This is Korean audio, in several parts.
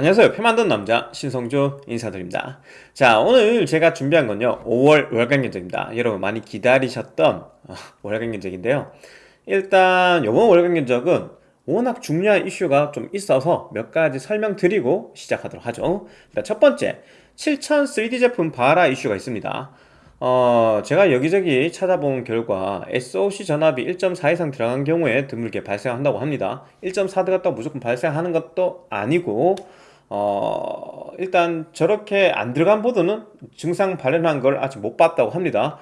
안녕하세요. 표 만든 남자 신성주 인사드립니다. 자 오늘 제가 준비한 건요. 5월 월간 견적입니다. 여러분 많이 기다리셨던 어, 월간 견적인데요. 일단 이번 월간 견적은 워낙 중요한 이슈가 좀 있어서 몇 가지 설명드리고 시작하도록 하죠. 첫 번째 7000 3D 제품 바라 이슈가 있습니다. 어, 제가 여기저기 찾아본 결과 SOC 전압이 1.4 이상 들어간 경우에 드물게 발생한다고 합니다. 1.4 들어갔다고 무조건 발생하는 것도 아니고 어, 일단 저렇게 안 들어간 보드는 증상 발현한 걸 아직 못 봤다고 합니다.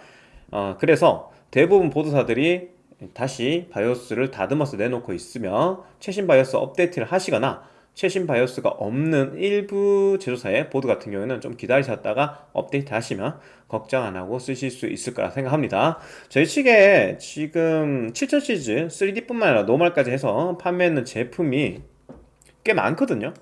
어, 그래서 대부분 보드사들이 다시 바이오스를 다듬어서 내놓고 있으며 최신 바이오스 업데이트를 하시거나 최신 바이오스가 없는 일부 제조사의 보드 같은 경우에는 좀 기다리셨다가 업데이트 하시면 걱정 안 하고 쓰실 수 있을 거라 생각합니다. 저희 측에 지금 7000 시리즈 3D뿐만 아니라 normal까지 해서 판매하는 제품이 꽤 많거든요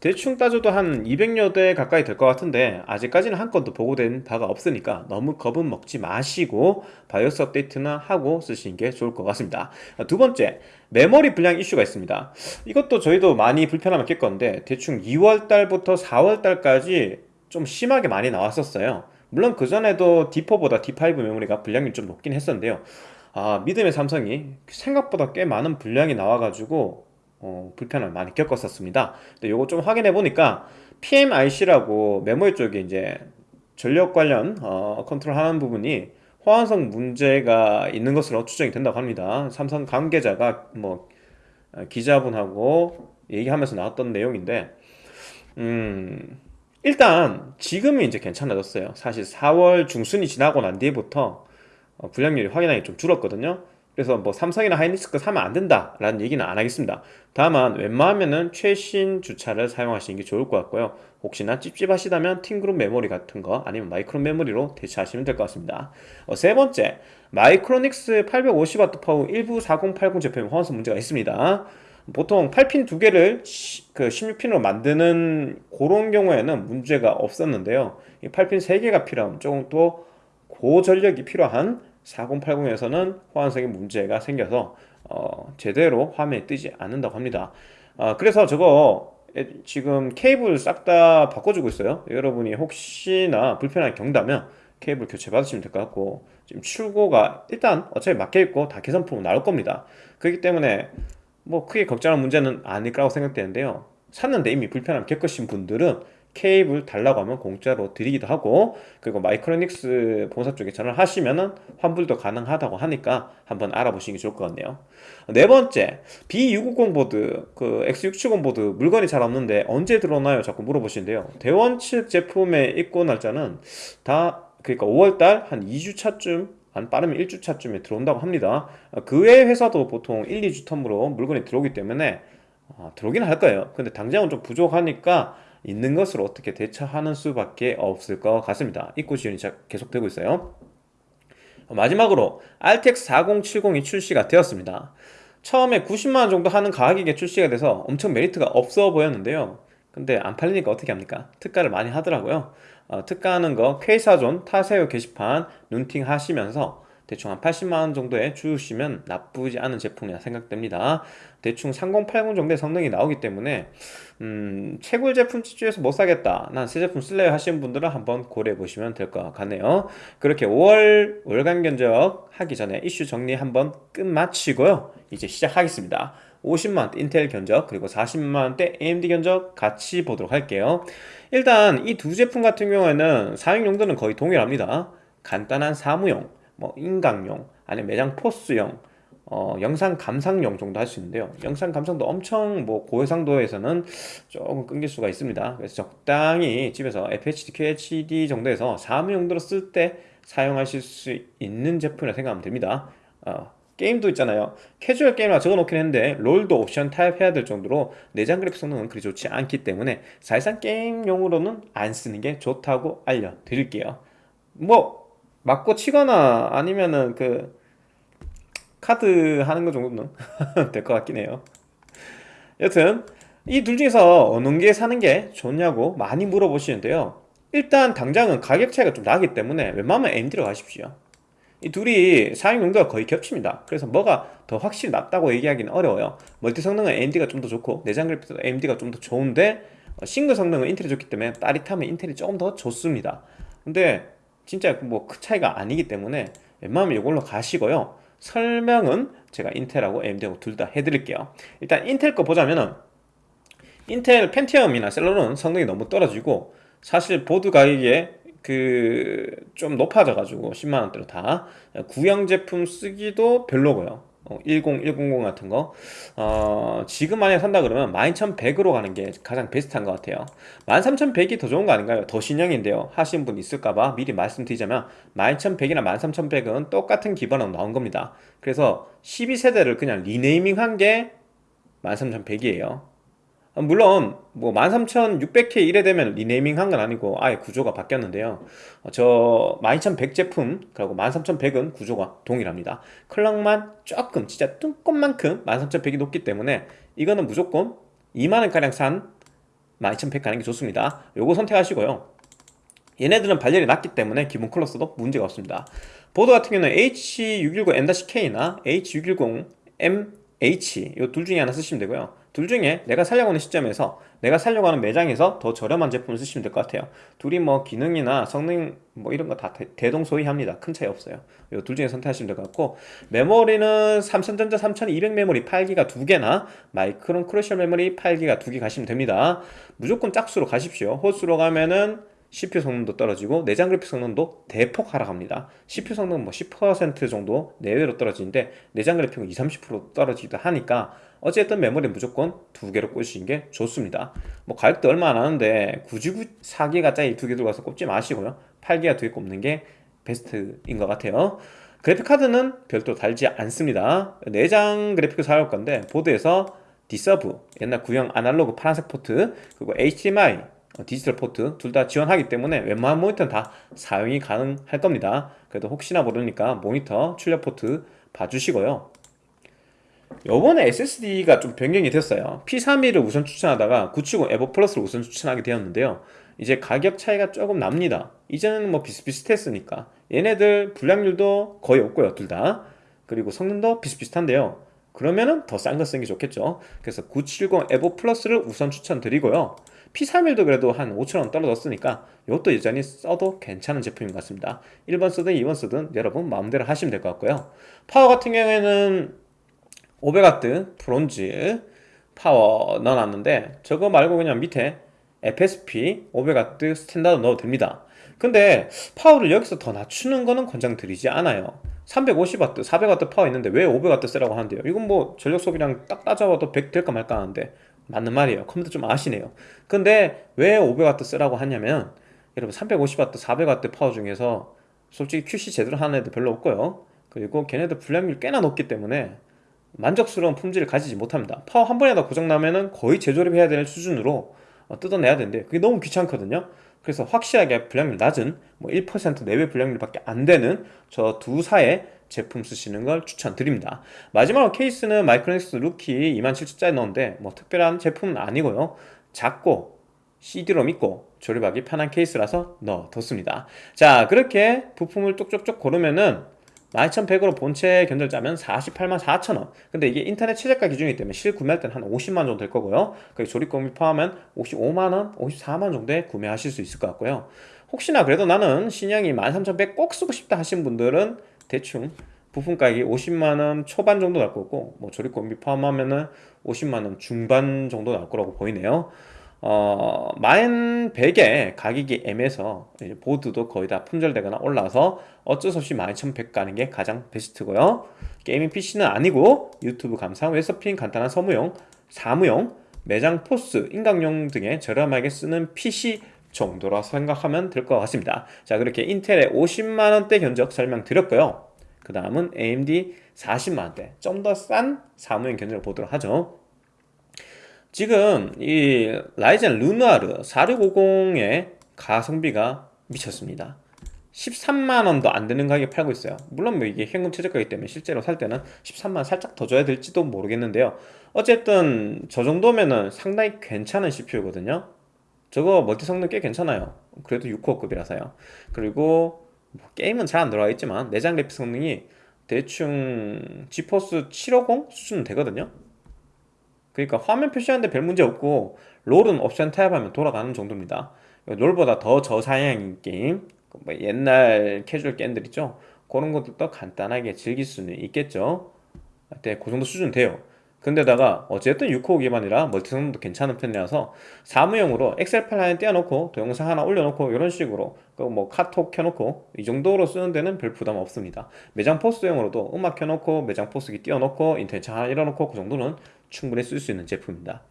대충 따져도 한 200여 대 가까이 될 것 같은데 아직까지는 한 건도 보고된 바가 없으니까 너무 겁은 먹지 마시고 바이오스 업데이트나 하고 쓰시는 게 좋을 것 같습니다. 두 번째 메모리 불량 이슈가 있습니다. 이것도 저희도 많이 불편함을 겪었는데 대충 2월달부터 4월달까지 좀 심하게 많이 나왔었어요. 물론 그전에도 D4보다 D5 메모리가 불량이 좀 높긴 했었는데요. 아 믿음의 삼성이 생각보다 꽤 많은 불량이 나와가지고 어, 불편을 많이 겪었었습니다. 근데 요거 좀 확인해 보니까 PMIC라고 메모리 쪽에 이제 전력 관련 어, 컨트롤 하는 부분이 호환성 문제가 있는 것으로 추정이 된다고 합니다. 삼성 관계자가 뭐 어, 기자분하고 얘기하면서 나왔던 내용인데 음 일단 지금은 이제 괜찮아졌어요. 사실 4월 중순이 지나고 난 뒤부터 어, 불량률이 확연하게 좀 줄었거든요 그래서 뭐 삼성이나 하이닉스거 사면 안 된다 라는 얘기는 안 하겠습니다. 다만 웬만하면은 최신 주차를 사용하시는 게 좋을 것 같고요. 혹시나 찝찝하시다면 팀그룹 메모리 같은 거 아니면 마이크론 메모리로 대체하시면 될 것 같습니다. 어, 세 번째 마이크로닉스 850W 파워 일부 4080 제품에 호환성 문제가 있습니다. 보통 8핀 두 개를 그 16핀으로 만드는 그런 경우에는 문제가 없었는데요. 이 8핀 3개가 필요하면 조금 또 고전력이 필요한 4080에서는 호환성에 문제가 생겨서 어, 제대로 화면에 뜨지 않는다고 합니다. 어, 그래서 저거 지금 케이블 싹 다 바꿔주고 있어요. 여러분이 혹시나 불편하게 경다면 케이블 교체 받으시면 될 것 같고 지금 출고가 일단 어차피 막혀있고 다 개선품은 나올 겁니다. 그렇기 때문에 뭐 크게 걱정할 문제는 아닐 거라고 생각되는데요. 샀는데 이미 불편함 겪으신 분들은 케이블 달라고 하면 공짜로 드리기도 하고 그리고 마이크로닉스 본사 쪽에 전화를 하시면은 환불도 가능하다고 하니까 한번 알아보시는 게 좋을 것 같네요. 네 번째 B650 보드. 그 X670 보드 물건이 잘 없는데 언제 들어오나요? 자꾸 물어보시는데요. 대원 측 제품의 입고 날짜는 다 그러니까 5월달 한 2주차쯤 한 빠르면 1주차쯤에 들어온다고 합니다. 그외 회사도 보통 1, 2주 텀으로 물건이 들어오기 때문에 어, 들어오긴 할 거예요. 근데 당장은 좀 부족하니까 있는 것을 어떻게 대처하는 수밖에 없을 것 같습니다. 입고 지원이 계속되고 있어요. 마지막으로 RTX 4070이 출시가 되었습니다. 처음에 90만원 정도 하는 가격에 출시가 돼서 엄청 메리트가 없어 보였는데요. 근데 안 팔리니까 어떻게 합니까? 특가를 많이 하더라고요. 어, 특가하는 거 K사존 타세요 게시판 눈팅 하시면서 대충 한 80만원 정도에 주시면 나쁘지 않은 제품이라 생각됩니다. 대충 3080 정도의 성능이 나오기 때문에 음, 채굴 제품 집중해서 못 사겠다. 난 새 제품 쓸래요. 하시는 분들은 한번 고려해 보시면 될 것 같네요. 그렇게 5월 월간 견적 하기 전에 이슈 정리 한번 끝마치고요. 이제 시작하겠습니다. 50만원대 인텔 견적 그리고 40만원대 AMD 견적 같이 보도록 할게요. 일단 이 두 제품 같은 경우에는 사용 용도는 거의 동일합니다. 간단한 사무용 뭐 인강용 아니면 매장 포스용 어, 영상 감상용 정도 할 수 있는데요. 영상 감상도 엄청 뭐 고해상도에서는 조금 끊길 수가 있습니다. 그래서 적당히 집에서 FHD, QHD 정도에서 사무용도로 쓸 때 사용하실 수 있는 제품이라 생각하면 됩니다. 어, 게임도 있잖아요. 캐주얼 게임이라 적어놓긴 했는데 롤도 옵션 타협해야 될 정도로 내장 그래픽 성능은 그리 좋지 않기 때문에 사실상 게임용으로는 안 쓰는 게 좋다고 알려드릴게요. 뭐 맞고 치거나 아니면은 그 카드 하는 거 정도는 될 것 같긴 해요. 여튼 이 둘 중에서 어느 게 사는 게 좋냐고 많이 물어보시는데요. 일단 당장은 가격 차이가 좀 나기 때문에 웬만하면 AMD로 가십시오. 이 둘이 사용 용도가 거의 겹칩니다. 그래서 뭐가 더 확실히 낫다고 얘기하기는 어려워요. 멀티 성능은 AMD가 좀 더 좋고 내장 그래픽도 AMD가 좀 더 좋은데 어, 싱글 성능은 인텔이 좋기 때문에 따릿하면 인텔이 조금 더 좋습니다. 근데 진짜 뭐 큰 차이가 아니기 때문에 웬만하면 이걸로 가시고요 설명은 제가 인텔하고 AMD하고 둘 다 해드릴게요. 일단 인텔 거 보자면은 인텔 펜티엄이나 셀러는 성능이 너무 떨어지고 사실 보드 가격에 그 좀 높아져 가지고 10만원대로 다 구형 제품 쓰기도 별로고요 어, 10, 100 같은 거. 어, 지금 만약에 산다 그러면 12100으로 가는 게 가장 베스트한 것 같아요. 13100이 더 좋은 거 아닌가요? 더 신형인데요. 하신 분 있을까봐 미리 말씀드리자면 12100이나 13100은 똑같은 기반으로 나온 겁니다. 그래서 12세대를 그냥 renaming 한 게 13100이에요 물론 뭐 13600K 이래 되면 renaming 한 건 아니고 아예 구조가 바뀌었는데요. 어, 저12100 제품 그리고 13100은 구조가 동일합니다. 클럭만 조금 진짜 뚱것만큼 13100이 높기 때문에 이거는 무조건 2만원가량 산 12100 가는 게 좋습니다. 요거 선택하시고요. 얘네들은 발열이 낮기 때문에 기본 쿨러스도 문제가 없습니다. 보드 같은 경우는 H610M-K나 H610MH 이 둘 중에 하나 쓰시면 되고요 둘 중에 내가 살려고 하는 시점에서 내가 살려고 하는 매장에서 더 저렴한 제품을 쓰시면 될 것 같아요. 둘이 뭐 기능이나 성능 뭐 이런 거 다 대동소이합니다. 큰 차이 없어요. 이 둘 중에 선택하시면 될 것 같고 메모리는 삼성전자 3200 메모리 8기가 두개나 마이크론 크루셜 메모리 8기가 두 개 가시면 됩니다. 무조건 짝수로 가십시오. 홀수로 가면은 CPU 성능도 떨어지고 내장 그래픽 성능도 대폭 하락합니다. CPU 성능은 뭐10% 정도 내외로 떨어지는데 내장 그래픽은 20, 30% 떨어지기도 하니까 어쨌든 메모리 무조건 두 개로 꽂으시는 게 좋습니다. 뭐 가격도 얼마 안 하는데 굳이 4기가짜리 두 개 들어가서 꼽지 마시고요. 8기가 두개 꼽는 게 베스트인 것 같아요. 그래픽카드는 별도로 달지 않습니다. 내장 그래픽을 사용할 건데 보드에서 D-Sub 옛날 구형 아날로그 파란색 포트 그리고 HDMI 어, 디지털 포트 둘 다 지원하기 때문에 웬만한 모니터는 다 사용이 가능할 겁니다. 그래도 혹시나 모르니까 모니터 출력 포트 봐주시고요 요번에 SSD가 좀 변경이 됐어요. P31을 우선 추천하다가 970 에보 플러스를 우선 추천하게 되었는데요. 이제 가격 차이가 조금 납니다. 이제는 뭐 비슷비슷했으니까 얘네들 불량률도 거의 없고요 둘 다. 그리고 성능도 비슷비슷한데요. 그러면은 더 싼 거 쓰는 게 좋겠죠. 그래서 970 에버 플러스를 우선 추천드리고요. P31도 그래도 한 5천원 떨어졌으니까 이것도 여전히 써도 괜찮은 제품인 것 같습니다. 1번 쓰든 2번 쓰든 여러분 마음대로 하시면 될 것 같고요. 파워 같은 경우에는 500W 브론즈 파워 넣어놨는데 저거 말고 그냥 밑에 FSP 500W 스탠다드 넣어도 됩니다. 근데 파워를 여기서 더 낮추는 거는 권장드리지 않아요. 350W, 400W 파워 있는데 왜 500W 쓰라고 하는데요? 이건 뭐 전력 소비량 딱 따져봐도 100 될까 말까 하는데 맞는 말이에요. 컴퓨터 좀 아시네요. 근데 왜 500W 쓰라고 하냐면 여러분 350W, 400W 파워 중에서 솔직히 QC 제대로 하는 애들 별로 없고요. 그리고 걔네들 불량률 꽤나 높기 때문에 만족스러운 품질을 가지지 못합니다. 파워 한 번이라도 고장나면은 거의 재조립해야 되는 수준으로 어, 뜯어내야 되는데 그게 너무 귀찮거든요. 그래서 확실하게 불량률 낮은 뭐 1% 내외 불량률밖에 안 되는 저 두 사의 제품 쓰시는 걸 추천드립니다. 마지막으로 케이스는 마이크로닉스 루키 27,000짜리 넣었는데 뭐 특별한 제품은 아니고요. 작고 CD롬 있고 조립하기 편한 케이스라서 넣어뒀습니다. 자 그렇게 부품을 쪽쪽쪽 고르면은 12100으로 본체 견적 짜면 48만 4천원. 근데 이게 인터넷 최저가 기준이기 때문에 실 구매할 때는 한 50만원 정도 될 거고요. 그 조립금이 포함하면 55만원, 54만원 정도에 구매하실 수 있을 것 같고요. 혹시나 그래도 나는 신형이 13100 꼭 쓰고 싶다 하신 분들은 대충 부품 가격이 50만원 초반 정도 나올 거고 뭐 조립금비 포함하면은 50만원 중반 정도 나올 거라고 보이네요 어, 만 100에 가격이 애매해서 보드도 거의 다 품절되거나 올라서 어쩔 수 없이 12100 가는 게 가장 베스트고요. gaming PC는 아니고 유튜브 감상, 웹서핑, 간단한 서무용, 사무용, 매장 포스, 인강용 등에 저렴하게 쓰는 PC 정도라 생각하면 될 것 같습니다. 자 그렇게 인텔의 50만원대 견적 설명드렸고요. 그 다음은 AMD 40만원대. 좀 더 싼 사무용 견적을 보도록 하죠 지금 이 라이젠 르누아르 4650의 가성비가 미쳤습니다. 13만원도 안되는 가격에 팔고 있어요. 물론 뭐 이게 현금 최저가이기 때문에 실제로 살 때는 13만원 살짝 더 줘야 될지도 모르겠는데요. 어쨌든 저 정도면은 상당히 괜찮은 CPU거든요. 저거 멀티 성능 꽤 괜찮아요. 그래도 6코어급이라서요. 그리고 뭐 게임은 잘 안 들어가 있지만 내장 그래픽 성능이 대충 지포스 750 수준은 되거든요 그러니까 화면 표시하는데 별 문제 없고 롤은 옵션 타협하면 돌아가는 정도입니다. 롤보다 더 저사양인 게임 뭐 옛날 캐주얼 게임들 있죠. 그런 것들도 간단하게 즐길 수는 있겠죠. 네, 그 정도 수준 돼요. 근데다가 어쨌든 6코어 기반이라 멀티성능도 괜찮은 편이라서 사무용으로 엑셀 파일 하나 띄워놓고 동영상 하나 올려놓고 이런 식으로 그뭐 카톡 켜놓고 이 정도로 쓰는 데는 별 부담 없습니다. 매장 포스용으로도 음악 켜놓고 매장 포스기 띄워놓고 인터넷 창 하나 열어놓고 그 정도는 충분히 쓸 수 있는 제품입니다.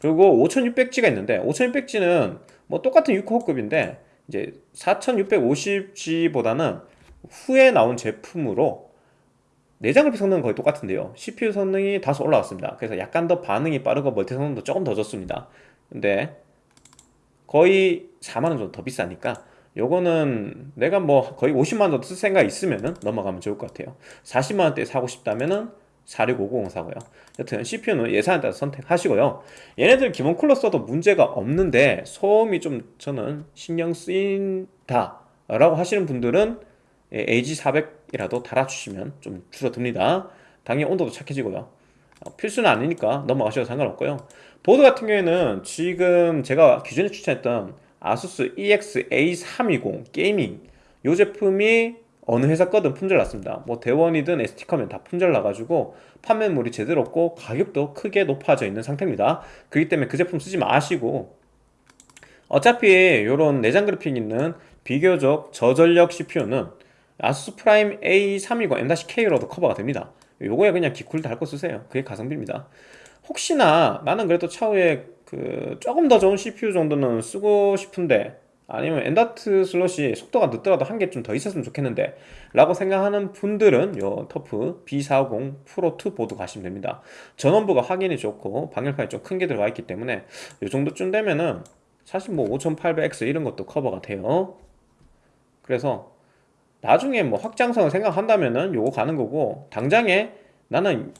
그리고 5600G가 있는데 5600G는 뭐 똑같은 6호급인데 이제 4650G보다는 후에 나온 제품으로 내장 그래픽 성능은 거의 똑같은데요. CPU 성능이 다소 올라왔습니다. 그래서 약간 더 반응이 빠르고 멀티 성능도 조금 더 좋습니다. 근데 거의 4만원 정도 더 비싸니까 요거는 내가 뭐 거의 50만원 정도 쓸 생각 있으면은 넘어가면 좋을 것 같아요. 40만원대 사고 싶다면은 4650 사고요. 여튼 CPU는 예산에 따라 선택하시고요. 얘네들 기본 쿨러 써도 문제가 없는데 소음이 좀 저는 신경 쓰인다 라고 하시는 분들은 AG400이라도 달아주시면 좀 줄어듭니다. 당연히 온도도 착해지고요. 어, 필수는 아니니까 넘어가셔도 상관없고요. 보드 같은 경우에는 지금 제가 기존에 추천했던 아수스 EX-A320 Gaming 이 제품이 어느 회사 거든 품절 났습니다. 뭐 대원이든 ST컴이든 다 품절 나가지고 판매몰이 제대로 없고 가격도 크게 높아져 있는 상태입니다. 그렇기 때문에 그 제품 쓰지 마시고. 어차피 이런 내장 그래픽 있는 비교적 저전력 CPU는 아수스 프라임 A320 M-K로도 커버가 됩니다. 요거에 그냥 기쿨 달고 쓰세요. 그게 가성비입니다. 혹시나 나는 그래도 차후에 그 조금 더 좋은 CPU 정도는 쓰고 싶은데 아니면 M.2 슬롯이 속도가 늦더라도 한 개 좀 더 있었으면 좋겠는데 라고 생각하는 분들은 요 터프 B450 프로 2 보드 가시면 됩니다. 전원부가 확인이 좋고 방열판이 좀 큰 게 들어가 있기 때문에 요 정도쯤 되면은 사실 뭐 5800X 이런 것도 커버가 돼요. 그래서 나중에 뭐 확장성을 생각한다면은 요거 가는 거고 당장에 나는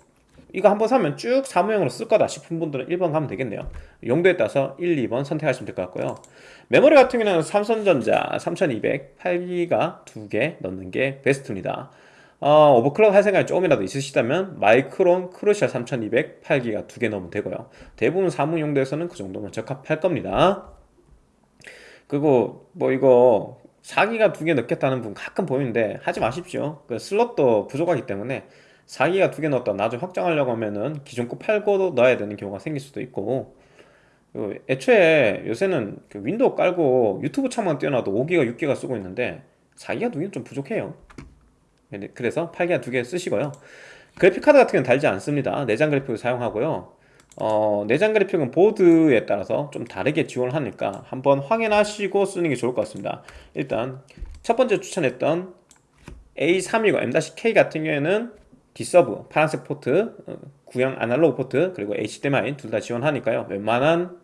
이거 한번 사면 쭉 사무용으로 쓸 거다 싶은 분들은 1번 가면 되겠네요. 용도에 따라서 1, 2번 선택하시면 될 것 같고요 메모리 같은 경우는 삼성전자 3200 8기가 두 개 넣는 게 베스트입니다. 어, 오버클럭 할 생각이 조금이라도 있으시다면 마이크론 크루셜 3200 8기가 두 개 넣으면 되고요. 대부분 사무 용도에서는 그 정도면 적합할 겁니다. 그리고 뭐 이거 4기가 두 개 넣겠다는 분 가끔 보이는데 하지 마십시오. 그 슬롯도 부족하기 때문에 4기가 두 개 넣었다 나중에 확장하려고 하면은 기존 거 팔고 넣어야 되는 경우가 생길 수도 있고 애초에 요새는 그 윈도우 깔고 유튜브 창만 띄워놔도 5기가 6기가 쓰고 있는데 4기가 두 개는 좀 부족해요. 그래서 8기가 두개 쓰시고요. 그래픽카드 같은 경우는 달지 않습니다. 내장 그래픽을 사용하고요. 어, 내장 그래픽은 보드에 따라서 좀 다르게 지원을 하니까 한번 확인하시고 쓰는 게 좋을 것 같습니다. 일단 첫 번째 추천했던 A320 M-K 같은 경우에는 D-Sub 파란색 포트. 어, 구형 아날로그 포트 그리고 HDMI 둘 다 지원하니까요. 웬만한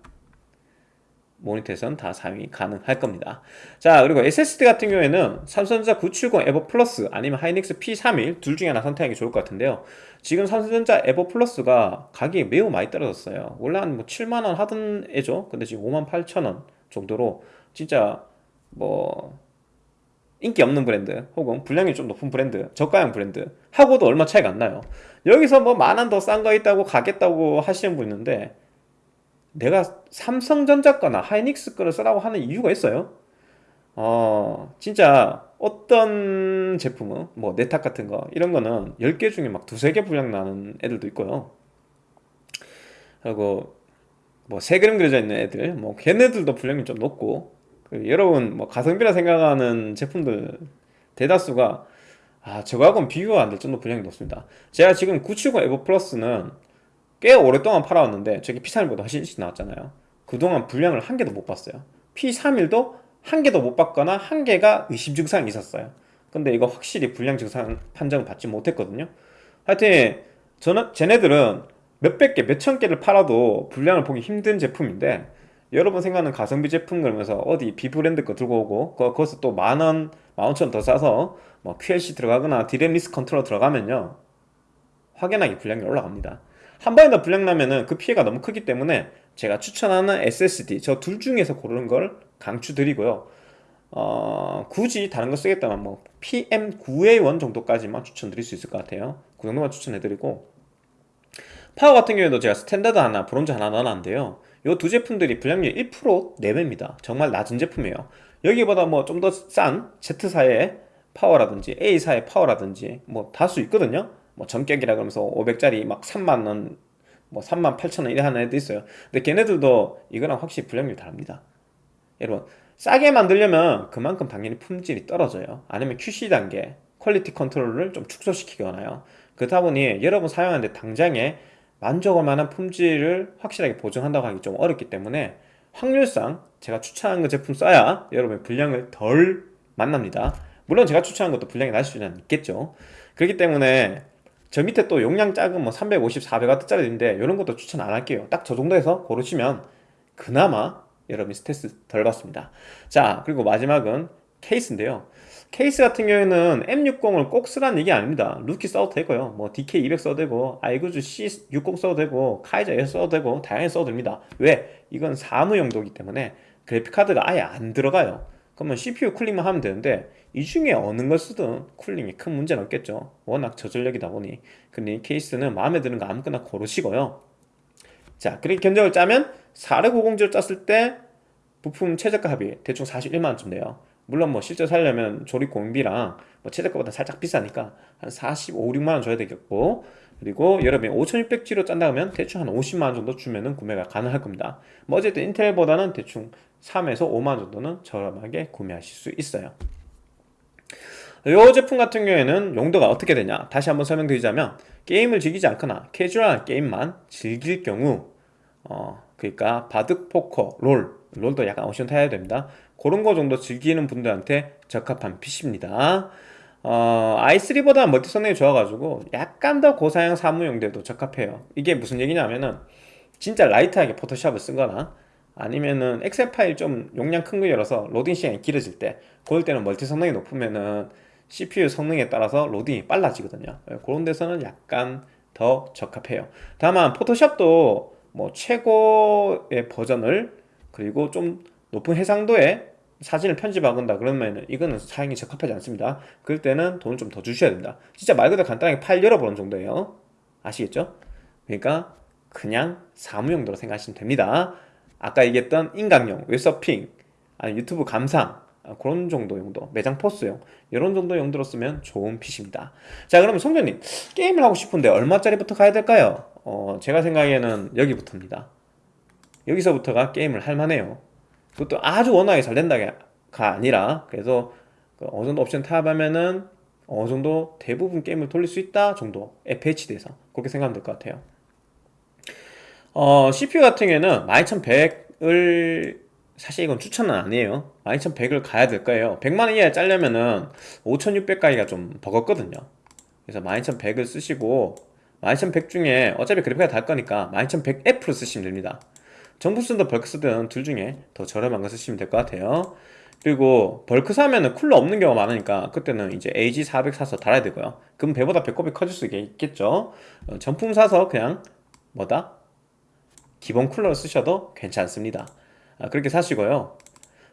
모니터에서는 다 사용이 가능할 겁니다. 자 그리고 SSD 같은 경우에는 삼성전자 970 EVO Plus 아니면 하이닉스 P31 둘 중에 하나 선택하기 좋을 것 같은데요. 지금 삼성전자 EVO Plus가 가격이 매우 많이 떨어졌어요. 원래 한 뭐 7만원 하던 애죠? 근데 지금 5만 8천원 정도로 진짜 뭐 인기 없는 브랜드 혹은 불량이 좀 높은 브랜드 저가형 브랜드 하고도 얼마 차이가 안 나요 여기서 뭐 만 원 더 싼 거 있다고 가겠다고 하시는 분 있는데 내가 삼성전자 거나 하이닉스 거를 쓰라고 하는 이유가 있어요. 어 진짜 어떤 제품은 뭐 네탁 같은 거 이런 거는 10개 중에 막 두세 개 분량 나는 애들도 있고요. 그리고 뭐 세 그림 그려져 있는 애들 뭐 걔네들도 분량이 좀 높고 그 여러분 뭐 가성비라 생각하는 제품들 대다수가 아 저거하고는 비교가 안 될 정도 분량이 높습니다. 제가 지금 970 에버 플러스는 꽤 오랫동안 팔아왔는데 저기 P31보다 훨씬 일찍 나왔잖아요. 그동안 분량을 한 개도 못 봤어요. P31도 한 개도 못 봤거나 한 개가 의심 증상이 있었어요. 근데 이거 확실히 불량 증상 판정을 받지 못했거든요. 하여튼 저는 쟤네들은 몇백 개, 몇천 개를 팔아도 불량을 보기 힘든 제품인데 여러분 생각하는 가성비 제품 그러면서 어디 비브랜드 거 들고 오고 거기서 또 만원, 몇천 원 더 싸서 뭐 QLC 들어가거나 DRAM-less control 들어가면요 확연하게 불량이 올라갑니다. 한 번이라도 불량 나면은 그 피해가 너무 크기 때문에 제가 추천하는 SSD 저 둘 중에서 고르는 걸 강추드리고요. 어, 굳이 다른 거 쓰겠다면 뭐 PM9A1 정도까지만 추천드릴 수 있을 것 같아요. 그 정도만 추천해드리고. 파워 같은 경우에도 제가 스탠다드 하나 브론즈 하나 넣어놨는데요. 요두 제품들이 불량률 1% 내외입니다. 정말 낮은 제품이에요. 여기보다 뭐 좀 더 싼 Z사의 파워라든지 A사의 파워라든지 뭐 다수 있거든요. 뭐 정격이라 그러면서 500짜리 막 3만원 뭐 3만 8천원 이래 하는 애도 있어요. 근데 걔네들도 이거랑 확실히 불량률 다릅니다. 여러분 싸게 만들려면 그만큼 당연히 품질이 떨어져요. 아니면 QC 단계 quality control을 좀 축소시키거나요. 그렇다 보니 여러분 사용하는데 당장에 만족할 만한 품질을 확실하게 보증한다고 하기 좀 어렵기 때문에 확률상 제가 추천하는 그 제품 써야 여러분의 불량을 덜 만납니다 물론 제가 추천하는 것도 불량이 날 수는 있겠죠. 그렇기 때문에 저 밑에 또 용량 작은 뭐 350, 400W짜리 인데 이런 것도 추천 안 할게요. 딱 저 정도에서 고르시면 그나마 여러분이 스트레스 덜 받습니다. 자 그리고 마지막은 케이스인데요. 케이스 같은 경우에는 M60을 꼭 쓰라는 얘기 아닙니다. 루키 써도 되고요. 뭐 DK200 써도 되고 아이구주 C60 써도 되고 카이저 S 써도 되고 다양하게 써도 됩니다. 왜? 이건 사무 용도이기 때문에 그래픽카드가 아예 안 들어가요. 그러면 CPU 쿨링만 하면 되는데 이 중에 어느 걸 쓰든 쿨링이 큰 문제는 없겠죠. 워낙 저전력이다 보니. 근데 이 케이스는 마음에 드는 거 아무거나 고르시고요. 자 그렇게 견적을 짜면 4650G를 짰을 때 부품 최저가 합이 대충 41만원쯤 돼요. 물론 뭐 실제 살려면 조립 공비랑 뭐 최저가보다 살짝 비싸니까 한 45, 6만원 줘야 되겠고. 그리고 여러분이 5600G로 짠다 하면 대충 한 50만원 정도 주면은 구매가 가능할 겁니다. 뭐 어쨌든 인텔보다는 대충 3에서 5만원 정도는 저렴하게 구매하실 수 있어요 이 제품 같은 경우에는 용도가 어떻게 되냐? 다시 한번 설명드리자면 게임을 즐기지 않거나 캐주얼한 게임만 즐길 경우 어 그러니까 바둑, 포커, 롤 롤도 약간 옵션 타야 됩니다. 그런 거 정도 즐기는 분들한테 적합한 PC입니다. 어, i3보다 멀티 성능이 좋아가지고 약간 더 고사양 사무 용도에도 적합해요. 이게 무슨 얘기냐면은 진짜 light하게 포토샵을 쓰거나 아니면은 엑셀 파일 좀 용량 큰 거 열어서 로딩 시간이 길어질 때 그럴 때는 멀티 성능이 높으면은 CPU 성능에 따라서 로딩이 빨라지거든요. 예, 그런 데서는 약간 더 적합해요. 다만 포토샵도 뭐 최신 버전을 그리고 좀 높은 해상도의 사진을 편집한다 그러면 이거는 사용이 적합하지 않습니다. 그럴 때는 돈을 좀 더 주셔야 된다. 진짜 말 그대로 간단하게 파일 열어보는 정도예요. 아시겠죠? 그러니까 그냥 사무용도로 생각하시면 됩니다. 아까 얘기했던 인강용, 웹서핑, 아니 유튜브 감상 아, 그런 정도 용도, 매장 포스용 이런 정도 용도로 쓰면 좋은 PC입니다. 자 그러면 송전님 게임을 하고 싶은데 얼마짜리부터 가야 될까요? 어, 제가 생각에는 여기부터입니다. 여기서부터가 게임을 할만해요. 그것도 아주 워낙에 잘 된다가 아니라 그래서 그 어느 정도 옵션 타협하면은 어느 정도 대부분 게임을 돌릴 수 있다 정도 FHD에서 그렇게 생각하면 될 것 같아요. 어, CPU 같은 경우에는 12100을 사실 이건 추천은 아니에요. 12100을 가야 될 거예요. 100만원 이하에 짜려면은 5600 가기가 좀 버겁거든요. 그래서 12100을 쓰시고 12100 중에 어차피 그래픽가 달 거니까 12100F로 쓰시면 됩니다. 정품 쓰든 벌크 쓰든 둘 중에 더 저렴한 거 쓰시면 될 것 같아요. 그리고 bulk 사면은 쿨러 없는 경우가 많으니까 그때는 이제 AG400 사서 달아야 되고요. 그럼 배보다 배꼽이 커질 수 있겠죠? 어, 정품 사서 그냥 뭐다? 기본 쿨러를 쓰셔도 괜찮습니다. 아, 그렇게 사시고요.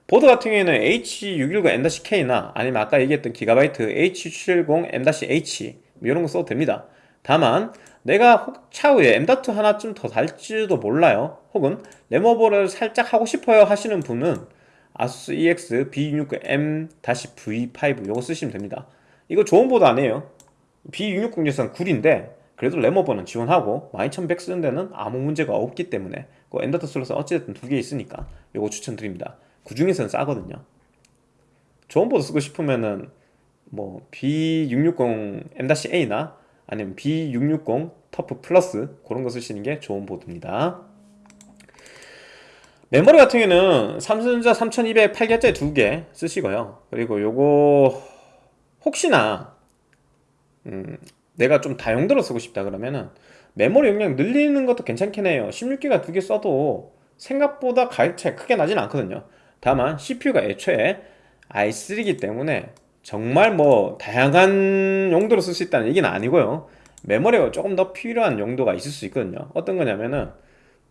보드 같은 경우에는 H610M-K나 아니면 아까 얘기했던 기가바이트 H770M-H 이런 거 써도 됩니다. 다만 내가 차후에 M.2 하나쯤 더 달지도 몰라요. 혹은 램 over를 살짝 하고 싶어요 하시는 분은 아수스 EX B660M-V5 이거 쓰시면 됩니다. 이거 좋은 보드 아니에요. B660에서는 구린데 그래도 램 over는 지원하고 12100 쓰는 데는 아무 문제가 없기 때문에 그 M.2 슬롯은 어찌됐든 두 개 있으니까 이거 추천드립니다. 그 중에서는 싸거든요. 좋은 보드 쓰고 싶으면은 뭐 B660 M-A나 아니면 B660 터프 플러스 그런 거 쓰시는 게 좋은 보드입니다. 메모리 같은 경우는 삼성전자 3200 8개짜리 두 개 쓰시고요. 그리고 요거 혹시나 음, 내가 좀 다용도로 쓰고 싶다 그러면은 메모리 용량 늘리는 것도 괜찮긴 해요. 16기가 두 개 써도 생각보다 가격 차이 크게 나진 않거든요. 다만 CPU가 애초에 i3이기 때문에 정말 뭐 다양한 용도로 쓸 수 있다는 얘기는 아니고요. 메모리가 조금 더 필요한 용도가 있을 수 있거든요. 어떤 거냐면은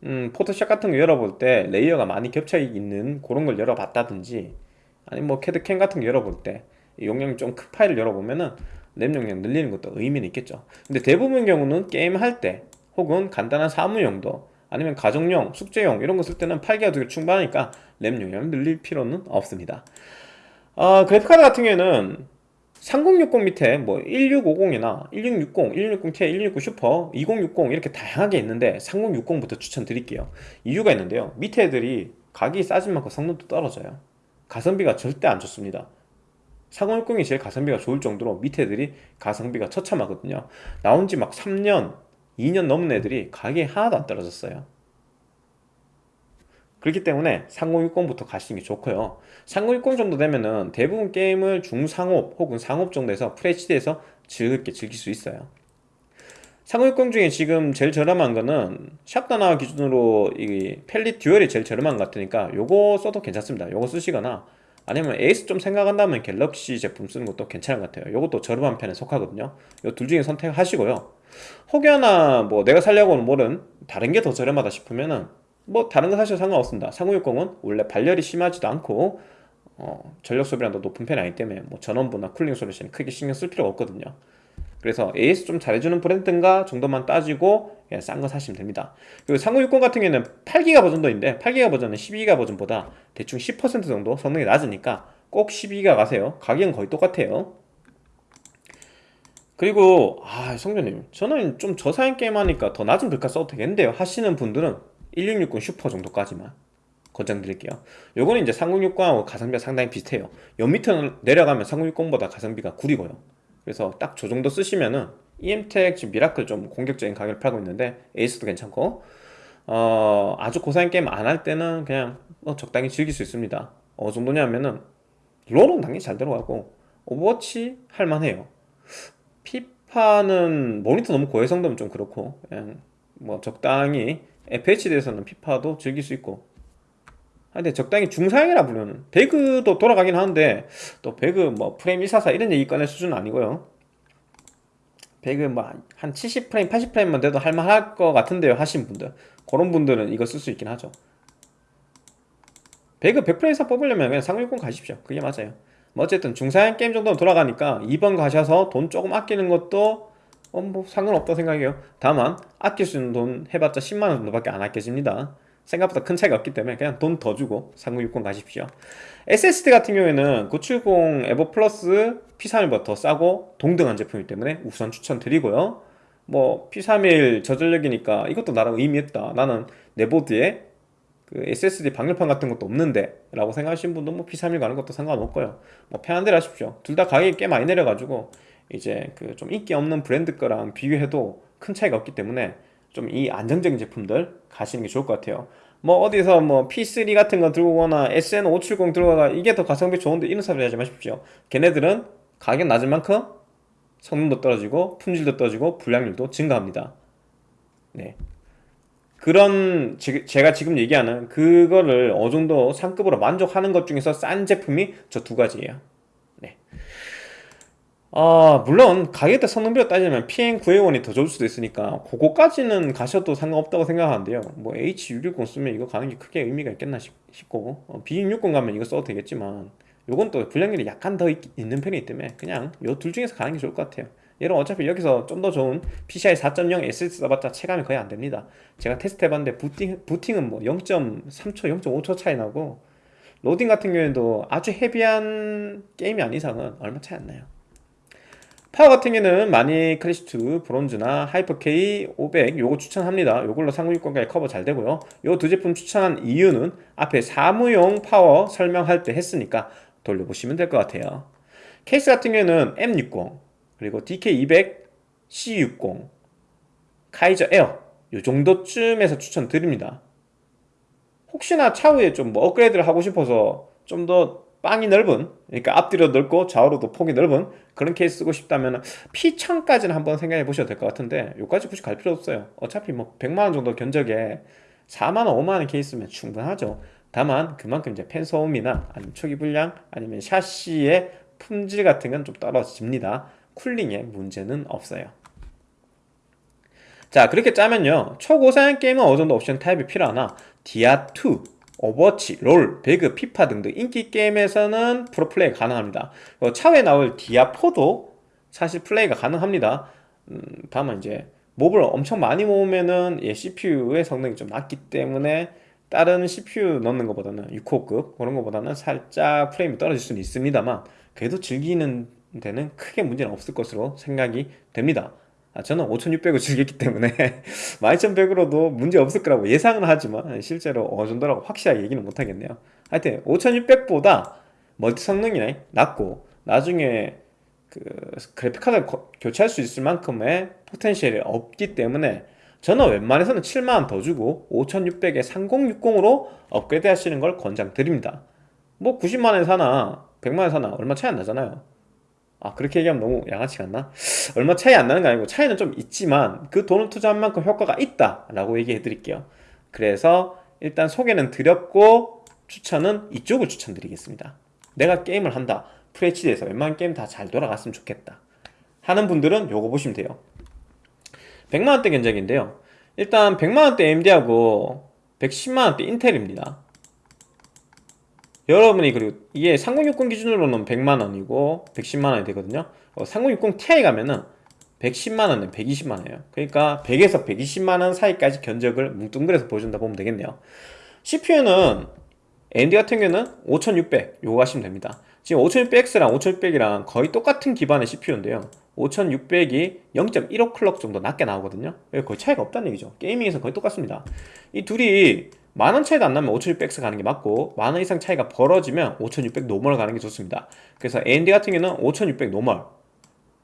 음, 포토샵 같은 거 열어볼 때 layer가 많이 겹쳐 있는 그런 걸 열어봤다든지 아니 뭐 CAD CAM 같은 거 열어볼 때 용량이 좀 큰 파일을 열어보면은 램 용량 늘리는 것도 의미는 있겠죠. 근데 대부분 경우는 게임 할 때 혹은 간단한 사무 용도 아니면 가정용, 숙제용 이런 거 쓸 때는 8기가 되게 충분하니까 램 용량을 늘릴 필요는 없습니다. 어, 그래픽카드 같은 경우에는 3060 밑에 뭐 1650이나 1660, 1660ti, 1660 슈퍼, 2060 이렇게 다양하게 있는데 3060부터 추천드릴게요. 이유가 있는데요. 밑에 애들이 가격이 싸진 만큼 성능도 떨어져요. 가성비가 절대 안 좋습니다 3060이 제일 가성비가 좋을 정도로 밑에 애들이 가성비가 처참하거든요. 나온 지 막 3년, 2년 넘은 애들이 가격이 하나도 안 떨어졌어요. 그렇기 때문에 3060부터 가시는 게 좋고요. 3060 정도 되면은 대부분 게임을 중상업 혹은 상업 정도에서 FHD에서 즐겁게 즐길 수 있어요. 3060 중에 지금 제일 저렴한 거는 샵다나와 기준으로 이 팰릿 듀얼이 제일 저렴한 것 같으니까 요거 써도 괜찮습니다. 요거 쓰시거나 아니면 A/S 좀 생각한다면 갤럭시 제품 쓰는 것도 괜찮은 것 같아요. 요것도 저렴한 편에 속하거든요. 요둘 중에 선택하시고요. 혹여나 뭐 내가 살려고 하는 때는 다른 게 더 저렴하다 싶으면은 뭐 다른 거 사셔도 상관없습니다. 3060은 원래 발열이 심하지도 않고 어, 전력 소비량도 높은 편이 아니기 때문에 뭐 전원부나 cooling solution이 크게 신경 쓸 필요가 없거든요 그래서 AS 좀 잘해주는 브랜드인가 정도만 따지고 싼 거 사시면 됩니다. 그리고 3060 같은 경우에는 8기가 버전도 있는데 8기가 버전은 12기가 버전보다 대충 10% 정도 성능이 낮으니까 꼭 12기가 가세요. 가격은 거의 똑같아요. 그리고 아 성전님 저는 좀 저사양 게임 하니까 더 낮은 글카 써도 되겠는데요. 하시는 분들은 1660 슈퍼 정도까지만 권장드릴게요. 요거는 이제 3060하고 가성비가 상당히 비슷해요. 여 밑으로 내려가면 3060보다 가성비가 구리고요 그래서 딱 저 정도 쓰시면은 EMTEC 지금 미라클 좀 공격적인 가격을 팔고 있는데 A/S도 괜찮고 어 아주 고사양 게임 안 할 때는 그냥 뭐 적당히 즐길 수 있습니다. 어느 정도냐면은 롤은 당연히 잘 들어가고 오버워치 할만해요. 피파는 모니터 너무 고해상도면 좀 그렇고 그냥 뭐 적당히 FHD에서는 피파도 즐길 수 있고 근데 적당히 중상이라 부르는 배그도 돌아가긴 하는데 또 배그 뭐 프레임 144 이런 얘기 꺼낼 수준은 아니고요. 배그 뭐 한 70프레임 80프레임만 돼도 할만할 것 같은데요 하신 분들. 그런 분들은 이거 쓸 수 있긴 하죠. 배그 100프레임 이상 뽑으려면 그냥 360 가십시오. 그게 맞아요. 뭐 어쨌든 중상향 게임 정도는 돌아가니까 2번 가셔서 돈 조금 아끼는 것도 어, 뭐 상관없다고 생각해요. 다만 아낄 수 있는 돈 해봤자 10만원 정도밖에 안 아껴집니다 생각보다 큰 차이가 없기 때문에 그냥 돈 더 주고 3060 가십시오. SSD 같은 경우에는 970 에버 플러스 P31보다 더 싸고 동등한 제품이기 때문에 우선 추천드리고요. 뭐 P31 저전력이니까 이것도 나랑 의미 있다. 나는 내 보드에 그 SSD 방열판 같은 것도 없는데 라고 생각하시는 분도 뭐 P31 가는 것도 상관없고요. 뭐 편한 대로 하십시오. 둘 다 가격이 꽤 많이 내려가지고 이제 그 좀 인기 없는 브랜드 거랑 비교해도 큰 차이가 없기 때문에 좀 이 안정적인 제품들 가시는 게 좋을 것 같아요. 뭐 어디서 뭐 P3 같은 거 들고 오거나 SN570 들고 가 이게 더 가성비 좋은데 이런 소리 하지 마십시오. 걔네들은 가격 낮은 만큼 성능도 떨어지고 품질도 떨어지고 불량률도 증가합니다. 네. 그런 지, 제가 지금 얘기하는 그거를 어느 정도 상급으로 만족하는 것 중에서 싼 제품이 저 두 가지예요. 네. 아 물론 가격대 성능비로 따지면 PN9A1이 더 좋을 수도 있으니까 그거까지는 가셔도 상관없다고 생각하는데요. 뭐 H610 쓰면 이거 가는 게 크게 의미가 있겠나 싶 고 어, B660 가면 이거 써도 되겠지만 요건 또 불량률이 약간 더 있, 는 편이기 때문에 그냥 요 둘 중에서 가는 게 좋을 것 같아요. 얘는 어차피 여기서 좀 더 좋은 PCI 4.0 SSD 써봤자 체감이 거의 안됩니다. 제가 테스트 해봤는데 부팅, 부팅은 뭐 0.3초 0.5초 차이 나고 로딩 같은 경우에도 아주 heavy한 게임이 아닌 이상은 얼마 차이 안 나요 파워 같은 경우는 마닉 클래식2 브론즈나 하이퍼K 500 요거 추천합니다. 요걸로 3060까지 커버 잘 되고요. 요 두 제품 추천한 이유는 앞에 사무용 파워 설명할 때 했으니까 돌려보시면 될 것 같아요. 케이스 같은 경우는 M60 그리고 DK200 C60 카이저 에어 요 정도쯤에서 추천드립니다. 혹시나 차후에 좀 뭐 업그레이드를 하고 싶어서 좀더 빵이 넓은 그러니까 앞뒤로 넓고 좌우로도 폭이 넓은 그런 케이스 쓰고 싶다면 P창까지는 한번 생각해 보셔도 될 것 같은데 여기까지 굳이 갈 필요 없어요. 어차피 뭐 100만원 정도 견적에 4만원 5만원 케이스면 충분하죠. 다만 그만큼 이제 펜 소음이나 아니면 초기 불량 아니면 샤시의 품질 같은 건 좀 떨어집니다. 쿨링에 문제는 없어요. 자 그렇게 짜면요. 초고사양 게임은 어느 정도 옵션 타협이 필요하나? 디아2 오버워치, 롤, 배그, 피파 등등 인기 게임에서는 풀옵 플레이 가능합니다. 차후에 나올 디아4도 사실 플레이가 가능합니다. 음, 다만 이제 mob을 엄청 많이 모으면은 예, CPU의 성능이 좀 낮기 때문에 다른 CPU 넣는 것보다는 6호급 그런 것보다는 살짝 프레임이 떨어질 수는 있습니다만 그래도 즐기는 데는 크게 문제는 없을 것으로 생각이 됩니다 아, 저는 5600을 즐겼기 때문에 12100으로도 문제 없을 거라고 예상은 하지만 실제로 어느 정도라고 확실하게 얘기는 못하겠네요. 하여튼 5600보다 멀티 성능이 낮고 나중에 그 그래픽카드를 거- 교체할 수 있을 만큼의 포텐셜이 없기 때문에 저는 웬만해서는 7만원 더 주고 5600에 3060으로 업그레이드 하시는 걸 권장드립니다. 뭐 90만원에 사나 100만원에 사나 얼마 차이 안 나잖아요 아 그렇게 얘기하면 너무 양아치 같나? 얼마 차이 안 나는 거 아니고 차이는 좀 있지만 그 돈을 투자한 만큼 효과가 있다 라고 얘기해 드릴게요. 그래서 일단 소개는 드렸고 추천은 이쪽을 추천드리겠습니다. 내가 게임을 한다. FHD에서 웬만한 게임 다 잘 돌아갔으면 좋겠다. 하는 분들은 요거 보시면 돼요. 100만원대 견적인데요. 일단 100만원대 AMD하고 110만원대 인텔입니다 여러분이 그리고 이게 3060 기준으로는 100만원이고 110만원이 되거든요. 어, 3060 Ti 가면은 110만원은 120만원이에요. 그러니까 100에서 120만원 사이까지 견적을 뭉뚱그려서 보여준다 보면 되겠네요. CPU는 AMD 같은 경우는 5600 요거 하시면 됩니다. 지금 5600X랑 5600이랑 거의 똑같은 기반의 CPU인데요. 5600이 0.15 클럭 정도 낮게 나오거든요. 거의 차이가 없다는 얘기죠. 게이밍에서 거의 똑같습니다. 이 둘이 만 원 차이도 안 나면 5600X 가는 게 맞고 만 원 이상 차이가 벌어지면 5600 normal 가는 게 좋습니다. 그래서 AMD 같은 경우는 5600 normal.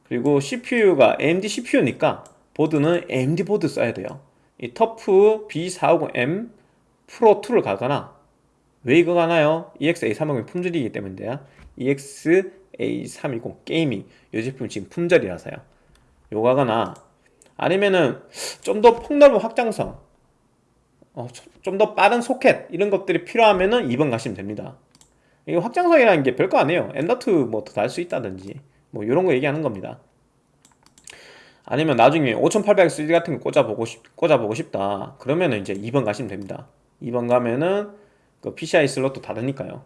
그리고 CPU가 AMD CPU니까 보드는 AMD 보드 써야 돼요. 이 터프 B450M 프로2를 가거나 왜 이거 가나요? EX-A350 품절이기 때문인데요 EX-A310 게이밍. 이 제품 지금 품절이라서요. 요거 가거나 아니면은 좀 더 폭넓은 확장성 어, 좀 더 빠른 소켓 이런 것들이 필요하면은 2번 가시면 됩니다. 이게 확장성이라는 게 별거 아니에요. M.2 뭐더 달 수 있다든지 뭐 이런 거 얘기하는 겁니다. 아니면 나중에 5800 3D 같은 거 꽂아보고 싶, 꽂아보고 싶다. 그러면은 이제 2번 가시면 됩니다. 2번 가면은 그 PCI 슬롯도 다르니까요.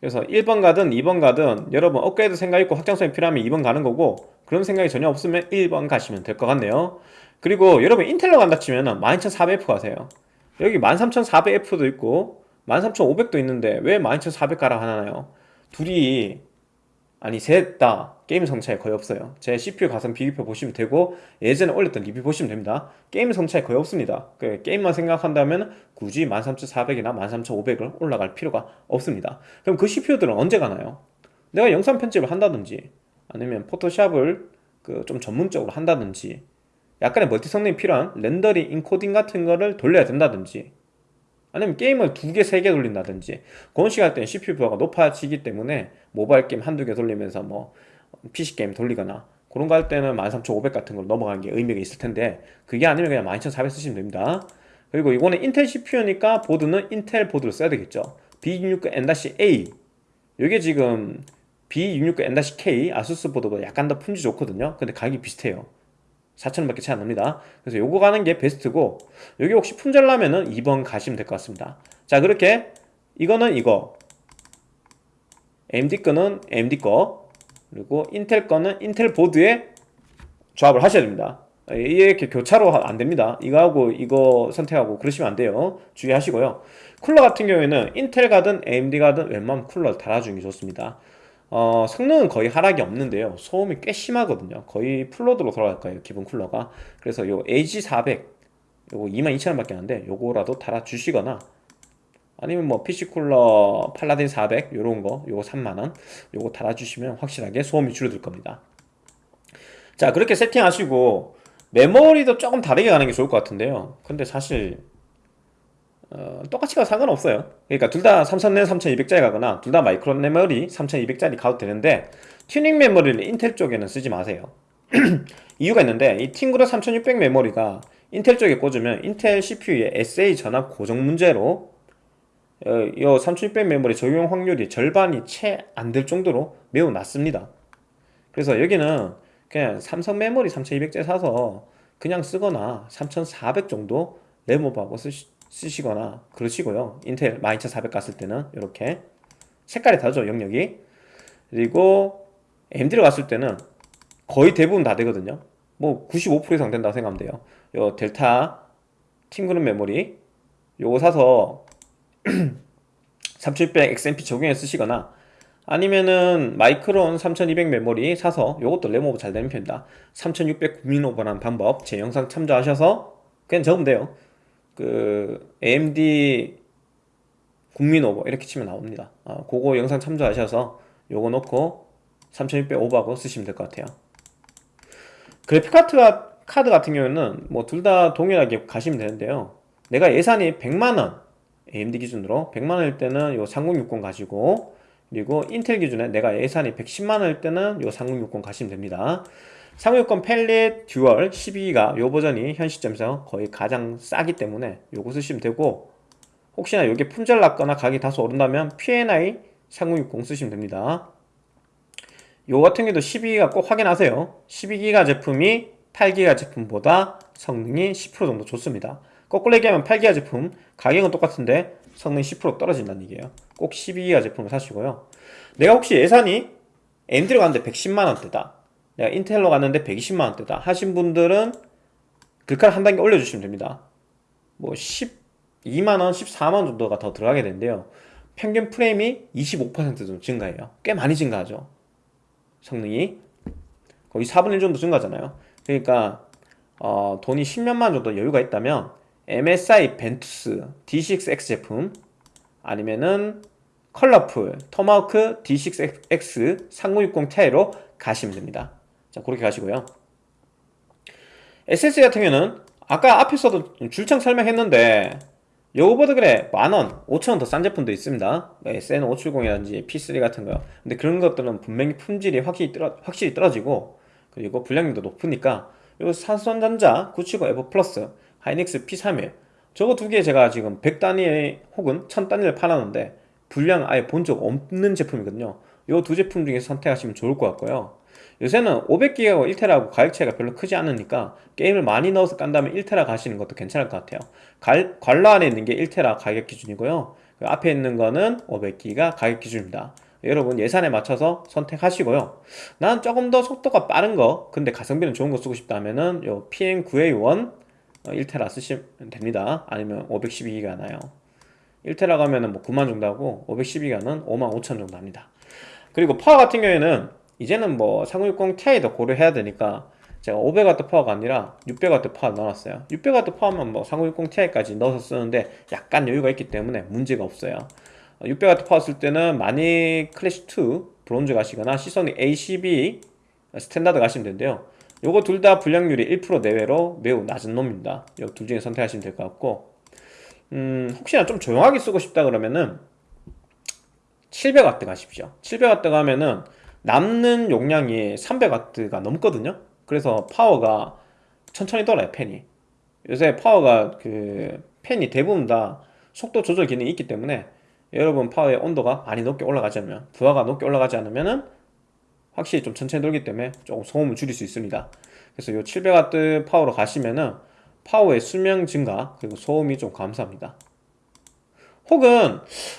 그래서 1번 가든 2번 가든 여러분 업그레이드 생각 있고 확장성이 필요하면 2번 가는 거고 그런 생각이 전혀 없으면 1번 가시면 될 것 같네요. 그리고 여러분 인텔로 간다 치면은 12400F 가세요 여기 13400F도 있고 13500도 있는데 왜 12400 가라 하나요? 둘이 아니 셋 다 게임 성능 차이 거의 없어요 제 CPU 가성비 비교표 보시면 되고 예전에 올렸던 리뷰 보시면 됩니다 게임 성능 차이 거의 없습니다 그 게임만 생각한다면 굳이 13400이나 13500을 올라갈 필요가 없습니다 그럼 그 CPU들은 언제 가나요? 내가 영상 편집을 한다든지 아니면 포토샵을 그 좀 전문적으로 한다든지 약간의 멀티 성능이 필요한 렌더링, 인코딩 같은 거를 돌려야 된다든지 아니면 게임을 두 개, 세 개 돌린다든지 그런 시간 때는 CPU 부하가 높아지기 때문에 모바일 게임 한두 개 돌리면서 뭐 PC 게임 돌리거나 그런 거 할 때는 13500 같은 걸로 넘어가는 게 의미가 있을 텐데 그게 아니면 그냥 12400 쓰시면 됩니다. 그리고 이거는 인텔 CPU니까 보드는 인텔 보드를 써야 되겠죠. B669N-A 이게 지금 B669N-K 아수스 보드보다 약간 더 품질 좋거든요. 근데 가격이 비슷해요 4천원밖에 차이 안 납니다. 그래서 요거 가는 게 베스트고 여기 혹시 품절 나면은 2번 가시면 될 것 같습니다. 자 그렇게 이거는 이거. AMD 거는 AMD 거. 그리고 인텔 거는 인텔 보드에 조합을 하셔야 됩니다. 이게 이렇게 교차로 안 됩니다. 이거하고 이거 선택하고 그러시면 안 돼요. 주의하시고요. 쿨러 같은 경우에는 인텔 가든 AMD 가든 웬만하면 쿨러 달아주는 게 좋습니다 어, 성능은 거의 하락이 없는데요. 소음이 꽤 심하거든요. 거의 풀로드로 돌아갈 거예요 기본 쿨러가. 그래서 요 AG400 요거 22,000원 밖에 안 하는데 요거라도 달아주시거나 아니면 뭐 PC 쿨러 팔라딘 400 요런 거 요거 3만원 요거 달아주시면 확실하게 소음이 줄어들 겁니다. 자 그렇게 세팅하시고 메모리도 조금 다르게 가는 게 좋을 것 같은데요. 근데 사실 어, 똑같이 가도 상관없어요. 그러니까 둘 다 3000내 3200짜리 가거나 둘 다 마이크론 메모리 3200짜리 가도 되는데 튜닝 메모리를 인텔 쪽에는 쓰지 마세요. 이유가 있는데 이 팀그룹 3600 메모리가 인텔 쪽에 꽂으면 인텔 CPU의 SA 전압 고정 문제로 어, 이3600 메모리 적용 확률이 절반이 채 안 될 정도로 매우 낮습니다. 그래서 여기는 그냥 삼성 메모리 3200짜리 사서 그냥 쓰거나 3400 정도 램오버하고 쓰시, 쓰시거나 그러시고요. 인텔 12400 갔을 때는 이렇게 색깔이 다르죠 영역이. 그리고 AMD로 갔을 때는 거의 대부분 다 되거든요. 뭐 95% 이상 된다고 생각하면 돼요. 요 델타 팀그룹 메모리 요거 사서 3600 XMP 적용해 쓰시거나 아니면은 마이크론 3200 메모리 사서 요것도 램오버 잘 되는 편입니다 3600 국민오버라는 방법 제 영상 참조하셔서 그냥 적으면 돼요 그 AMD 국민 오버 이렇게 치면 나옵니다. 아, 그거 영상 참조하셔서 요거 놓고 3600 오버하고 쓰시면 될 것 같아요. 그래픽 카드가, 카드 같은 경우에는 뭐 둘 다 동일하게 가시면 되는데요. 내가 예산이 100만원 AMD 기준으로 100만원일 때는 요 3060 가지고 그리고 인텔 기준에 내가 예산이 110만원일 때는 요 3060 가시면 됩니다 3060 팰릿 dual 12기가 요 버전이 현 시점에서 거의 가장 싸기 때문에 요거 쓰시면 되고 혹시나 요게 품절 났거나 가격이 다소 오른다면 PNY 3060 쓰시면 됩니다. 요 같은 경우도 12기가 꼭 확인하세요. 12기가 제품이 8기가 제품보다 성능이 10% 정도 좋습니다. 거꾸로 얘기하면 8기가 제품 가격은 똑같은데 성능이 10% 떨어진다는 얘기예요. 꼭 12기가 제품을 사시고요. 내가 혹시 예산이 AMD로 갔는데 110만원대다 내가 인텔로 갔는데 120만원대다. 하신 분들은 글카를 한 단계 올려주시면 됩니다. 뭐 12만원, 14만원 정도가 더 들어가게 되는데요. 평균 프레임이 25% 정도 증가해요. 꽤 많이 증가하죠. 성능이. 거의 4분의 1 정도 증가하잖아요. 그러니까 어, 돈이 10년만 정도 여유가 있다면 MSI 벤투스 D6X 제품 아니면은 컬러풀 토마호크 D6X 3060 Ti로 가시면 됩니다 자 그렇게 가시고요. SSD 같은 경우는 아까 앞에서도 줄창 설명했는데 요거보다 그래 만원, 5천원 더 싼 제품도 있습니다. SN570이라든지 P3 같은 거요 근데 그런 것들은 분명히 품질이 확실히, 떨어, 확실히 떨어지고 그리고 불량률도 높으니까 요 사선전자 970 에버 플러스 하이닉스 P31 저거 두 개 제가 지금 100단위 혹은 1000단위를 팔았는데 불량 아예 본 적 없는 제품이거든요. 요 두 제품 중에 선택하시면 좋을 것 같고요 요새는 500기가하고 1테라하고 가격 차이가 별로 크지 않으니까 게임을 많이 넣어서 깐 다음에 1테라 가시는 것도 괜찮을 것 같아요. 갈, 관로 안에 있는 게 1테라 가격 기준이고요. 그 앞에 있는 거는 500기가 가격 기준입니다. 여러분 예산에 맞춰서 선택하시고요. 난 조금 더 속도가 빠른 거 근데 가성비는 좋은 거 쓰고 싶다 하면은 요 PM9A1 1테라 어, 쓰시면 됩니다. 아니면 512기가 나요. 1테라 가면은 뭐 9만 정도 하고 512기가는 5만 5천 정도 합니다. 그리고 파워 같은 경우에는 이제는 뭐3060 Ti도 고려해야 되니까 제가 500W 파워가 아니라 600W 파워 넣어놨어요. 600W 파워만 뭐3060 Ti까지 넣어서 쓰는데 약간 여유가 있기 때문에 문제가 없어요. 600W 파워 쓸 때는 많이 클래식2 브론즈 가시거나 시소닉 A12 standard 가시면 되는데요. 요거 둘 다 불량률이 1% 내외로 매우 낮은 놈입니다. 요 둘 중에 선택하시면 될 것 같고. 음, 혹시나 좀 조용하게 쓰고 싶다 그러면은 700W 가십시오. 700W 가면은 남는 용량이 300W가 넘거든요? 그래서 파워가 천천히 돌아요 팬이. 요새 파워가 그 팬이 대부분 다 속도 조절 기능이 있기 때문에 여러분 파워의 온도가 많이 높게 올라가지 않으면 부하가 높게 올라가지 않으면은 확실히 좀 천천히 돌기 때문에 조금 소음을 줄일 수 있습니다. 그래서 요 700W 파워로 가시면은 파워의 수명 증가 그리고 소음이 좀 감소합니다. 혹은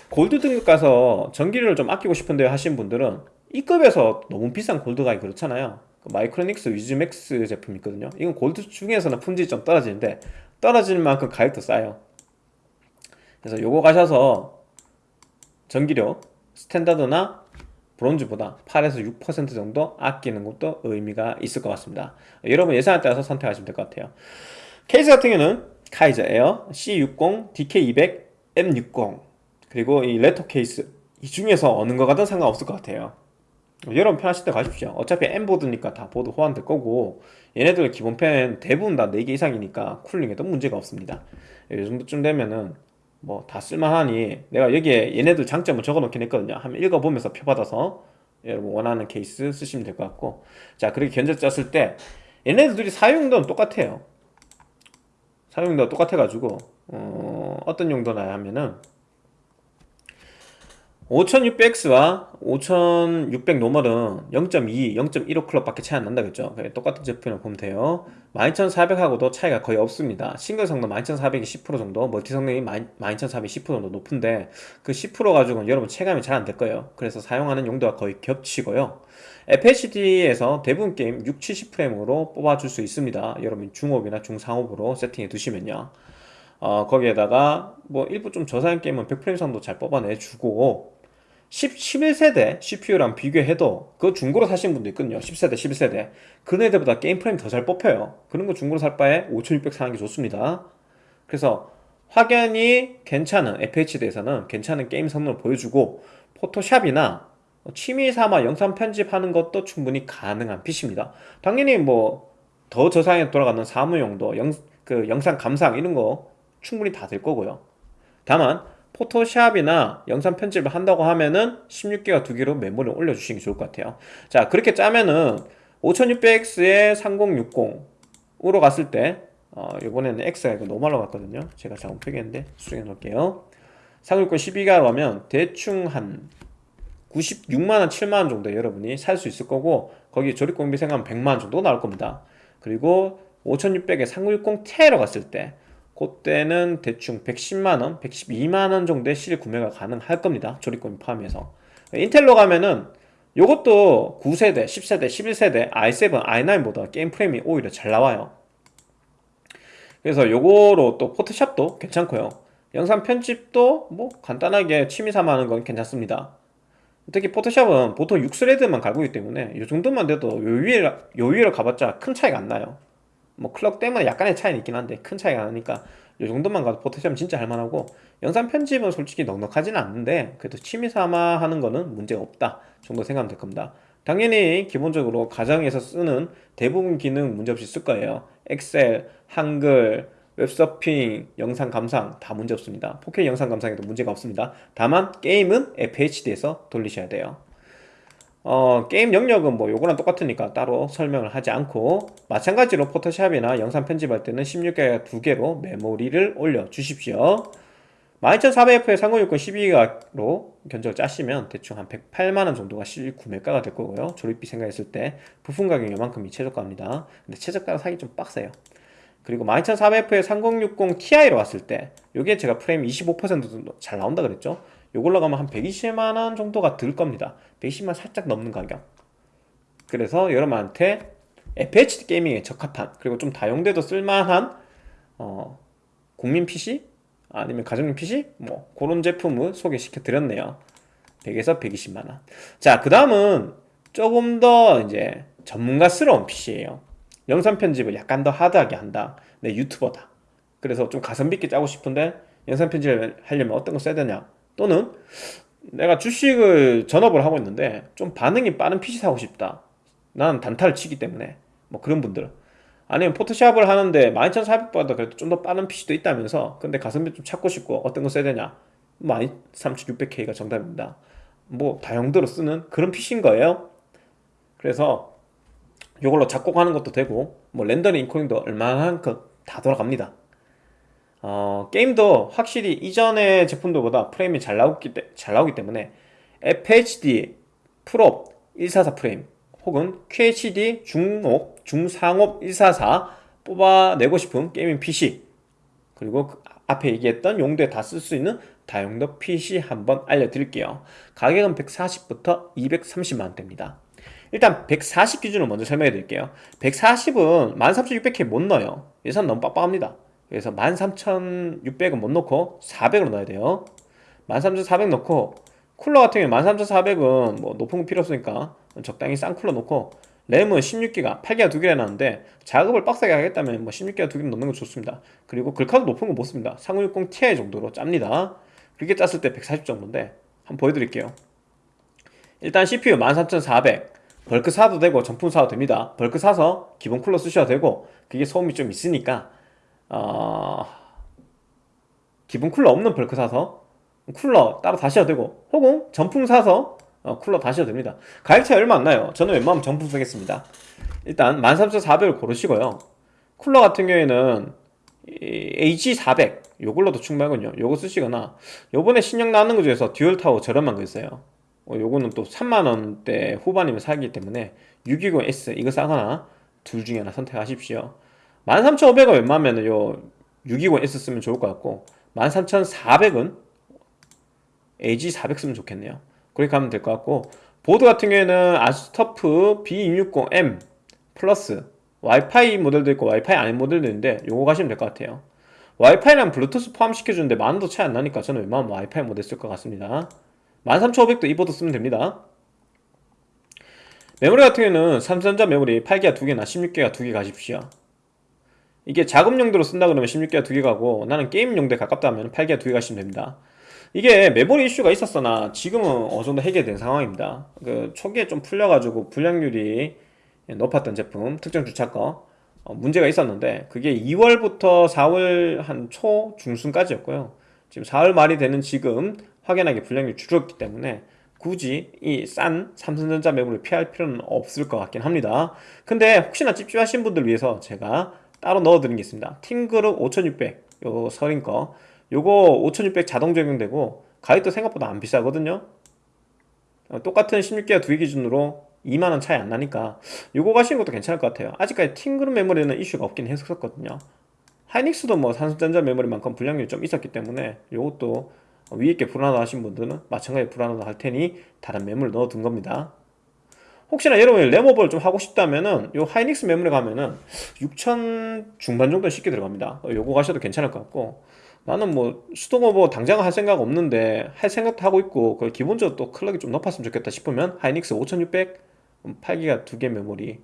골드 등급 가서 전기료를 좀 아끼고 싶은데 하신 분들은 E급에서 너무 비싼 골드가 그렇잖아요. 그 마이크로닉스 위즈맥스 제품이 있거든요. 이건 골드 중에서는 품질이 좀 떨어지는데 떨어질 만큼 가격도 싸요. 그래서 요거 가셔서 전기료 standard나 브론즈보다 8에서 6% 정도 아끼는 것도 의미가 있을 것 같습니다. 여러분 예산에 따라서 선택하시면 될 것 같아요. 케이스 같은 경우는 카이저 에어 C60, DK200, M60 그리고 이 레터 케이스 이 중에서 어느 거 가든 상관없을 것 같아요 여러분 편하실 때 가십시오. 어차피 M보드니까 다 보드 호환될 거고 얘네들 기본팬 대부분 다 4개 이상이니까 cooling에도 문제가 없습니다. 이 정도쯤 되면은 뭐 다 쓸만하니 내가 여기에 얘네들 장점을 적어 놓긴 했거든요. 한번 읽어보면서 표받아서 여러분 원하는 케이스 쓰시면 될 것 같고. 자 그렇게 견적 짰을 때 얘네들이 사용도는 똑같아요. 사용도가 똑같아 가지고 어, 어떤 용도나 하면은 5600X와 5600 노멀은 0.2, 0.15 클럽 밖에 차이 안 난다 그랬죠 똑같은 제품이라고 보면 돼요. 12400하고도 차이가 거의 없습니다. 싱글 성능 12400이 10% 정도 멀티 성능이 12400이 10% 정도 높은데 그 10% 가지고는 여러분 체감이 잘 안 될 거예요. 그래서 사용하는 용도가 거의 겹치고요. FHD에서 대부분 게임 6, 70프레임으로 뽑아줄 수 있습니다. 여러분 중업이나 중상업으로 세팅해 두시면요. 어, 거기에다가 뭐 일부 좀 저사양 게임은 100프레임 정도 잘 뽑아내주고 10, 11세대 CPU랑 비교해도 그 중고로 사시는 분도 있거든요. 10세대 11세대. 그런 애들보다 게임 프레임 더 잘 뽑혀요. 그런 거 중고로 살 바에 5600 사는 게 좋습니다. 그래서 확연히 괜찮은 FHD에서는 괜찮은 게임 성능을 보여주고 포토샵이나 취미 삼아 영상 편집하는 것도 충분히 가능한 PC입니다. 당연히 뭐 더 저사양에 돌아가는 사무용도 영, 그 영상 감상 이런 거 충분히 다 될 거고요. 다만 포토샵이나 영상 편집을 한다고 하면은 16기가 두 개로 메모리를 올려주시는 게 좋을 것 같아요. 자 그렇게 짜면은 5600X에 3060으로 갔을 때 어, 이번에는 X가 이거 너무 말로 갔거든요. 제가 잘못 표기했는데 수정해 놓을게요. 360 12기가로 하면 대충 한 96만원, 7만원 정도 여러분이 살 수 있을 거고 거기 조립공비 생각하면 100만원 정도 나올 겁니다. 그리고 5600에 3060Ti로 갔을 때 그때는 대충 110만원, 112만원 정도의 실 구매가 가능할 겁니다. 조립공비 포함해서. 인텔로 가면은 요것도 9세대, 10세대, 11세대, i7, i9보다 게임 프레임이 오히려 잘 나와요. 그래서 요거로 또 포토샵도 괜찮고요. 영상 편집도 뭐 간단하게 취미삼아 하는 건 괜찮습니다. 특히 포토샵은 보통 6스레드만 갈고 있기 때문에 이 정도만 돼도 요 위에 요 위로 가봤자 큰 차이가 안 나요 뭐 클럭 때문에 약간의 차이는 있긴 한데 큰 차이가 나니까 이 정도만 가도 포토샵은 진짜 할만하고 영상 편집은 솔직히 넉넉하지는 않는데 그래도 취미삼아 하는 거는 문제가 없다 정도 생각하면 될 겁니다. 당연히 기본적으로 가정에서 쓰는 대부분 기능 문제없이 쓸 거예요. 엑셀, 한글, 웹서핑, 영상 감상 다 문제없습니다. 4K 영상 감상에도 문제가 없습니다. 다만 게임은 FHD에서 돌리셔야 돼요 어, 게임 영역은 뭐 요거랑 똑같으니까 따로 설명을 하지 않고 마찬가지로 포토샵이나 영상 편집할 때는 16기가 두 개로 메모리를 올려 주십시오. 12400F에 3060 12기가로 견적을 짜시면 대충 한 108만원 정도가 실 구매가가 될 거고요. 조립비 생각했을 때 부품 가격이 요만큼이 최저가입니다. 근데 최저가로 사기 좀 빡세요. 그리고 12400F에 3060 Ti로 왔을 때 요게 제가 프레임 25% 정도 잘 나온다 그랬죠 요걸로 가면 한 120만원 정도가 들 겁니다. 120만 살짝 넘는 가격. 그래서 여러분한테 FHD 게이밍에 적합한 그리고 좀 다용돼도 쓸만한 어, 국민 PC? 아니면 가정용 PC? 뭐 그런 제품을 소개시켜 드렸네요. 100에서 120만원. 자그 다음은 조금 더 이제 전문가스러운 PC예요. 영상 편집을 약간 더 하드하게 한다. 내 유튜버다. 그래서 좀 가성비 있게 짜고 싶은데 영상 편집을 하려면 어떤 거 써야 되냐 또는 내가 주식을 전업을 하고 있는데 좀 반응이 빠른 PC 사고 싶다. 나는 단타를 치기 때문에. 뭐 그런 분들. 아니면 포토샵을 하는데 12400보다 그래도 좀 더 빠른 PC도 있다면서 근데 가성비 좀 찾고 싶고 어떤 거 써야 되냐? 13600K가 정답입니다. 뭐 다용도로 쓰는 그런 PC인 거예요. 그래서 이걸로 작곡하는 것도 되고 뭐 렌더링 인코딩도 얼마만큼 다 돌아갑니다 어, 게임도 확실히 이전의 제품들보다 프레임이 잘 나오기, 잘 나오기 때문에 FHD 프로 144 프레임 혹은 QHD 중업, 중상업 144 뽑아내고 싶은 게이밍 PC 그리고 그 앞에 얘기했던 용도에 다 쓸 수 있는 다용도 PC 한번 알려드릴게요. 가격은 140부터 230만원대입니다. 일단 140 기준으로 먼저 설명해 드릴게요. 140은 13600K 못 넣어요. 예산 너무 빡빡합니다 그래서 13,600은 못 넣고 400으로 넣어야 돼요. 13,400 넣고 쿨러 같은 경우에 13,400은 뭐 높은 거 필요 없으니까 적당히 싼 쿨러 넣고 램은 16기가 8기가 두 개가 나는데 작업을 빡세게 하겠다면 뭐 16기가 두개 넣는 거 좋습니다. 그리고 글카도 높은 거 못 씁니다. 3060 Ti 정도로 짭니다. 그렇게 짰을 때 140 정도인데 한번 보여드릴게요. 일단 CPU 13400 bulk 사도 되고 정품 사도 됩니다. bulk 사서 기본 쿨러 쓰셔도 되고 그게 소음이 좀 있으니까 어... 기본 쿨러 없는 bulk 사서 쿨러 따로 다셔도 되고 혹은 정품 사서 어, 쿨러 다셔도 됩니다. 가격 차이 얼마 안 나요. 저는 웬만하면 정품 쓰겠습니다. 일단 13400을 고르시고요. 쿨러 같은 경우에는 AG400 요걸로도 충분하군요. 요거 쓰시거나 요번에 신형 나오는 거 중에서 dual tower 저렴한 거 있어요. 어, 요거는 또 3만원대 후반이면 사기 때문에 620S 이거 사거나 둘 중에 하나 선택하십시오 13,500은 웬만하면 요 620S 쓰면 좋을 것 같고 13,400은 AG400 쓰면 좋겠네요. 그렇게 가면 될 것 같고 보드 같은 경우에는 아수스 터프 B260M 플러스 와이파이 모델도 있고 와이파이 아닌 모델도 있는데 요거 가시면 될 것 같아요. 와이파이랑 블루투스 포함시켜주는데 만원도 차이 안 나니까 저는 웬만하면 와이파이 모델 쓸 것 같습니다. 13500도 이 보드 쓰면 됩니다. 메모리 같은 경우에는 삼성전자 메모리 8기가 2개나 16기가 2개 가십시오 이게 작업 용도로 쓴다 그러면 16기가 2개 가고 나는 게임 용도에 가깝다 하면 8기가 2개 가시면 됩니다. 이게 메모리 이슈가 있었으나 지금은 어느 정도 해결된 상황입니다. 그 초기에 좀 풀려가지고 불량률이 높았던 제품 특정 주차 거 어, 문제가 있었는데 그게 2월부터 4월 한 초 중순까지였고요. 지금 4월 말이 되는 지금 확연하게 불량률이 줄었기 때문에 굳이 이 싼 삼성전자 메모를 피할 필요는 없을 것 같긴 합니다. 근데 혹시나 찝찝하신 분들 위해서 제가 따로 넣어드린 게 있습니다. 팅그룹 5600요 서린 거. 요거 5600 자동 적용되고 가격도 생각보다 안 비싸거든요. 어, 똑같은 16기가 두개 기준으로 2만원 차이 안 나니까 요거 가시는 것도 괜찮을 것 같아요. 아직까지 팅그룹 메모리는 이슈가 없긴 했었거든요. 하이닉스도 뭐 삼성전자 메모리만큼 불량률이 좀 있었기 때문에 요것도 위에 게 불안하다 하신 분들은 마찬가지 불안하다 할 테니 다른 메모리를 넣어둔 겁니다 혹시나 여러분이 램오버를 좀 하고 싶다면은 요 하이닉스 메모리 가면은 6천 중반 정도 쉽게 들어갑니다. 어, 요거 가셔도 괜찮을 것 같고. 나는 뭐 수동오버 당장 할 생각 없는데 할 생각도 하고 있고 그 기본적으로 또 clock이 좀 높았으면 좋겠다 싶으면 하이닉스 5600 8기가 2개 메모리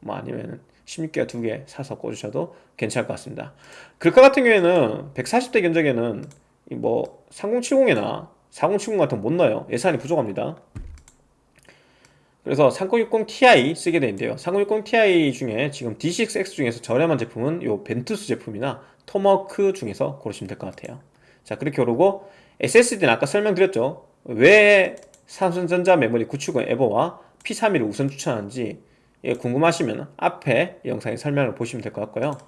뭐 아니면 16기가 2개 사서 꽂으셔도 괜찮을 것 같습니다. 글카 같은 경우에는 140대 견적에는 뭐 3070이나 4070 같은 거못 넣어요. 예산이 부족합니다 그래서 3060ti 쓰게 되는데요. 3060ti 중에 지금 D6X 중에서 저렴한 제품은 요 벤투스 제품이나 토머크 중에서 고르시면 될 것 같아요. 자 그렇게 고르고 SSD는 아까 설명드렸죠. 왜 삼성전자 메모리 970 EVO와 P31을 우선 추천하는지 궁금하시면 앞에 영상에 설명을 보시면 될 것 같고요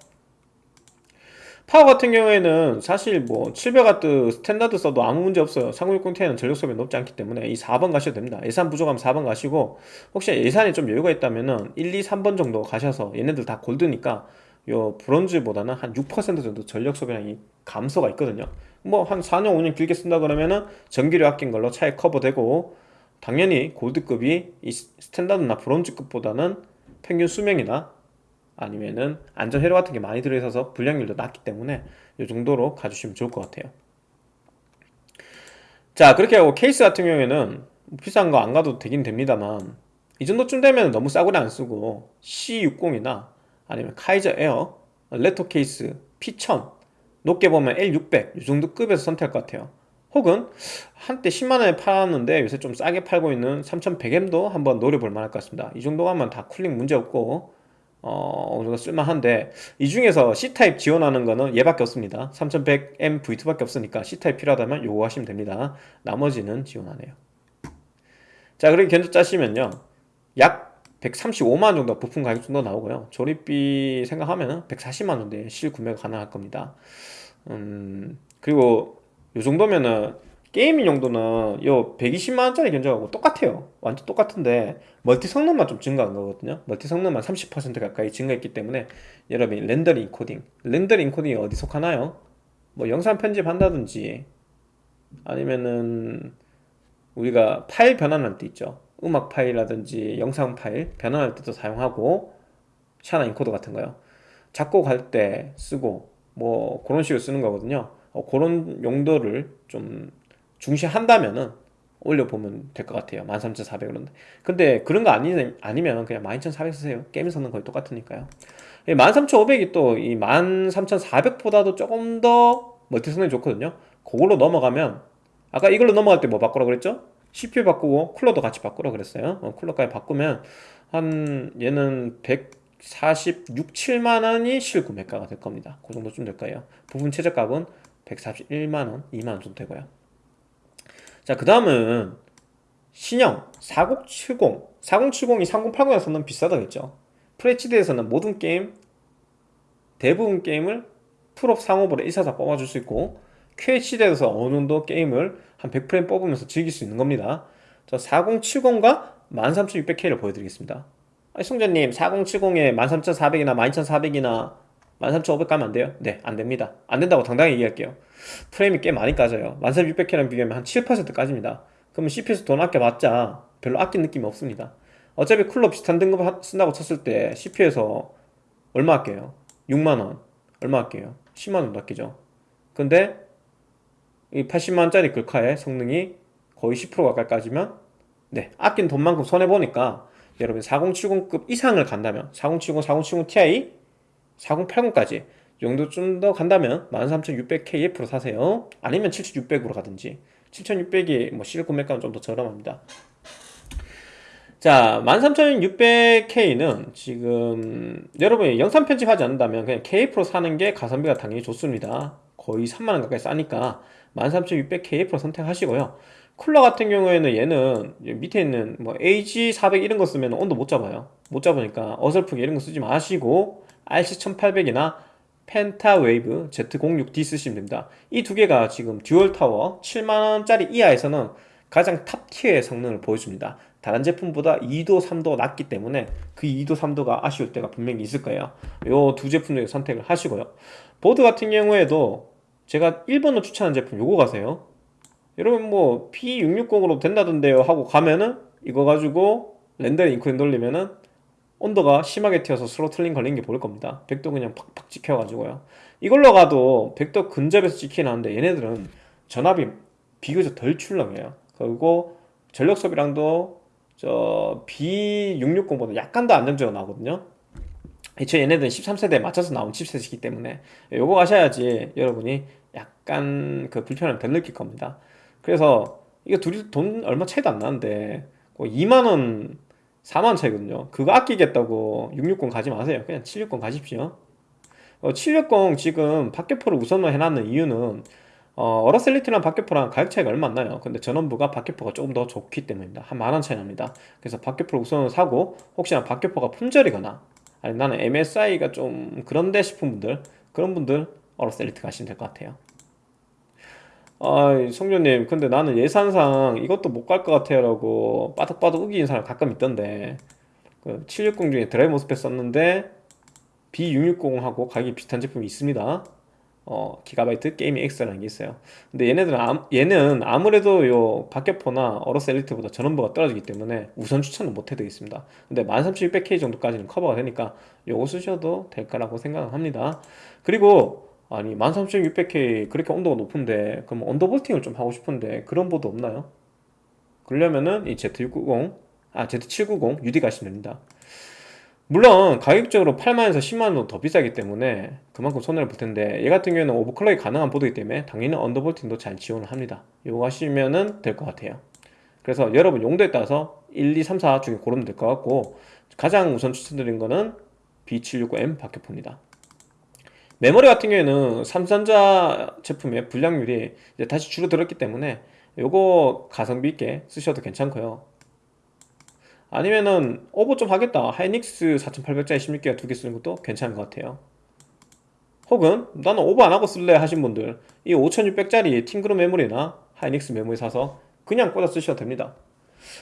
파워 같은 경우에는 사실 뭐 700W 스탠다드 써도 아무 문제 없어요. 3060ti는 전력 소비 높지 않기 때문에 이 4번 가셔도 됩니다. 예산 부족하면 4번 가시고 혹시 예산이 좀 여유가 있다면은 1, 2, 3번 정도 가셔서 얘네들 다 골드니까 요 브론즈보다는 한 6% 정도 전력 소비량이 감소가 있거든요. 뭐 한 4년 5년 길게 쓴다 그러면은 전기료 아낀 걸로 차에 커버되고 당연히 골드급이 이 스탠다드나 브론즈급보다는 평균 수명이나 아니면은 안전 회로 같은 게 많이 들어있어서 불량률도 낮기 때문에 이 정도로 가주시면 좋을 것 같아요. 자 그렇게 하고 케이스 같은 경우에는 비싼 거 안 가도 되긴 됩니다만 이 정도쯤 되면 너무 싸구려 안 쓰고 C60이나 아니면 카이저 에어 레토 케이스 P1000 높게 보면 L600 이 정도 급에서 선택할 것 같아요. 혹은 한때 10만원에 팔았는데 요새 좀 싸게 팔고 있는 3100M도 한번 노려볼 만할 것 같습니다. 이 정도 가면 다 cooling 문제 없고 어, 어느 정도 쓸만한데 이 중에서 C타입 지원하는 거는 얘밖에 없습니다. 3100M V2밖에 없으니까 C타입 필요하다면 요거 하시면 됩니다. 나머지는 지원하네요. 자 그렇게 견적 짜시면요. 약 135만원 정도 부품 가격 정도 나오고요. 조립비 생각하면 140만원 정도에 실구매가 가능할 겁니다. 음 그리고 요 정도면은 gaming 용도는 요 120만원짜리 견적하고 똑같아요. 완전 똑같은데 멀티 성능만 좀 증가한 거거든요. 멀티 성능만 30% 가까이 증가했기 때문에 여러분이 렌더링 인코딩. 렌더링 인코딩이 어디 속하나요? 뭐 영상 편집한다든지 아니면은 우리가 파일 변환할 때 있죠. 음악 파일이라든지 영상 파일 변환할 때도 사용하고 샤나 인코더 같은 거요. 작곡할 때 쓰고 뭐 그런 식으로 쓰는 거거든요. 어, 그런 용도를 좀 중시한다면은 올려보면 될 것 같아요. 13,400원 근데 그런 거 아니, 아니면 그냥 12,400 쓰세요. 게임에서는 거의 똑같으니까요. 13,500이 또 이 13,400보다도 조금 더 멀티 성능이 좋거든요. 그걸로 넘어가면 아까 이걸로 넘어갈 때 뭐 바꾸라 그랬죠? CPU 바꾸고 쿨러도 같이 바꾸라 그랬어요. 어, 쿨러까지 바꾸면 한 얘는 146, 7만원이 실구매가가 될 겁니다. 그 정도쯤 될 거예요. 부분 최저값은 141만원, 2만원 정도 되고요 자, 그 다음은 신형 4070 4070이 3080에서는 비싸다겠죠? FHD에서는 모든 게임 대부분 게임을 풀옵 상옵으로 144 뽑아줄 수 있고 QHD에서 어느 정도 게임을 한 100프레임 뽑으면서 즐길 수 있는 겁니다. 자 4070과 13600K를 보여드리겠습니다. 성조님 4070에 13400이나 12400이나 13500 가면 안 돼요? 네 안됩니다. 안된다고 당당히 얘기할게요 프레임이 꽤 많이 까져요. 13600K랑 비교하면 한 7% 까집니다. 그러면 CPU에서 돈 아껴봤자. 별로 아낀 느낌이 없습니다. 어차피 쿨러 비슷한 등급 하- 쓴다고 쳤을 때 CPU에서 얼마 아껴요? 6만원. 얼마 아껴요? 10만원도 아끼죠. 근데 이 80만원짜리 글카의 성능이 거의 10% 가까이 까지면 네 아낀 돈만큼 손해보니까 여러분 4070급 이상을 간다면 4070, 4070 Ti 4080까지 이 정도 좀 더 간다면 13600KF로 사세요. 아니면 7600으로 가든지. 7600이 뭐 실내 구매가는 좀 더 저렴합니다. 자 13600K는 지금 여러분이 영상 편집하지 않는다면 그냥 KF로 사는 게 가성비가 당연히 좋습니다. 거의 3만원 가까이 싸니까 13600KF로 선택하시고요. 쿨러 같은 경우에는 얘는 밑에 있는 뭐 AG400 이런 거 쓰면 온도 못 잡아요. 못 잡으니까 어설프게 이런 거 쓰지 마시고 RC1800이나 펜타웨이브 Z06D 쓰시면 됩니다. 이 두 개가 지금 dual tower 7만원짜리 이하에서는 가장 top tier의 성능을 보여줍니다. 다른 제품보다 2도 3도 낮기 때문에 그 2도 3도가 아쉬울 때가 분명히 있을 거예요. 요두 제품 중에 선택을 하시고요. 보드 같은 경우에도 제가 1번으로 추천하는 제품 요거 가세요. 여러분 뭐 B660으로 된다던데요 하고 가면은 이거 가지고 렌더링 인코딩 돌리면은 온도가 심하게 튀어서 스로틀링 걸린 게 보일 겁니다. 100도 그냥 팍팍 찍혀가지고요. 이걸로 가도 100도 근접에서 찍히긴 하는데 얘네들은 전압이 비교적 덜 출렁해요. 그리고 전력 소비량도 저 B660보다 약간 더 안정적으로 나오거든요. 애초에 얘네들은 13세대에 맞춰서 나온 칩셋이기 때문에 요거 가셔야지 여러분이 약간 그 불편함을 덜 느낄 겁니다. 그래서 이거 둘이 돈 얼마 차이도 안 나는데 2만원 4만원 차이거든요. 그거 아끼겠다고 660 가지 마세요. 그냥 760 가십시오. 어, 760 지금 박격포를 우선으로 해놨는 이유는 어, 어라셀리티랑 박격포랑 가격 차이가 얼마 안 나요. 근데 전원부가 박격포가 조금 더 좋기 때문입니다. 한 만원 차이 납니다. 그래서 박격포를 우선으로 사고 혹시나 박격포가 품절이거나 아니 나는 MSI가 좀 그런데 싶은 분들 그런 분들 어라셀리티 가시면 될 것 같아요 아, 성조님, 근데 나는 예산상 이것도 못 갈 것 같아요 라고 빠득빠득 우기는 사람 가끔 있던데. 그 760 중에 drive MOSFET 썼는데 B660하고 가격이 비슷한 제품이 있습니다. 어, 기가바이트 게이밍 X라는 게 있어요. 근데 얘네들은 아, 얘는 아무래도 요 박격포나 어로스 엘리트보다 전원부가 떨어지기 때문에 우선 추천은 못 해드리겠습니다. 근데 13600K 정도까지는 커버가 되니까 요거 쓰셔도 될 거라고 생각을 합니다. 그리고 아니 13600K 그렇게 온도가 높은데 그럼 언더볼팅을 좀 하고 싶은데 그런 보드 없나요? 그러려면은 이 Z690 아 Z790 UD 가시면 됩니다. 물론 가격적으로 8만원에서 10만원 정도 더 비싸기 때문에 그만큼 손해를 볼 텐데 얘 같은 경우에는 오버클럭이 가능한 보드이기 때문에 당연히 언더볼팅도 잘 지원을 합니다. 이거 하시면은 될 것 같아요. 그래서 여러분 용도에 따라서 1, 2, 3, 4 중에 고르면 될 것 같고 가장 우선 추천드린 거는 B760M 박격포입니다 메모리 같은 경우에는 삼성전자 제품의 불량률이 이제 다시 줄어들었기 때문에 요거 가성비 있게 쓰셔도 괜찮고요. 아니면은 오버 좀 하겠다. 하이닉스 4800짜리 16기가 두 개 쓰는 것도 괜찮은 것 같아요. 혹은 나는 오버 안 하고 쓸래 하신 분들 이 5600짜리 팀그룹 메모리나 하이닉스 메모리 사서 그냥 꽂아 쓰셔도 됩니다.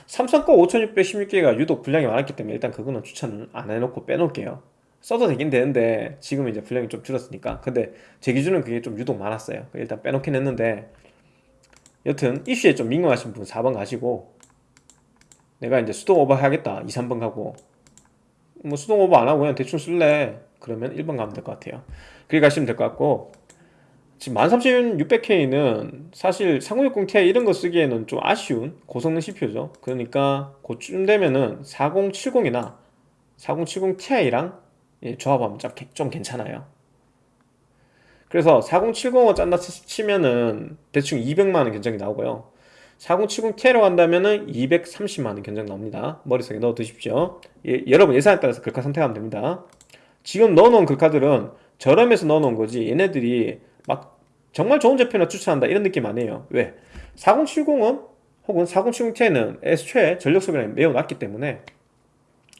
삼성 거 5600 16기가 유독 분량이 많았기 때문에 일단 그거는 추천을 안 해놓고 빼놓을게요 써도 되긴 되는데 지금은 이제 분량이 좀 줄었으니까. 근데 제 기준은 그게 좀 유독 많았어요. 일단 빼놓긴 했는데 여튼 이슈에 좀 민감하신 분 4번 가시고 내가 이제 수동 오버 해야겠다. 2, 3번 가고. 뭐 수동 오버 안 하고 그냥 대충 쓸래. 그러면 1번 가면 될 것 같아요. 그렇게 가시면 될 것 같고. 지금 13600K는 사실 3060ti 이런 거 쓰기에는 좀 아쉬운 고성능 CPU죠. 그러니까 그쯤 되면은 4070이나 4070ti랑 예, 조합하면 좀, 좀 괜찮아요. 그래서 4070을 짠다 치면은 대충 200만원 견적이 나오고요. 4070ti로 간다면은 230만원 견적 나옵니다. 머릿속에 넣어 두십시오. 예, 여러분 예산에 따라서 글카 선택하면 됩니다. 지금 넣어놓은 글카들은 저렴해서 넣어놓은 거지 얘네들이 막 정말 좋은 제품을 추천한다 이런 느낌 아니에요. 왜? 4070은 혹은 4070ti는 애초에 전력 소비량이 매우 낮기 때문에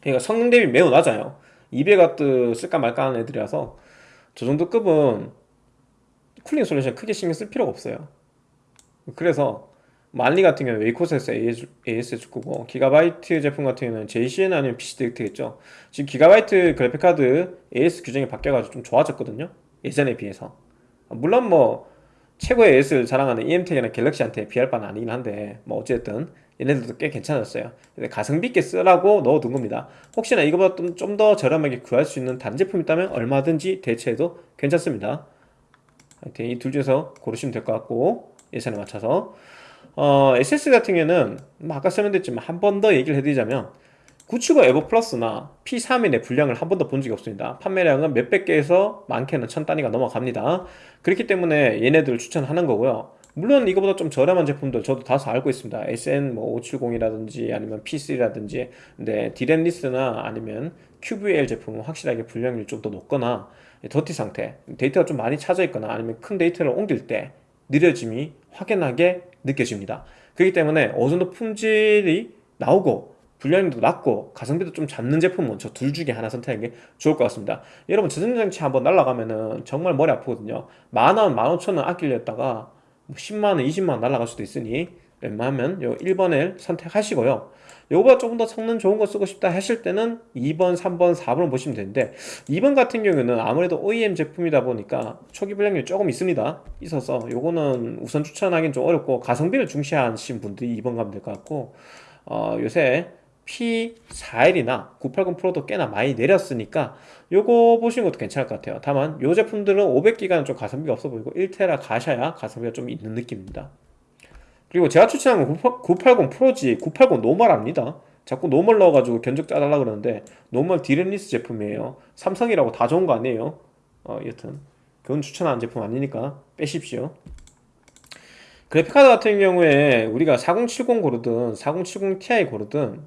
그러니까 성능 대비 매우 낮아요 200W 쓸까 말까 하는 애들이라서 저 정도 급은 cooling solution 크게 신경 쓸 필요가 없어요. 그래서 만리 같은 경우는 웨이코스에서 ASS 거고 기가바이트 제품 같은 경우는 제이씨현 아니면 PCD겠죠. 지금 기가바이트 그래픽카드 AS 규정이 바뀌어가지고 좀 좋아졌거든요. 예전에 비해서. 물론 뭐 최고의 AS를 자랑하는 EMTEC이나 갤럭시한테 비할 바는 아니긴 한데 뭐 어쨌든 얘네들도 꽤 괜찮았어요. 가성비 있게 쓰라고 넣어둔 겁니다. 혹시나 이거보다 좀 더 저렴하게 구할 수 있는 다른 제품 있다면 얼마든지 대체해도 괜찮습니다. 하여튼 이 둘 중에서 고르시면 될 것 같고 예산에 맞춰서. 어, SS 같은 경우에는 뭐 아까 설명드렸지만 한 번 더 얘기를 해드리자면 975 에버 플러스나 P31의 분량을 한 번도 본 적이 없습니다. 판매량은 몇백 개에서 많게는 천 단위가 넘어갑니다. 그렇기 때문에 얘네들을 추천하는 거고요 물론 이거보다 좀 저렴한 제품들 저도 다소 알고 있습니다. SN 뭐 570이라든지 아니면 P3라든지. 근데 디램리스나 아니면 QVL 제품은 확실하게 분량률이 좀 더 높거나 더티 상태 데이터가 좀 많이 차져 있거나 아니면 큰 데이터를 옮길 때 느려짐이 확연하게 느껴집니다. 그렇기 때문에 어느 정도 품질이 나오고 분량도 낮고 가성비도 좀 잡는 제품은 저 둘 중에 하나 선택하는 게 좋을 것 같습니다. 여러분 저전장치 한번 날라가면은 정말 머리 아프거든요. 만원, 만오천원 아끼려다가 10만원, 뭐 20만원 날라갈 수도 있으니 웬만하면 요 1번을 선택하시고요. 요거보다 조금 더 성능 좋은 거 쓰고 싶다 하실 때는 2번, 3번, 4번을 보시면 되는데 2번 같은 경우는 아무래도 OEM 제품이다 보니까 초기 불량률 조금 있습니다. 있어서 요거는 우선 추천하기는 좀 어렵고 가성비를 중시하신 분들이 2번 가면 될 것 같고 어, 요새 P41이나 980 프로도 꽤나 많이 내렸으니까 요거 보시는 것도 괜찮을 것 같아요. 다만 요 제품들은 500기가는 좀 가성비가 없어 보이고 1테라 가셔야 가성비가 좀 있는 느낌입니다. 그리고 제가 추천하는 건 980 프로지 980 normal 아닙니다. 자꾸 normal 넣어가지고 견적 짜달라 그러는데 normal DRAM-less 제품이에요. 삼성이라고 다 좋은 거 아니에요? 어 여튼 그건 추천하는 제품 아니니까 빼십시오. 그래픽카드 같은 경우에 우리가 4070 고르든 4070 Ti 고르든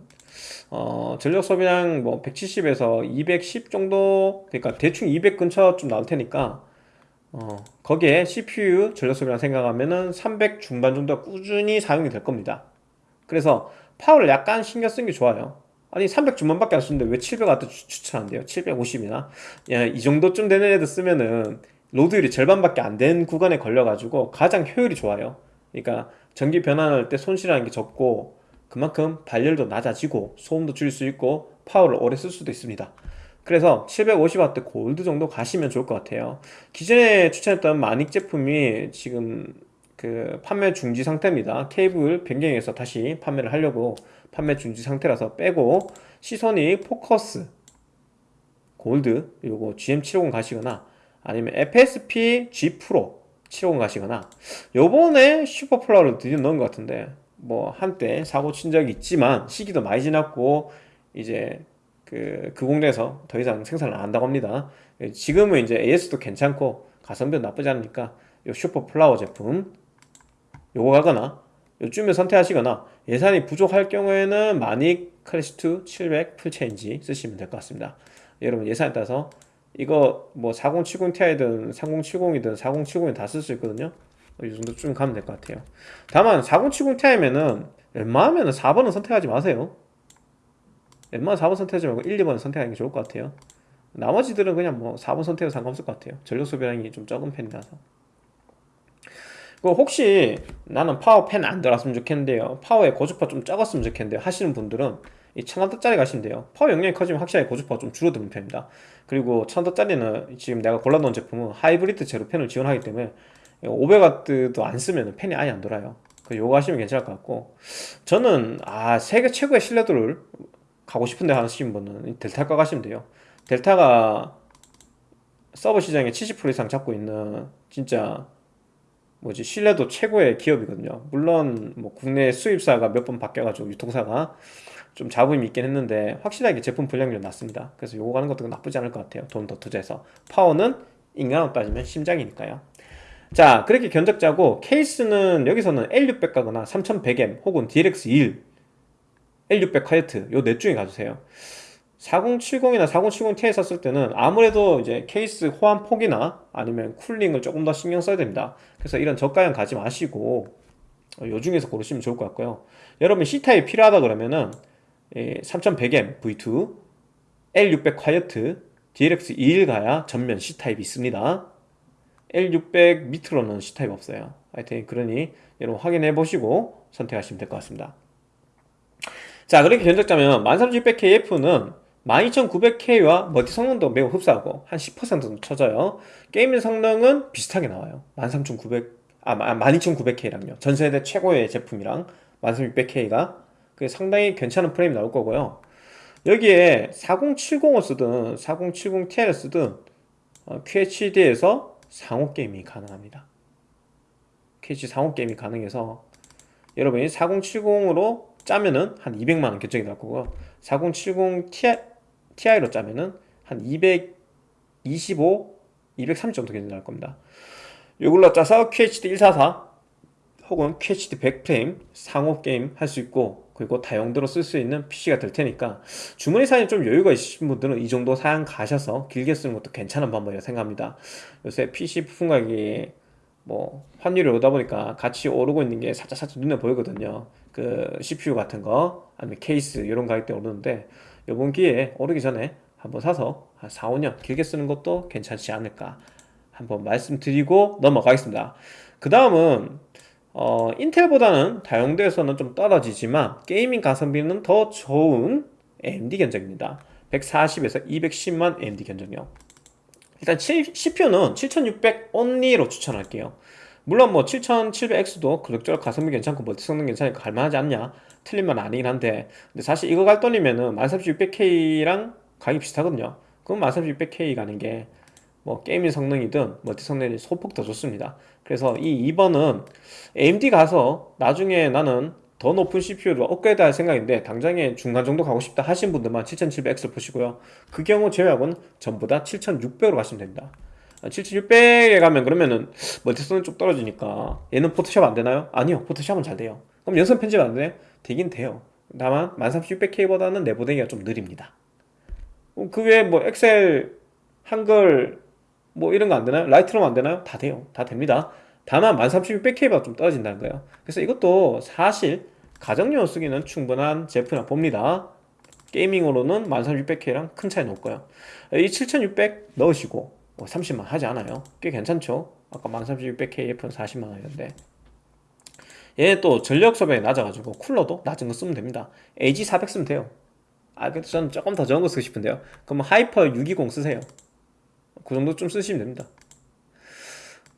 어, 전력 소비량 뭐 170에서 210 정도 그러니까 대충 200 근처 좀 나올 테니까 어, 거기에 CPU 전력 소비량 생각하면은 300 중반 정도 꾸준히 사용이 될 겁니다. 그래서 파워를 약간 신경 쓰는 게 좋아요. 아니 300 중반밖에 안 쓰는데 왜 700W 추천한대요? 750이나? 야, 이 정도쯤 되는 애들 쓰면은 로드율이 절반밖에 안 된 구간에 걸려가지고 가장 효율이 좋아요. 그러니까 전기 변환할 때 손실하는 게 적고 그만큼 발열도 낮아지고 소음도 줄일 수 있고 파워를 오래 쓸 수도 있습니다. 그래서 750W 골드 정도 가시면 좋을 것 같아요. 기존에 추천했던 마닉 제품이 지금 그 판매 중지 상태입니다. 케이블 변경해서 다시 판매를 하려고 판매 중지 상태라서 빼고 시선이 포커스 골드 요거 GM750 가시거나 아니면 FSP G 프로 750 가시거나 요번에 슈퍼플라워를 드디어 넣은 것 같은데 뭐 한때 사고 친 적이 있지만 시기도 많이 지났고 이제 그, 그 공장에서 더 이상 생산을 안 한다고 합니다. 지금은 이제 AS도 괜찮고 가성비도 나쁘지 않으니까 요 슈퍼 플라워 제품 요거 가거나 요쯤에 선택하시거나 예산이 부족할 경우에는 마닉 클래식2 700 full change 쓰시면 될 것 같습니다. 여러분 예산에 따라서 이거 뭐 4070ti든 3070이든 4070이 다 쓸 수 있거든요 이 정도쯤 가면 될 것 같아요. 다만 4070ti면은 웬만하면 4번은 선택하지 마세요. 웬만하면 4번 선택하지 말고 1, 2번 선택하는 게 좋을 것 같아요. 나머지들은 그냥 뭐 4번 선택해도 상관없을 것 같아요. 전력 소비량이 좀 적은 편이라서. 그 혹시 나는 파워 펜 안 들어갔으면 좋겠는데요. 파워의 고주파 좀 적었으면 좋겠는데요. 하시는 분들은 이 1000W짜리 가시면 돼요. 파워 용량이 커지면 확실하게 고주파가 좀 줄어드는 편입니다. 그리고 1000W짜리는 지금 내가 골라놓은 제품은 하이브리드 zero fan을 지원하기 때문에 500W도 안 쓰면 팬이 아예 안 돌아요. 그 요거 하시면 괜찮을 것 같고. 저는 아 세계 최고의 신뢰도를 가고 싶은데 하시는 분은 델타 가시면 돼요. 델타가 서버 시장에 70% 이상 잡고 있는 진짜 뭐지 신뢰도 최고의 기업이거든요. 물론 뭐 국내 수입사가 몇 번 바뀌어가지고 유통사가 좀 자부심이 있긴 했는데 확실하게 제품 불량률이 낮습니다. 그래서 요거 가는 것도 나쁘지 않을 것 같아요. 돈 더 투자해서. 파워는 인간으로 따지면 심장이니까요 자 그렇게 견적 짜고 케이스는 여기서는 L600 가거나 3100M 혹은 DLX21 L600 화이트 요 넷 중에 가주세요. 4070이나 4070ti 썼을 때는 아무래도 이제 케이스 호환 폭이나 아니면 cooling을 조금 더 신경 써야 됩니다. 그래서 이런 저가형 가지 마시고 요 중에서 고르시면 좋을 것 같고요. 여러분 C타입 필요하다 그러면은 3100M V2 L600 화이트 DLX21 가야 전면 C타입이 있습니다 L600 밑으로는 C타입 없어요. 하여튼 그러니 여러분 확인해 보시고 선택하시면 될 것 같습니다. 자 그렇게 견적자면 13600KF는 12900K와 멀티 성능도 매우 흡사하고 한 10% 정도 쳐져요. 게임 성능은 비슷하게 나와요. 13900, 아 12900K랑요. 전세대 최고의 제품이랑 13600K가 그게 상당히 괜찮은 프레임이 나올 거고요. 여기에 4070을 쓰든 4070ti를 쓰든 어, QHD에서 상호 게임이 가능합니다. QHD 상호 게임이 가능해서 여러분이 4070으로 짜면은 한 200만원 결정이 날 거고요. 4070ti, 로 짜면은 한 225, 230 정도 결정이 날 겁니다. 이걸로 짜서 QHD 144 혹은 QHD 100프레임 상호 게임 할 수 있고 그리고 다용도로 쓸 수 있는 PC가 될 테니까 주머니 사양이 좀 여유가 있으신 분들은 이 정도 사양 가셔서 길게 쓰는 것도 괜찮은 방법이라고 생각합니다. 요새 PC 부품 가격이 뭐 환율이 오다 보니까 같이 오르고 있는 게 살짝 살짝 눈에 보이거든요. 그 CPU 같은 거 아니면 케이스 이런 가격대 오르는데 이번 기회에 오르기 전에 한번 사서 한 4, 5년 길게 쓰는 것도 괜찮지 않을까 한번 말씀드리고 넘어가겠습니다. 그 다음은 어, 인텔보다는 다용도에서는 좀 떨어지지만 게이밍 가성비는 더 좋은 AMD 견적입니다. 140에서 210만 AMD 견적이요. 일단 CPU는 7600 only로 추천할게요. 물론 뭐 7700X도 그럭저럭 가성비 괜찮고 멀티 성능 괜찮으니까 갈만하지 않냐? 틀린 말 아니긴 한데. 근데 사실 이거 갈 돈이면은 13600K랑 가격이 비슷하거든요. 그럼 13600K 가는 게 뭐 gaming 성능이든 multi 성능이 소폭 더 좋습니다 그래서 이 2번은 AMD 가서 나중에 나는 더 높은 CPU를 업그레이드 할 생각인데 당장에 중간 정도 가고 싶다 하신 분들만 7700X를 보시고요. 그 경우 제외하고는 전부 다 7600으로 가시면 됩니다. 7600에 가면 그러면은 multi성은 좀 떨어지니까 얘는 Photoshop 안 되나요? 아니요 Photoshop은 잘 돼요. 그럼 영상 편집 안 돼? 되긴 돼요. 다만 13600K보다는 내보내기가 좀 느립니다. 그 외에 뭐 Excel 한글 뭐 이런 거 안 되나요? Lightroom 안 되나요? 다 돼요. 다 됩니다. 다만 13600K보다 좀 떨어진다는 거예요. 그래서 이것도 사실 가정용 쓰기는 충분한 제품이라 봅니다. gaming으로는 13600K랑 큰 차이 없고요. 이 7600 넣으시고 30만 원 하지 않아요. 꽤 괜찮죠? 아까 13600K F는 40만 원이었는데 얘 또 전력 소비가 낮아가지고 cooler도 낮은 거 쓰면 됩니다. AG400 쓰면 돼요. 아, 근데 저는 조금 더 적은 거 쓰고 싶은데요. 그럼 Hyper 620 쓰세요. 그 정도 좀 쓰시면 됩니다.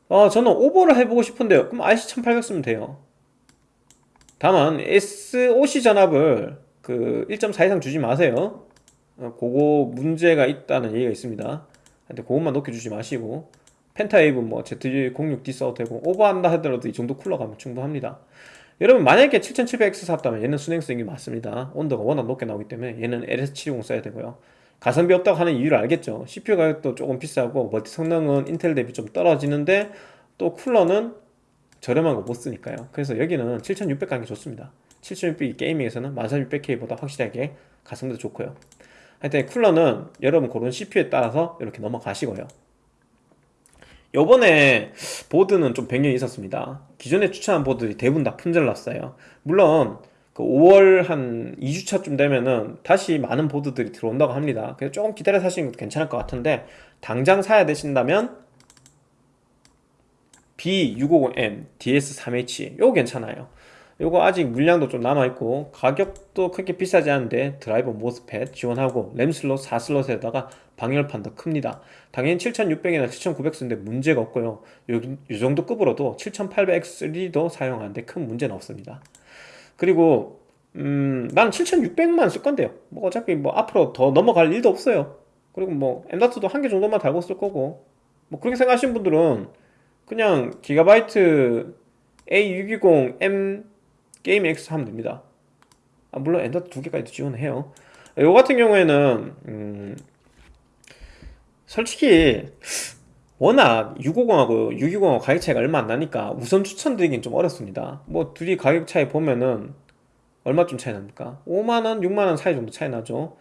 어, 저는 오버를 해보고 싶은데요. 그럼 RC1800 쓰면 돼요. 다만 SOC 전압을 그 1.4 이상 주지 마세요. 어, 그거 문제가 있다는 얘기가 있습니다. 근데 그것만 높여주지 마시고 펜타웨이브 뭐 Z06D 써도 되고 오버한다 하더라도 이 정도 쿨러 가면 충분합니다. 여러분 만약에 7700X 샀다면 얘는 순행성이 맞습니다. 온도가 워낙 높게 나오기 때문에 얘는 LS720 써야 되고요 가성비 없다고 하는 이유를 알겠죠. CPU 가격도 조금 비싸고 멀티 성능은 인텔 대비 좀 떨어지는데 또 쿨러는 저렴한 거 못 쓰니까요. 그래서 여기는 7600 가는 게 좋습니다. 7600이 게이밍에서는 14600K보다 확실하게 가성비도 좋고요. 하여튼 cooler는 여러분 고른 CPU에 따라서 이렇게 넘어가시고요. 요번에 보드는 좀 변경이 있었습니다. 기존에 추천한 보드들이 대부분 다 품절 났어요. 물론 그 5월 한 2주차쯤 되면은 다시 많은 보드들이 들어온다고 합니다. 그래서 조금 기다려 사시는 것도 괜찮을 것 같은데 당장 사야 되신다면 B650M DS3H 요거 괜찮아요. 요거 아직 물량도 좀 남아있고 가격도 그렇게 비싸지 않은데 driver MOSFET 지원하고 램 슬롯 4슬롯에다가 방열판 더 큽니다. 당연히 7600이나 7900 쓰는데 문제가 없고요. 요, 요 정도 급으로도 7800X3도 사용하는데 큰 문제는 없습니다 그리고 음, 난 7600만 쓸 건데요. 뭐 어차피 뭐 앞으로 더 넘어갈 일도 없어요. 그리고 뭐 엠다트도 한 개 정도만 달고 쓸 거고. 뭐 그렇게 생각하시는 분들은 그냥 기가바이트 A620M 게임 X 하면 됩니다. 아, 물론 M.2 두 개까지도 지원해요. 요 같은 경우에는 음, 솔직히 워낙 650하고 620하고 가격 차이가 얼마 안 나니까 우선 추천드리긴 좀 어렵습니다 뭐 둘이 가격 차이 보면은 얼마쯤 차이 납니까? 5만원, 6만원 사이 정도 차이 나죠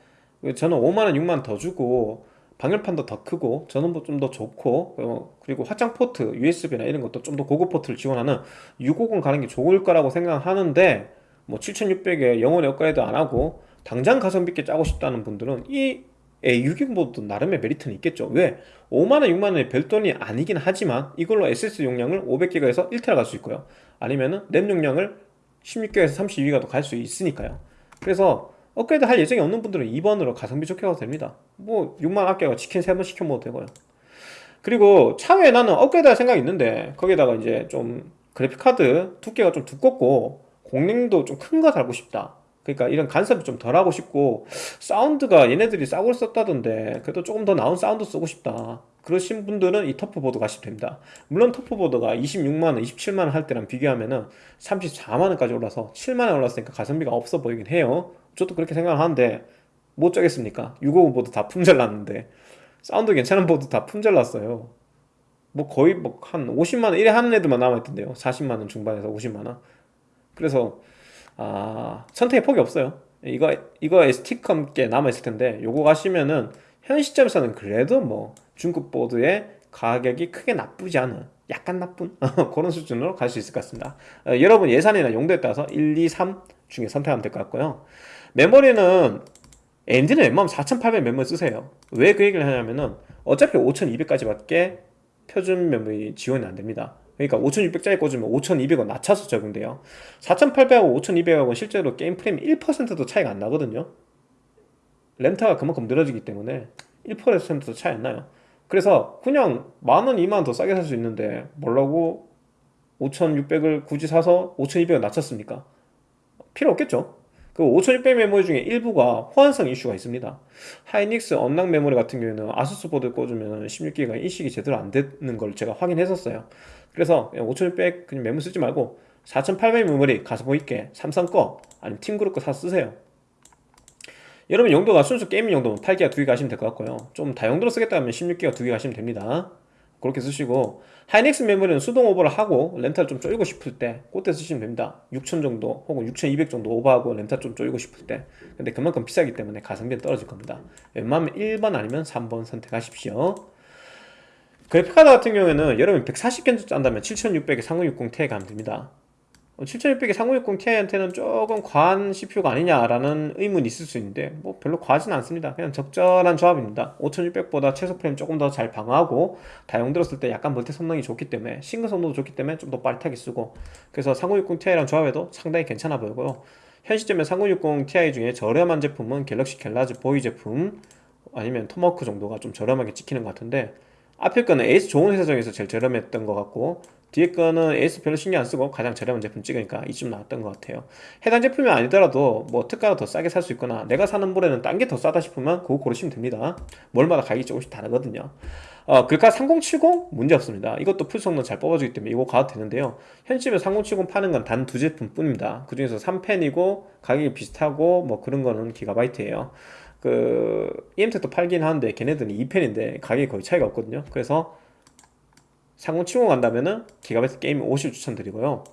저는 5만원, 6만원 더 주고 방열판도 더 크고 전원부 좀더 좋고 어, 그리고 확장 포트, USB나 이런 것도 좀 더 고급 포트를 지원하는 650 가는 게 좋을 거라고 생각하는데 뭐 7600에 영원히 업그레이드 안 하고 당장 가성비 있게 짜고 싶다는 분들은 이 A620보드도 나름의 메리트는 있겠죠. 왜? 5만원 6만원의 별돈이 아니긴 하지만 이걸로 SS 용량을 500기가에서 1테라 갈 수 있고요. 아니면은 램 용량을 16기가에서 32기가도 갈 수 있으니까요. 그래서 업그레이드 할 예정이 없는 분들은 2번으로 가성비 좋게 가도 됩니다. 뭐 6만 아껴가 치킨 3번 시켜 먹어도 되고요. 그리고 차후에 나는 업그레이드 할 생각이 있는데 거기다가 이제 좀 그래픽카드 두께가 좀 두껍고 공랭도 좀 큰 거 달고 싶다 그러니까 이런 간섭이 좀 덜하고 싶고 사운드가 얘네들이 싸구려 썼다던데 그래도 조금 더 나은 사운드 쓰고 싶다. 그러신 분들은 이 TUF보드 가시면 됩니다. 물론 TUF보드가 26만원, 27만원 할 때랑 비교하면은 34만원까지 올라서 7만원 올랐으니까 가성비가 없어 보이긴 해요. 저도 그렇게 생각하는데 어쩌겠습니까? 650 보드 다 품절났는데 사운드 괜찮은 보드 다 품절났어요. 뭐 거의 뭐 한 50만원 이래 하는 애들만 남아있던데요. 40만원 중반에서 50만원. 그래서 아 선택의 폭이 없어요. 이거 이거 스티커 게 남아있을 텐데 요거 가시면은 현 시점에서는 그래도 뭐 중급 보드의 가격이 크게 나쁘지 않은 약간 나쁜 그런 수준으로 갈 수 있을 것 같습니다. 어, 여러분 예산이나 용도에 따라서 1, 2, 3 중에 선택하면 될 것 같고요. 메모리는 AMD는 웬만하면 4800 메모리 쓰세요. 왜 그 얘기를 하냐면은 어차피 5200까지 밖에 표준 메모리 지원이 안 됩니다 그러니까 5600짜리 꽂으면 5200원 낮춰서 적용돼요. 4800하고 5200하고 실제로 게임 프레임 1%도 차이가 안 나거든요. 렌터가 그만큼 늘어지기 때문에 1%도 차이 안 나요. 그래서 그냥 만원, 2만원 더 싸게 살 수 있는데 뭐라고 5600을 굳이 사서 5200으로 낮춰 씁니까? 필요 없겠죠 그 5600 메모리 중에 일부가 호환성 이슈가 있습니다. 하이닉스 unlock 메모리 같은 경우에는 ASUS 보드 꽂으면 16기가 인식이 제대로 안 되는 걸 제가 확인했었어요. 그래서 5600 그냥 메모리 쓰지 말고 4800 메모리 가성비 있게 삼성 거 아니면 팀그룹 거 사 쓰세요. 여러분 용도가 순수 gaming 용도면 8기가 두개 가시면 될 것 같고요. 좀 다용도로 쓰겠다 하면 16기가 두개 가시면 됩니다 그렇게 쓰시고 하이닉스 메모리는 수동 오버를 하고 렌탈 좀 쪼이고 싶을 때 그때 쓰시면 됩니다. 6000 정도 혹은 6200 정도 오버하고 렌탈 좀 쪼이고 싶을 때. 근데 그만큼 비싸기 때문에 가성비는 떨어질 겁니다. 웬만하면 1번 아니면 3번 선택하십시오. 그래픽카드 같은 경우에는 여러분 140견 짠다면 7600에 3060 Ti 가면 됩니다 7600에 3060 Ti한테는 조금 과한 CPU가 아니냐라는 의문이 있을 수 있는데 뭐 별로 과하진 않습니다. 그냥 적절한 조합입니다. 5600보다 최소 프레임 조금 더 잘 방어하고 다용 들었을 때 약간 multi 성능이 좋기 때문에 싱글 성능도 좋기 때문에 좀 더 빠릿하게 쓰고 그래서 3060 Ti랑 조합해도 상당히 괜찮아 보이고요. 현 시점에 3060 Ti 중에 저렴한 제품은 갤럭시 갤라즈 보이 제품 아니면 토마호크 정도가 좀 저렴하게 찍히는 것 같은데 앞에 거는 A/S 좋은 회사 중에서 제일 저렴했던 것 같고 뒤에 거는 A/S 별로 신경 안 쓰고 가장 저렴한 제품 찍으니까 이쯤 나왔던 것 같아요. 해당 제품이 아니더라도 뭐 특가가 더 싸게 살 수 있거나 내가 사는 몰에는 딴 게 더 싸다 싶으면 그거 고르시면 됩니다. 몰마다 가격이 조금씩 다르거든요. 어, 글카 3070 문제 없습니다. 이것도 풀 성능 잘 뽑아주기 때문에 이거 가도 되는데요. 현실에 3070 파는 건 단 두 제품 뿐입니다. 그 중에서 3팬이고 가격이 비슷하고 뭐 그런 거는 기가바이트예요. 그 이엠텍도 팔긴 하는데 걔네들은 2팬인데 가격이 거의 차이가 없거든요. 그래서 삼공70 간다면은 기가바이트 Gaming OC 추천드리고요.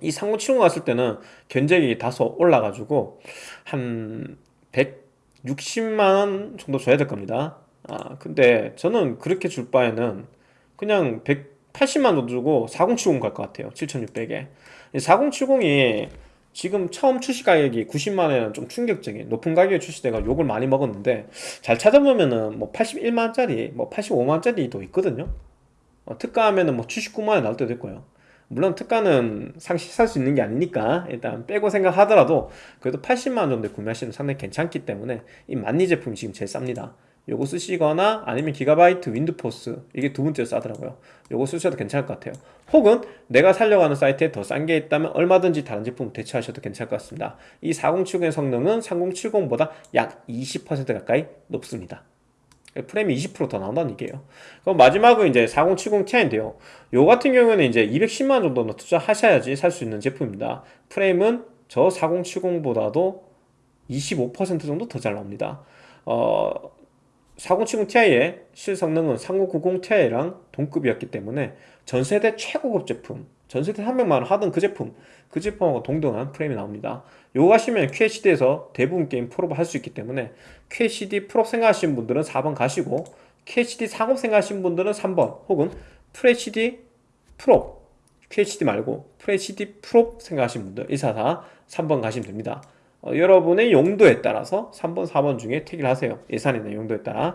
이 삼공70 갔을 때는 견적이 다소 올라가지고 한 160만원 정도 줘야 될 겁니다. 아 근데 저는 그렇게 줄 바에는 그냥 180만원 정도 주고 4070 갈 것 같아요. 7600에. 4070이 지금 처음 출시 가격이 90만원에는 좀 충격적인 높은 가격에 출시돼가 욕을 많이 먹었는데 잘 찾아보면은 뭐 81만원짜리 뭐 85만원짜리도 있거든요 어, 특가하면은 뭐 79만원 나올 때도 있고요. 물론 특가는 상시 살 수 있는 게 아니니까 일단 빼고 생각하더라도 그래도 80만원 정도에 구매하시면 상당히 괜찮기 때문에 이 만리 제품이 지금 제일 쌉니다. 요거 쓰시거나 아니면 기가바이트 윈드포스 이게 두 번째로 싸더라고요. 요거 쓰셔도 괜찮을 것 같아요. 혹은 내가 살려고 하는 사이트에 더 싼 게 있다면 얼마든지 다른 제품 대체하셔도 괜찮을 것 같습니다. 이 4070의 성능은 3070보다 약 20% 가까이 높습니다 프레임이 20%더 나온다는 얘기예요. 그럼 마지막은 이제 4070 Ti인데요. 요 같은 경우에는 이제 210만원 정도는 투자하셔야지 살 수 있는 제품입니다. 프레임은 저 4070보다도 25% 정도 더 잘 나옵니다. 어, 4070 Ti의 실성능은 3090 Ti랑 동급이었기 때문에 전세대 최고급 제품 전세대 300만원 하던 그 제품 그 제품하고 동등한 프레임이 나옵니다 요거 하시면 QHD에서 대부분 게임 프로브 할 수 있기 때문에 QHD 프로 생각하시는 분들은 4번 가시고 QHD 상업 생각하시는 분들은 3번 혹은 FHD 프로 QHD 말고 FHD 프로 생각하시는 분들 144 3번 가시면 됩니다. 어, 여러분의 용도에 따라서 3번, 4번 중에 택일 하세요. 예산이나 용도에 따라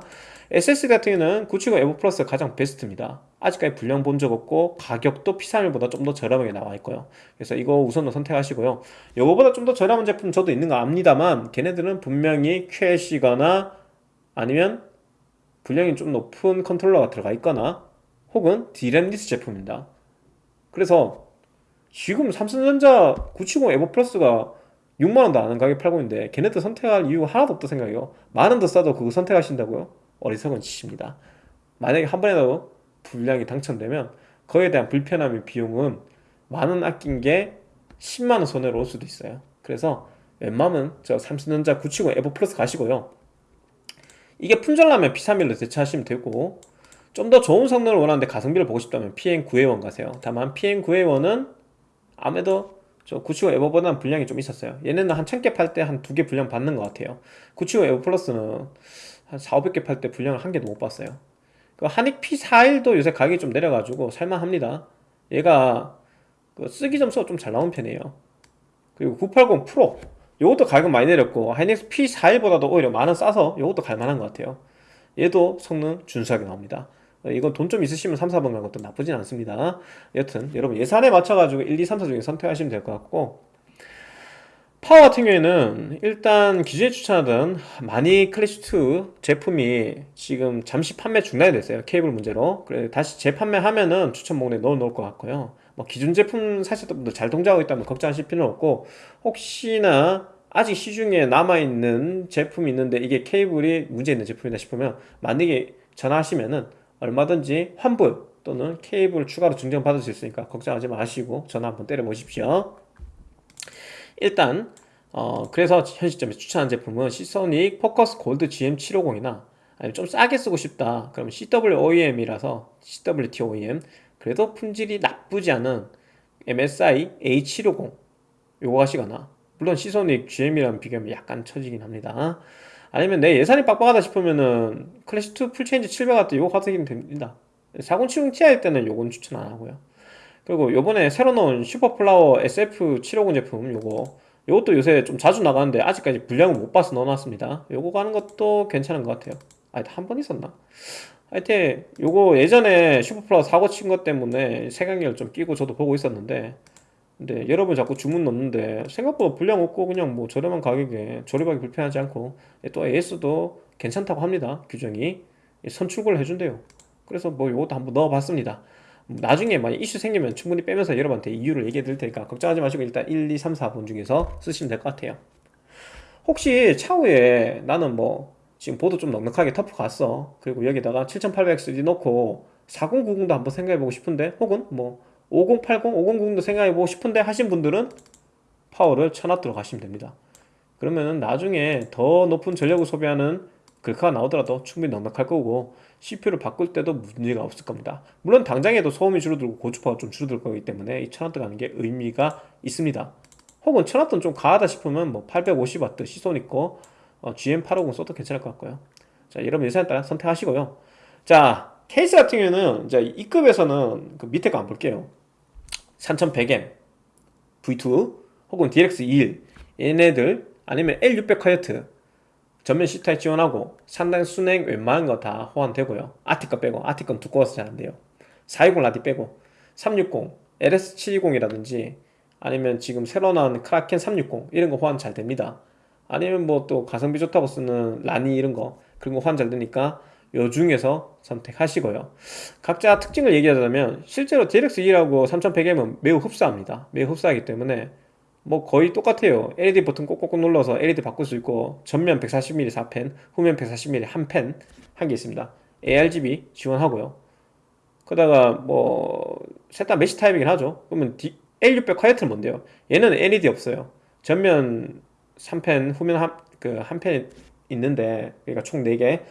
SS 같은 경우는 970 에버 플러스 가장 베스트입니다. 아직까지 불량 본 적 없고 가격도 P31보다 좀 더 저렴하게 나와 있고요. 그래서 이거 우선으로 선택하시고요. 이거보다 좀 더 저렴한 제품 저도 있는 거 압니다만 걔네들은 분명히 QLC거나 아니면 불량이 좀 높은 controller가 들어가 있거나 혹은 D램 less 제품입니다. 그래서 지금 삼성전자 970 EVO Plus가 6만원도 안 하는 가격에 팔고 있는데 걔네들 선택할 이유가 하나도 없다 생각해요. 만원 더 싸도 그거 선택하신다고요? 어리석은 짓입니다. 만약에 한 번이라도 불량이 당첨되면 그에 대한 불편함의 비용은 만원 아낀 게 10만원 손해로 올 수도 있어요. 그래서 웬만하면 저 삼성전자 970 에버 플러스 가시고요. 이게 품절나면 P31로 대체하시면 되고 좀 더 좋은 성능을 원하는데 가성비를 보고 싶다면 PN9A1 가세요. 다만 PN9A1은 아무래도 저 975 에버보다는 분량이 좀 있었어요. 얘네는 한 1000개 팔 때 한 두 개 분량 받는 것 같아요. 975 에버 플러스는 한 4, 500개 팔 때 분량을 한 개도 못 봤어요. 그 하닉 P41도 요새 가격이 좀 내려가지고 살만합니다. 얘가 그 쓰기 점수가 좀 잘 나온 편이에요. 그리고 980 프로 요것도 가격 많이 내렸고 하이닉스 P41보다도 오히려 만원 싸서 요것도 갈만한 것 같아요. 얘도 성능 준수하게 나옵니다. 이건 돈 좀 있으시면 3, 4번 가는 것도 나쁘진 않습니다. 여튼 여러분 예산에 맞춰가지고 1, 2, 3, 4 중에 선택하시면 될 것 같고 파워 같은 경우에는 일단 기존에 추천하던 마닉 클래식2 제품이 지금 잠시 판매 중단이 됐어요 케이블 문제로. 그래 다시 재판매하면은 추천 목록에 넣어 놓을 것 같고요. 뭐 기존 제품 사셨던 분들 잘 동작하고 있다면 걱정하실 필요는 없고 혹시나 아직 시중에 남아있는 제품이 있는데 이게 케이블이 문제 있는 제품이다 싶으면 만약에 전화하시면은 얼마든지 환불 또는 케이블 추가로 증정 받을 수 있으니까 걱정하지 마시고 전화 한번 때려 보십시오 일단 어 그래서 현 시점에 추천한 제품은 시소닉 포커스 골드 GM750이나 아니면 좀 싸게 쓰고 싶다. 그러면 CWOEM이라서 CWT-OEM 그래도 품질이 나쁘지 않은 MSI A750 요거 가시거나 물론 시소닉 GM이랑 비교하면 약간 처지긴 합니다. 아니면 내 예산이 빡빡하다 싶으면은 클래식2 full change 700W 요거 가시면 됩니다. 4070 Ti 때는 요건 추천 안 하고요 그리고 요번에 새로 나온 슈퍼플라워 SF750 제품 요거 요것도 요새 좀 자주 나가는데 아직까지 불량을 못 봐서 넣어놨습니다. 요거 가는 것도 괜찮은 것 같아요. 아 한번 있었나? 하여튼 요거 예전에 슈퍼플라워 사고 친 것 때문에 색안경 좀 끼고 저도 보고 있었는데 근데 여러분 자꾸 주문 넣는데 생각보다 분량 없고 그냥 뭐 저렴한 가격에 조립하기 불편하지 않고 또 AS도 괜찮다고 합니다. 규정이. 선출고를 해준대요. 그래서 뭐 요것도 한번 넣어봤습니다 나중에 만약 이슈 생기면 충분히 빼면서 여러분한테 이유를 얘기해 드릴 테니까 걱정하지 마시고 일단 1, 2, 3, 4번 중에서 쓰시면 될 것 같아요. 혹시 차후에 나는 뭐 지금 보드 좀 넉넉하게 터프 갔어. 그리고 여기다가 7800 넣고 4090도 한번 생각해보고 싶은데 혹은 뭐 5080, 5090도 생각해보고 싶은데 하신 분들은 파워를 쳐놨도록 하시면 됩니다. 그러면은 나중에 더 높은 전력을 소비하는 글카가 나오더라도 충분히 넉넉할 거고 CPU를 바꿀 때도 문제가 없을 겁니다. 물론 당장에도 소음이 줄어들고 고주파가 좀 줄어들 거기 때문에 이 1000W 가는 게 의미가 있습니다. 혹은 1000W 좀 과하다 싶으면 뭐 850W 시소닉 거 어, GM850 써도 괜찮을 것 같고요. 자 여러분 예산에 따라 선택하시고요. 자 케이스 같은 경우는 이제 이 급에서는 그 밑에 거 안 볼게요. 3100M V2 혹은 DX21 얘네들 아니면 L600 화이트 전면 C타입 지원하고 상당 순행 웬만한 거 다 호환되고요. 아티 거 빼고 아티 건 두꺼워서 잘 안돼요. 420 라디 빼고 360 LS720이라든지 아니면 지금 새로 나온 크라켄 360 이런 거 호환 잘 됩니다. 아니면 뭐 또 가성비 좋다고 쓰는 라니 이런 거 그런 거 호환 잘 되니까 요 중에서 선택하시고요. 각자 특징을 얘기하자면 실제로 DLX2하고 3100M은 매우 흡사합니다. 매우 흡사하기 때문에 뭐 거의 똑같아요. LED 버튼 꼭꼭꼭 눌러서 LED 바꿀 수 있고 전면 140mm 4펜 후면 140mm 한펜한 개 있습니다. ARGB 지원하고요. 그러다가 뭐 셋 다 메시 타입이긴 하죠. 그러면 D, L600 콰이어트는 뭔데요? 얘는 LED 없어요. 전면 3펜 후면 한, 그 한 펜 있는데 그러니까 총 4개.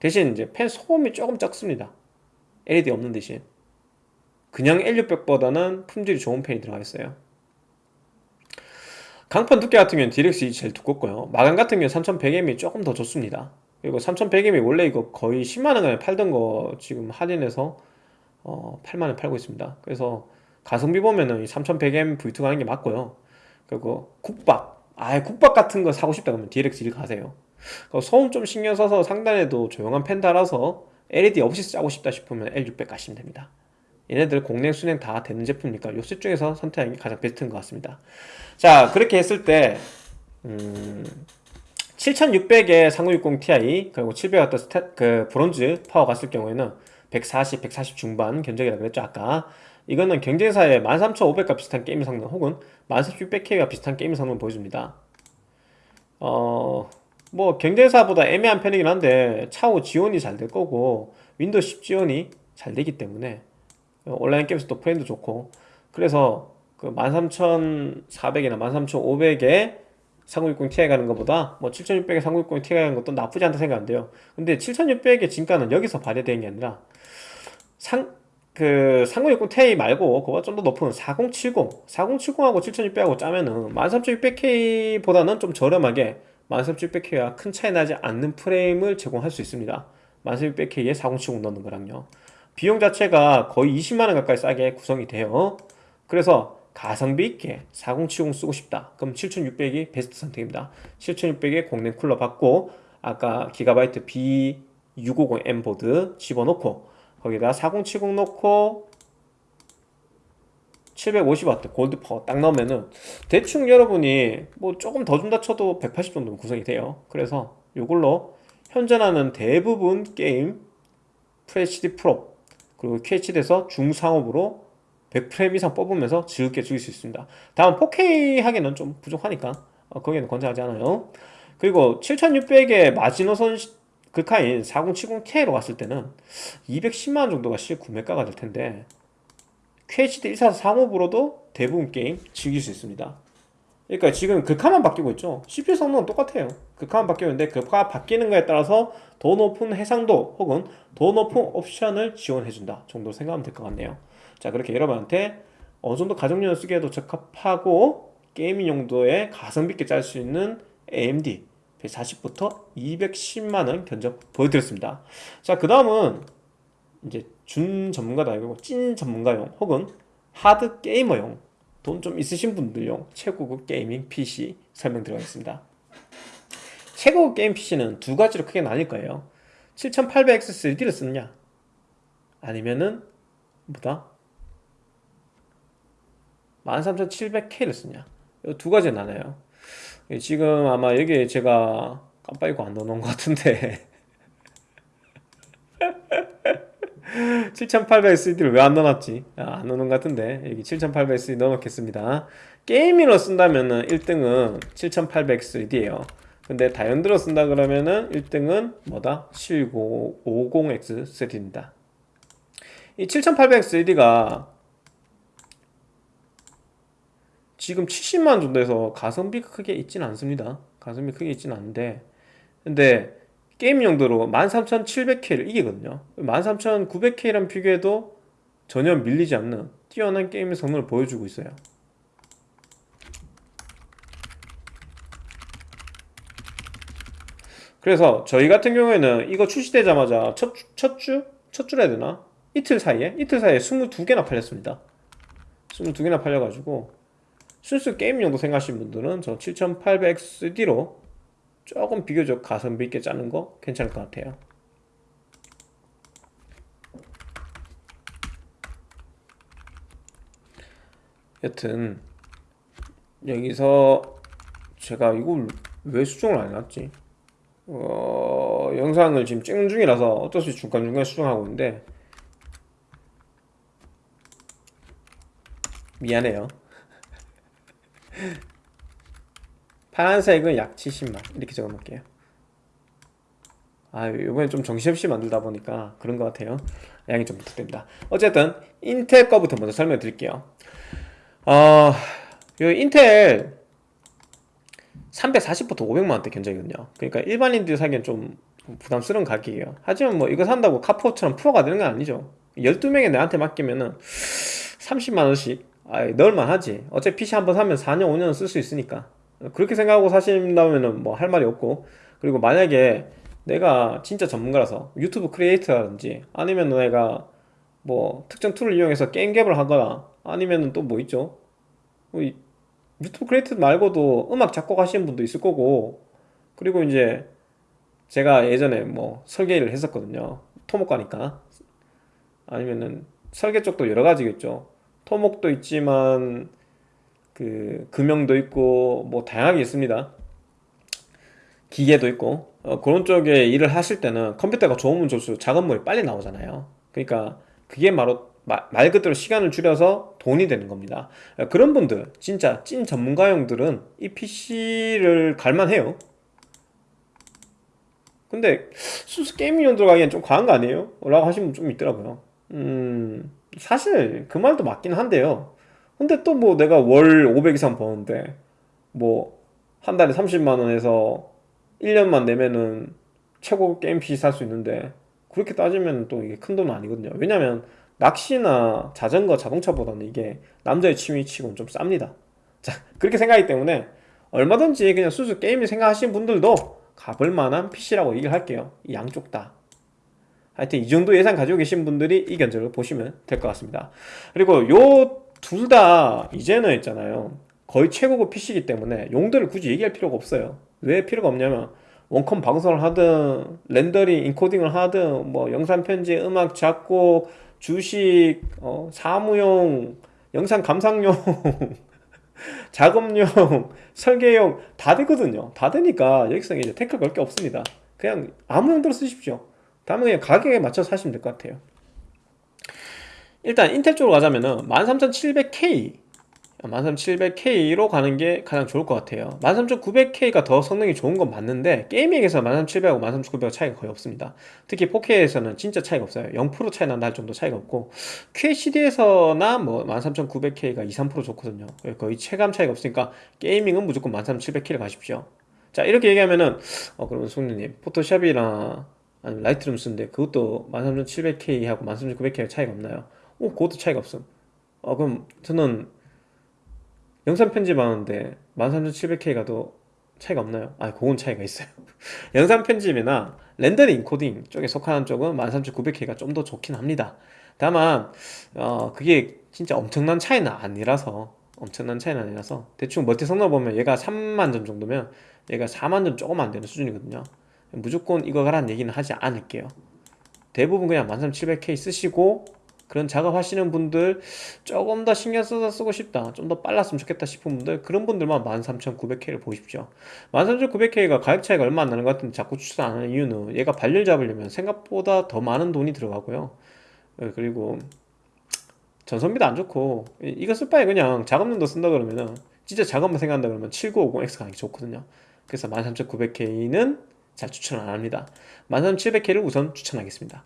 대신 이제 펜 소음이 조금 적습니다. LED 없는 대신. 그냥 L600보다는 품질이 좋은 펜이 들어가 있어요 강판 두께 같은 경우는 DLX2 제일 두껍고요. 마감 같은 경우는 3100M이 조금 더 좋습니다. 그리고 3100M이 원래 이거 거의 10만원에 팔던 거 지금 할인해서 어, 8만원에 팔고 있습니다. 그래서 가성비 보면은 이 3100M V2 가는 게 맞고요. 그리고 국밥 아예 국밥 같은 거 사고 싶다 그러면 DLX1 가세요. 소음 좀 신경 써서 상단에도 조용한 팬 달아서 LED 없이 쓰고 싶다 싶으면 L600 가시면 됩니다 얘네들 공랭 수냉 다 되는 제품이니까 요 셋 중에서 선택하는 게 가장 베스트인 것 같습니다. 자 그렇게 했을 때 음, 7600에 3060 Ti 그리고 700W 스탯 그 브론즈 파워 갔을 경우에는 140, 140 중반 견적이라 그랬죠 아까. 이거는 경쟁사의 13500과 비슷한 게임 성능 혹은 13600K와 비슷한 게임 성능 보여줍니다. 어... 뭐 경쟁사보다 애매한 편이긴 한데 차후 지원이 잘 될 거고 윈도우 10 지원이 잘 되기 때문에 온라인 게임에서도 프레임도 좋고. 그래서 그 13400이나 13500에 3060 Ti 가는 것보다 뭐 7600에 3060 Ti 가는 것도 나쁘지 않다 생각이 돼요. 근데 7600의 진가는 여기서 발휘되는 게 아니라 상, 그 3060 Ti 말고 그거보다 좀 더 높은 4070 4070하고 7600하고 짜면은 13600K보다는 좀 저렴하게 13600K와 큰 차이 나지 않는 프레임을 제공할 수 있습니다. 13600K에 4070 넣는 거랑요 비용 자체가 거의 20만원 가까이 싸게 구성이 돼요. 그래서 가성비 있게 4070 쓰고 싶다. 그럼 7600이 베스트 선택입니다. 7600에 공랭 쿨러 받고 아까 기가바이트 B650M 보드 집어넣고 거기다 4070 넣고 750W 골드 파워 딱 넣으면은 대충 여러분이 뭐 조금 더 준다 쳐도 180 정도는 구성이 돼요. 그래서 이걸로 현존하는 대부분 게임 FHD 풀옵 그리고 QHD에서 중상옵으로 100프레임 이상 뽑으면서 즐겁게 즐길 수 있습니다. 다음 4K 하기는 좀 부족하니까 어, 거기는 권장하지 않아요. 그리고 7600의 마지노선 극하인 4070Ti로 갔을 때는 210만원 정도가 실 구매가가 될 텐데 QHD 14435으로도 대부분 게임 즐길 수 있습니다 그러니까 지금 극화만 바뀌고 있죠. CPU 성능은 똑같아요. 극화만 바뀌었는데 극화 바뀌는 거에 따라서 더 높은 해상도 혹은 더 높은 옵션을 지원해준다 정도 생각하면 될 것 같네요. 자 그렇게 여러분한테 어느 정도 가정용으로 쓰기에도 적합하고 게이밍 용도에 가성비 있게 짤 수 있는 AMD 140부터 210만원 견적 보여드렸습니다. 자 그 다음은 이제 준 전문가도 아니고 찐 전문가용 혹은 하드 게이머용 돈 좀 있으신 분들용 최고급 게이밍 PC 설명 들어가겠습니다. 최고급 게임 PC는 두 가지로 크게 나뉠 거예요. 7800X 3D를 쓰느냐? 아니면은 뭐다? 13700K를 쓰냐? 두 가지 나눠요. 지금 아마 여기에 제가 깜빡이고 안 넣어놓은 것 같은데 7800SD를 왜 안 넣어놨지? 아, 안 넣어놓은 것 같은데. 여기 7800SD 넣어놓겠습니다. 게이밍으로 쓴다면은 1등은 7800SD에요. 근데 다연드로 쓴다 그러면은 1등은 뭐다? 7950X3D입니다. 이 7800SD가 지금 70만 정도에서 가성비가 크게 있지는 않습니다. 가성비 크게 있지는 않은데. 근데 게임 용도로 13700K를 이기거든요 13900K랑 비교해도 전혀 밀리지 않는 뛰어난 게임의 성능을 보여주고 있어요 그래서 저희 같은 경우에는 이거 출시되자마자 첫, 첫 주? 첫 주라 해야 되나? 이틀 사이에? 이틀 사이에 22개나 팔렸습니다 22개나 팔려가지고 순수 게임용도 생각하시는 분들은 저 7800XD로 조금 비교적 가성비 있게 짜는 거 괜찮을 것 같아요. 여튼 여기서 제가 이걸 왜 수정을 안 해놨지? 어, 영상을 지금 찍는 중이라서 어쩔 수 없이 중간중간 수정하고 있는데 미안해요 파란색은 약 70만. 이렇게 적어 놓을게요. 아 이번엔 좀 정신없이 만들다 보니까 그런 것 같아요. 양이 좀 부탁드립니다. 어쨌든 인텔 거부터 먼저 설명해 드릴게요. 어, 요 인텔 340부터 500만원대 견적이거든요. 그러니까 일반인들이 사기엔 좀 부담스러운 가격이에요. 하지만 뭐 이거 산다고 카포처럼 프로가 되는 건 아니죠. 12명이 나한테 맡기면은 30만원씩 아, 넣을만 하지. 어차피 PC 한 번 사면 4년 5년 쓸수 있으니까 그렇게 생각하고 사신다면 뭐 할 말이 없고. 그리고 만약에 내가 진짜 전문가라서 유튜브 크리에이터라든지 아니면 내가 뭐 특정 툴을 이용해서 게임 개발을 하거나 아니면 또 뭐 있죠? 뭐 유튜브 크리에이터 말고도 음악 작곡 하시는 분도 있을 거고. 그리고 이제 제가 예전에 뭐 설계 일을 했었거든요. 토목과니까. 아니면은 설계 쪽도 여러 가지겠죠. 토목도 있지만 그 금형도 있고 뭐 다양하게 있습니다. 기계도 있고. 어, 그런 쪽에 일을 하실 때는 컴퓨터가 좋으면 좋을수록 작업물이 빨리 나오잖아요. 그러니까 그게 바로 마- 말 그대로 시간을 줄여서 돈이 되는 겁니다. 그런 분들 진짜 찐 전문가용들은 이 PC를 갈만해요. 근데 수수 게임용 들어가기엔 좀 과한 거 아니에요? 라고 하시는 분 좀 있더라고요. 음 사실 그 말도 맞긴 한데요 근데 또 뭐 내가 월 500 이상 버는데 뭐 한 달에 30만 원에서 1년만 내면은 최고 게임 PC 살 수 있는데 그렇게 따지면 또 이게 큰 돈은 아니거든요. 왜냐면 낚시나 자전거 자동차보다는 이게 남자의 취미치고는 좀 쌉니다. 자 그렇게 생각하기 때문에 얼마든지 그냥 수수 게임을 생각하시는 분들도 가볼 만한 PC라고 얘기를 할게요. 이 양쪽 다. 하여튼 이 정도 예산 가지고 계신 분들이 이 견적을 보시면 될 것 같습니다. 그리고 요 둘 다 이제는 있잖아요. 거의 최고급 PC이기 때문에 용도를 굳이 얘기할 필요가 없어요. 왜 필요가 없냐면 원컴 방송을 하든 렌더링 인코딩을 하든 뭐 영상 편집 음악 작곡 주식 어, 사무용 영상 감상용 작업용 설계용 다 되거든요. 다 되니까 여기서 이제 태클 걸 게 없습니다. 그냥 아무 용도로 쓰십시오. 다음에 그냥 가격에 맞춰서 사시면 될 것 같아요 일단 인텔 쪽으로 가자면은 13700K 13700K로 가는 게 가장 좋을 것 같아요. 13900K가 더 성능이 좋은 건 맞는데 게이밍에서 13700하고 13900 차이가 거의 없습니다. 특히 4K에서는 진짜 차이가 없어요. 0% 차이 난다 할 정도 차이가 없고 QHD에서나 뭐 13900K가 2, 3% 좋거든요. 거의 체감 차이가 없으니까 게이밍은 무조건 13700K를 가십시오. 자 이렇게 얘기하면은 어 그러면 성조님 포토샵이나 아니면 라이트룸 쓰는데 그것도 13700K하고 13900K가 차이가 없나요? 오 그것도 차이가 없음 어 그럼 저는 영상 편집하는데 13700K가 더 차이가 없나요? 아, 그건 차이가 있어요. 영상 편집이나 렌더링 인코딩 쪽에 속하는 쪽은 13900K가 좀 더 좋긴 합니다. 다만, 어, 그게 진짜 엄청난 차이는 아니라서, 엄청난 차이는 아니라서, 대충 멀티 성능 보면 얘가 3만 점 정도면 얘가 4만 점 조금 안 되는 수준이거든요. 무조건 이거 가라는 얘기는 하지 않을게요. 대부분 그냥 13700K 쓰시고, 그런 작업하시는 분들 조금 더 신경 써서 쓰고 싶다 좀 더 빨랐으면 좋겠다 싶은 분들 그런 분들만 13900K를 보십시오. 13900K가 가격 차이가 얼마 안 나는 것 같은데 자꾸 추천 안 하는 이유는 얘가 발열 잡으려면 생각보다 더 많은 돈이 들어가고요. 예, 그리고 전선비도 안 좋고 이- 이거 쓸 바에 그냥 작업용도 쓴다 그러면은 진짜 작업만 생각한다 그러면 7950X 가는 게 좋거든요. 그래서 13900K는 잘 추천 안 합니다. 13700K를 우선 추천하겠습니다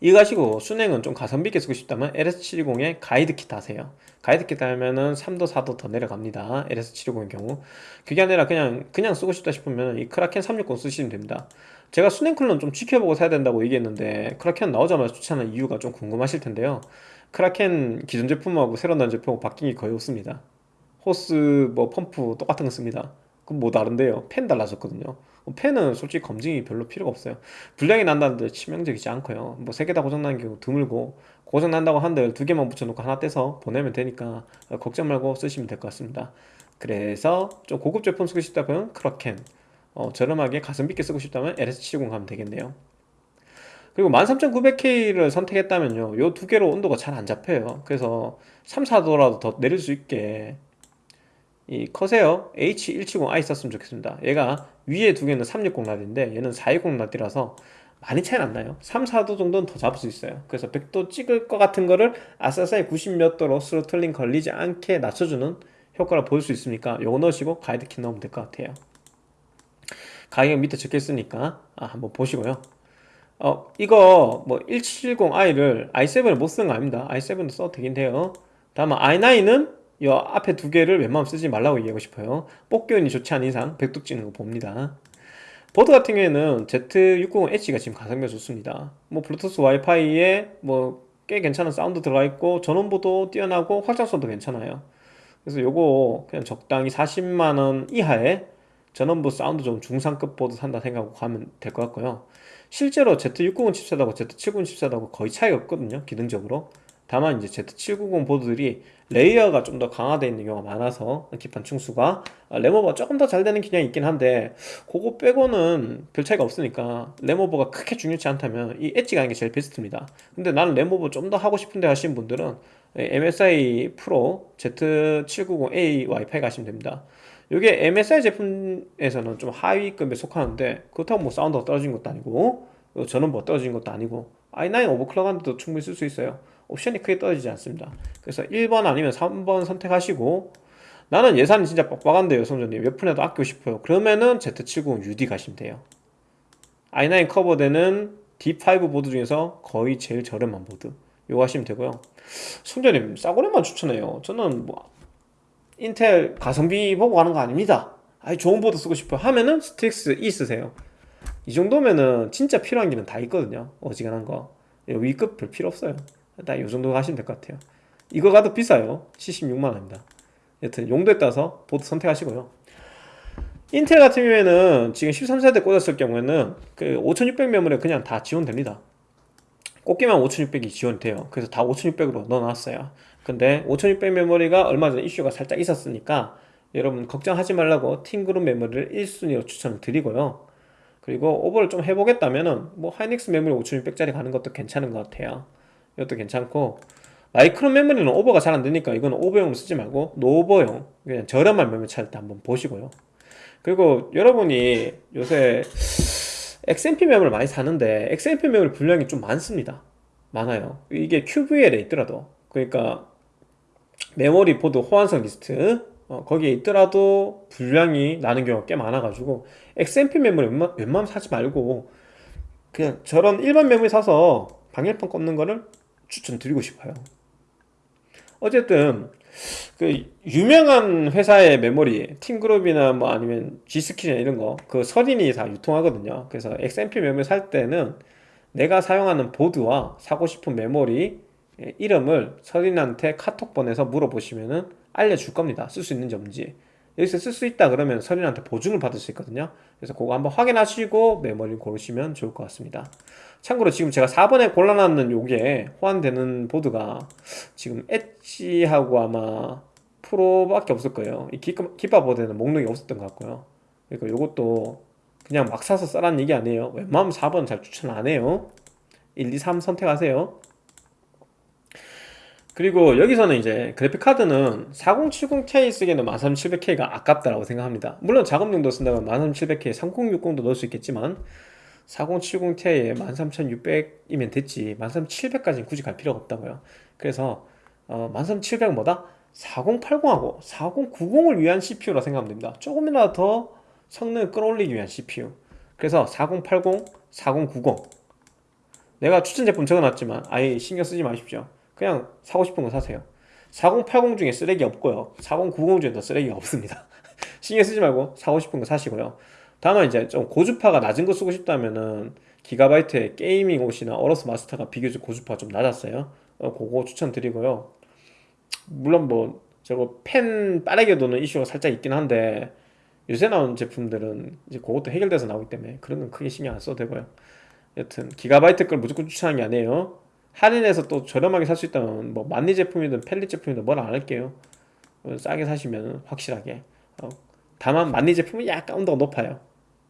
이거 가지고 순행은 좀 가성비 있게 쓰고 싶다면 LS720의 가이드킷 하세요. 가이드킷 하면은 3도 4도 더 내려갑니다. LS720의 경우. 그게 아니라 그냥 그냥 쓰고 싶다 싶으면 이 크라켄 360 쓰시면 됩니다. 제가 순행 쿨러는 좀 지켜보고 사야 된다고 얘기했는데 크라켄 나오자마자 추천한 이유가 좀 궁금하실 텐데요. 크라켄 기존 제품하고 새로 나온 제품하고 바뀐 게 거의 없습니다. 호스 뭐 펌프 똑같은 거 씁니다. 그럼 뭐 다른데요? 팬 달라졌거든요 어, 팬은 솔직히 검증이 별로 필요가 없어요. 불량이 난다는데 치명적이지 않고요. 뭐 세 개 다 고장난 경우 드물고 고장 난다고 한들 두 개만 붙여놓고 하나 떼서 보내면 되니까 어, 걱정 말고 쓰시면 될 것 같습니다. 그래서 좀 고급 제품 쓰고 싶다면 크라켄. 어, 저렴하게 가성비 있게 쓰고 싶다면 LS70 가면 되겠네요. 그리고 13900K를 선택했다면요. 요 두 개로 온도가 잘 안 잡혀요. 그래서 3, 4도라도 더 내릴 수 있게 이 커세어 H170i 썼으면 좋겠습니다. 얘가 위에 두 개는 360 라디인데 얘는 420 라디라서 많이 차이 안 나요? 3, 4도 정도는 더 잡을 수 있어요. 그래서 100도 찍을 것 같은 거를 아싸사이 90몇 도로 throttling 걸리지 않게 낮춰주는 효과를 볼수 있으니까? 요거 넣으시고 가이드 키트 넣으면 될 것 같아요. 가격 밑에 적혀 있으니까 아, 한번 보시고요. 어 이거 뭐 1770i를 i7을 못 쓰는 거 아닙니다. i7도 써도 되긴 돼요. 다만 i9은 이 앞에 두 개를 웬만하면 쓰지 말라고 얘기하고 싶어요. 뽑기운이 좋지 않은 이상 백도 찍는 거 봅니다. 보드 같은 경우에는 Z690H가 지금 가성비가 좋습니다. 뭐 블루투스 와이파이에 뭐 꽤 괜찮은 사운드 들어가 있고 전원부도 뛰어나고 확장성도 괜찮아요. 그래서 요거 그냥 적당히 40만원 이하의 전원부 사운드 좀 중상급 보드 산다 생각하고 가면 될 것 같고요. 실제로 Z690 칩셋하고 Z790 칩셋하고 거의 차이가 없거든요 기능적으로 다만 이제 Z790 보드들이 레이어가 좀 더 강화되어 있는 경우가 많아서 기판 층수가 아, 램오버가 조금 더 잘 되는 기능이 있긴 한데 그거 빼고는 별 차이가 없으니까 램오버가 크게 중요치 않다면 이 엣지 가는 게 제일 베스트입니다. 근데 나는 램오버 좀 더 하고 싶은데 하시는 분들은 MSI 프로 Z790A 와이파이 가시면 됩니다. 이게 MSI 제품에서는 좀 하위급에 속하는데 그렇다고 뭐 사운드가 떨어진 것도 아니고 저는 뭐 떨어진 것도 아니고 i9 오버클럭한데도 충분히 쓸 수 있어요 옵션이 크게 떨어지지 않습니다. 그래서 1번 아니면 3번 선택하시고 나는 예산이 진짜 빡빡한데 요 성조님. 웹폰에도 아끼고 싶어요. 그러면은 Z790 UD 가시면 돼요. i9 커버되는 D5 보드 중에서 거의 제일 저렴한 보드. 이거 하시면 되고요. 성조님 싸구려만 추천해요. 저는 뭐 인텔 가성비 보고 가는 거 아닙니다. 아니 좋은 보드 쓰고 싶어 하면은 STRIX E 쓰세요. 이 정도면은 진짜 필요한 기능은 다 있거든요. 어지간한 거. 윗급 별 필요 없어요 딱 이 정도 가시면 될 것 같아요. 이거 가도 비싸요. 76만원입니다. 여튼 용도에 따라서 보드 선택하시고요. 인텔 같은 경우에는 지금 13세대 꽂았을 경우에는 그 5600 메모리 그냥 다 지원됩니다. 꽂기만 5600이 지원돼요. 그래서 다 5600으로 넣어놨어요. 근데 5600 메모리가 얼마 전에 이슈가 살짝 있었으니까 여러분 걱정하지 말라고 팀그룹 메모리를 1순위로 추천을 드리고요. 그리고 오버를 좀 해보겠다면 은 뭐 하이닉스 메모리 5600짜리 가는 것도 괜찮은 것 같아요 이것도 괜찮고 마이크론 메모리는 오버가 잘 안되니까 이건 오버용으로 쓰지 말고 노오버용 그냥 저렴한 메모리 찾을 때 한번 보시고요. 그리고 여러분이 요새 XMP 메모리를 많이 사는데 XMP 메모리 불량이 좀 많습니다. 많아요. 이게 QVL에 있더라도. 그러니까 메모리 보드 호환성 리스트 어, 거기에 있더라도 불량이 나는 경우가 꽤 많아가지고 XMP 메모리 웬만, 웬만하면 사지 말고 그냥 저런 일반 메모리 사서 방열판 꽂는 거를 추천드리고 싶어요. 어쨌든 그 유명한 회사의 메모리 팀그룹이나 뭐 아니면 G스킬이나 이런 거 그 서린이 다 유통하거든요. 그래서 XMP 메모리 살 때는 내가 사용하는 보드와 사고 싶은 메모리 이름을 서린한테 카톡 보내서 물어보시면은 알려줄 겁니다. 쓸 수 있는지 없는지. 여기서 쓸 수 있다 그러면 서린한테 보증을 받을 수 있거든요. 그래서 그거 한번 확인하시고 메모리 고르시면 좋을 것 같습니다 참고로 지금 제가 4번에 골라놨는 요게 호환되는 보드가 지금 엣지하고 아마 프로밖에 없을 거예요. 이 기파 보드에는 목록이 없었던 것 같고요. 그러니까 요것도 그냥 막 사서 써라는 얘기 아니에요. 웬만하면 4번 잘 추천 안 해요. 1, 2, 3 선택하세요. 그리고 여기서는 이제 그래픽카드는 4070ti 쓰기에는 13700K가 아깝다라고 생각합니다. 물론 작업용도 쓴다면 13700K 3060도 넣을 수 있겠지만 4070ti에 13600이면 됐지. 13700까지는 굳이 갈 필요가 없다고요. 그래서 어, 13700보다? 4080하고 4090을 위한 CPU라 생각하면 됩니다. 조금이라도 더 성능을 끌어올리기 위한 CPU 그래서 4080, 4090 내가 추천 제품 적어놨지만 아예 신경 쓰지 마십시오. 그냥 사고 싶은 거 사세요. 4080 중에 쓰레기 없고요. 4090 중에도 쓰레기가 없습니다. 신경 쓰지 말고 사고 싶은 거 사시고요 다만 이제 좀 고주파가 낮은 거 쓰고 싶다면은 기가바이트의 Gaming OC나 어로스 마스터가 비교적 고주파가 좀 낮았어요. 어, 그거 추천드리고요. 물론 뭐 저거 팬 빠르게 도는 이슈가 살짝 있긴 한데 요새 나온 제품들은 이제 그것도 해결돼서 나오기 때문에 그런 건 크게 신경 안 써도 되고요. 여튼 기가바이트 걸 무조건 추천하는 게 아니에요. 할인해서 또 저렴하게 살 수 있다면 뭐 만리 제품이든 팰릿 제품이든 뭐라 안 할게요. 어, 싸게 사시면 확실하게. 어, 다만 만리 제품은 약간 온도가 높아요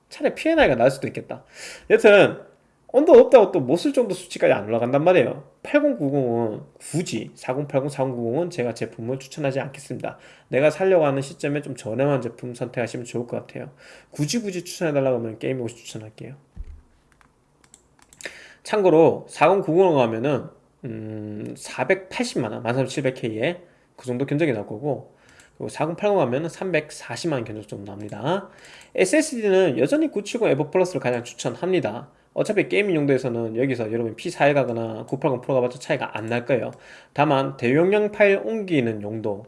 차라리 P&I가 나을 수도 있겠다. 여튼 온도 높다고 또 못 쓸 정도 수치까지 안 올라간단 말이에요. 8090은 굳이 4080, 4090은 제가 제품을 추천하지 않겠습니다. 내가 살려고 하는 시점에 좀 저렴한 제품 선택하시면 좋을 것 같아요. 굳이 굳이 추천해달라고 하면 게임오시 추천할게요. 참고로 4090으로 가면은 음, 480만원 13700K에 그 정도 견적이 나올 거고 그리고 4080 가면은 340만원 견적 정도 나옵니다. SSD는 여전히 970 에보 플러스를 가장 추천합니다. 어차피 gaming 용도에서는 여기서 여러분 P41 가거나 980 프로 가봐도 차이가 안 날 거예요. 다만 대용량 파일 옮기는 용도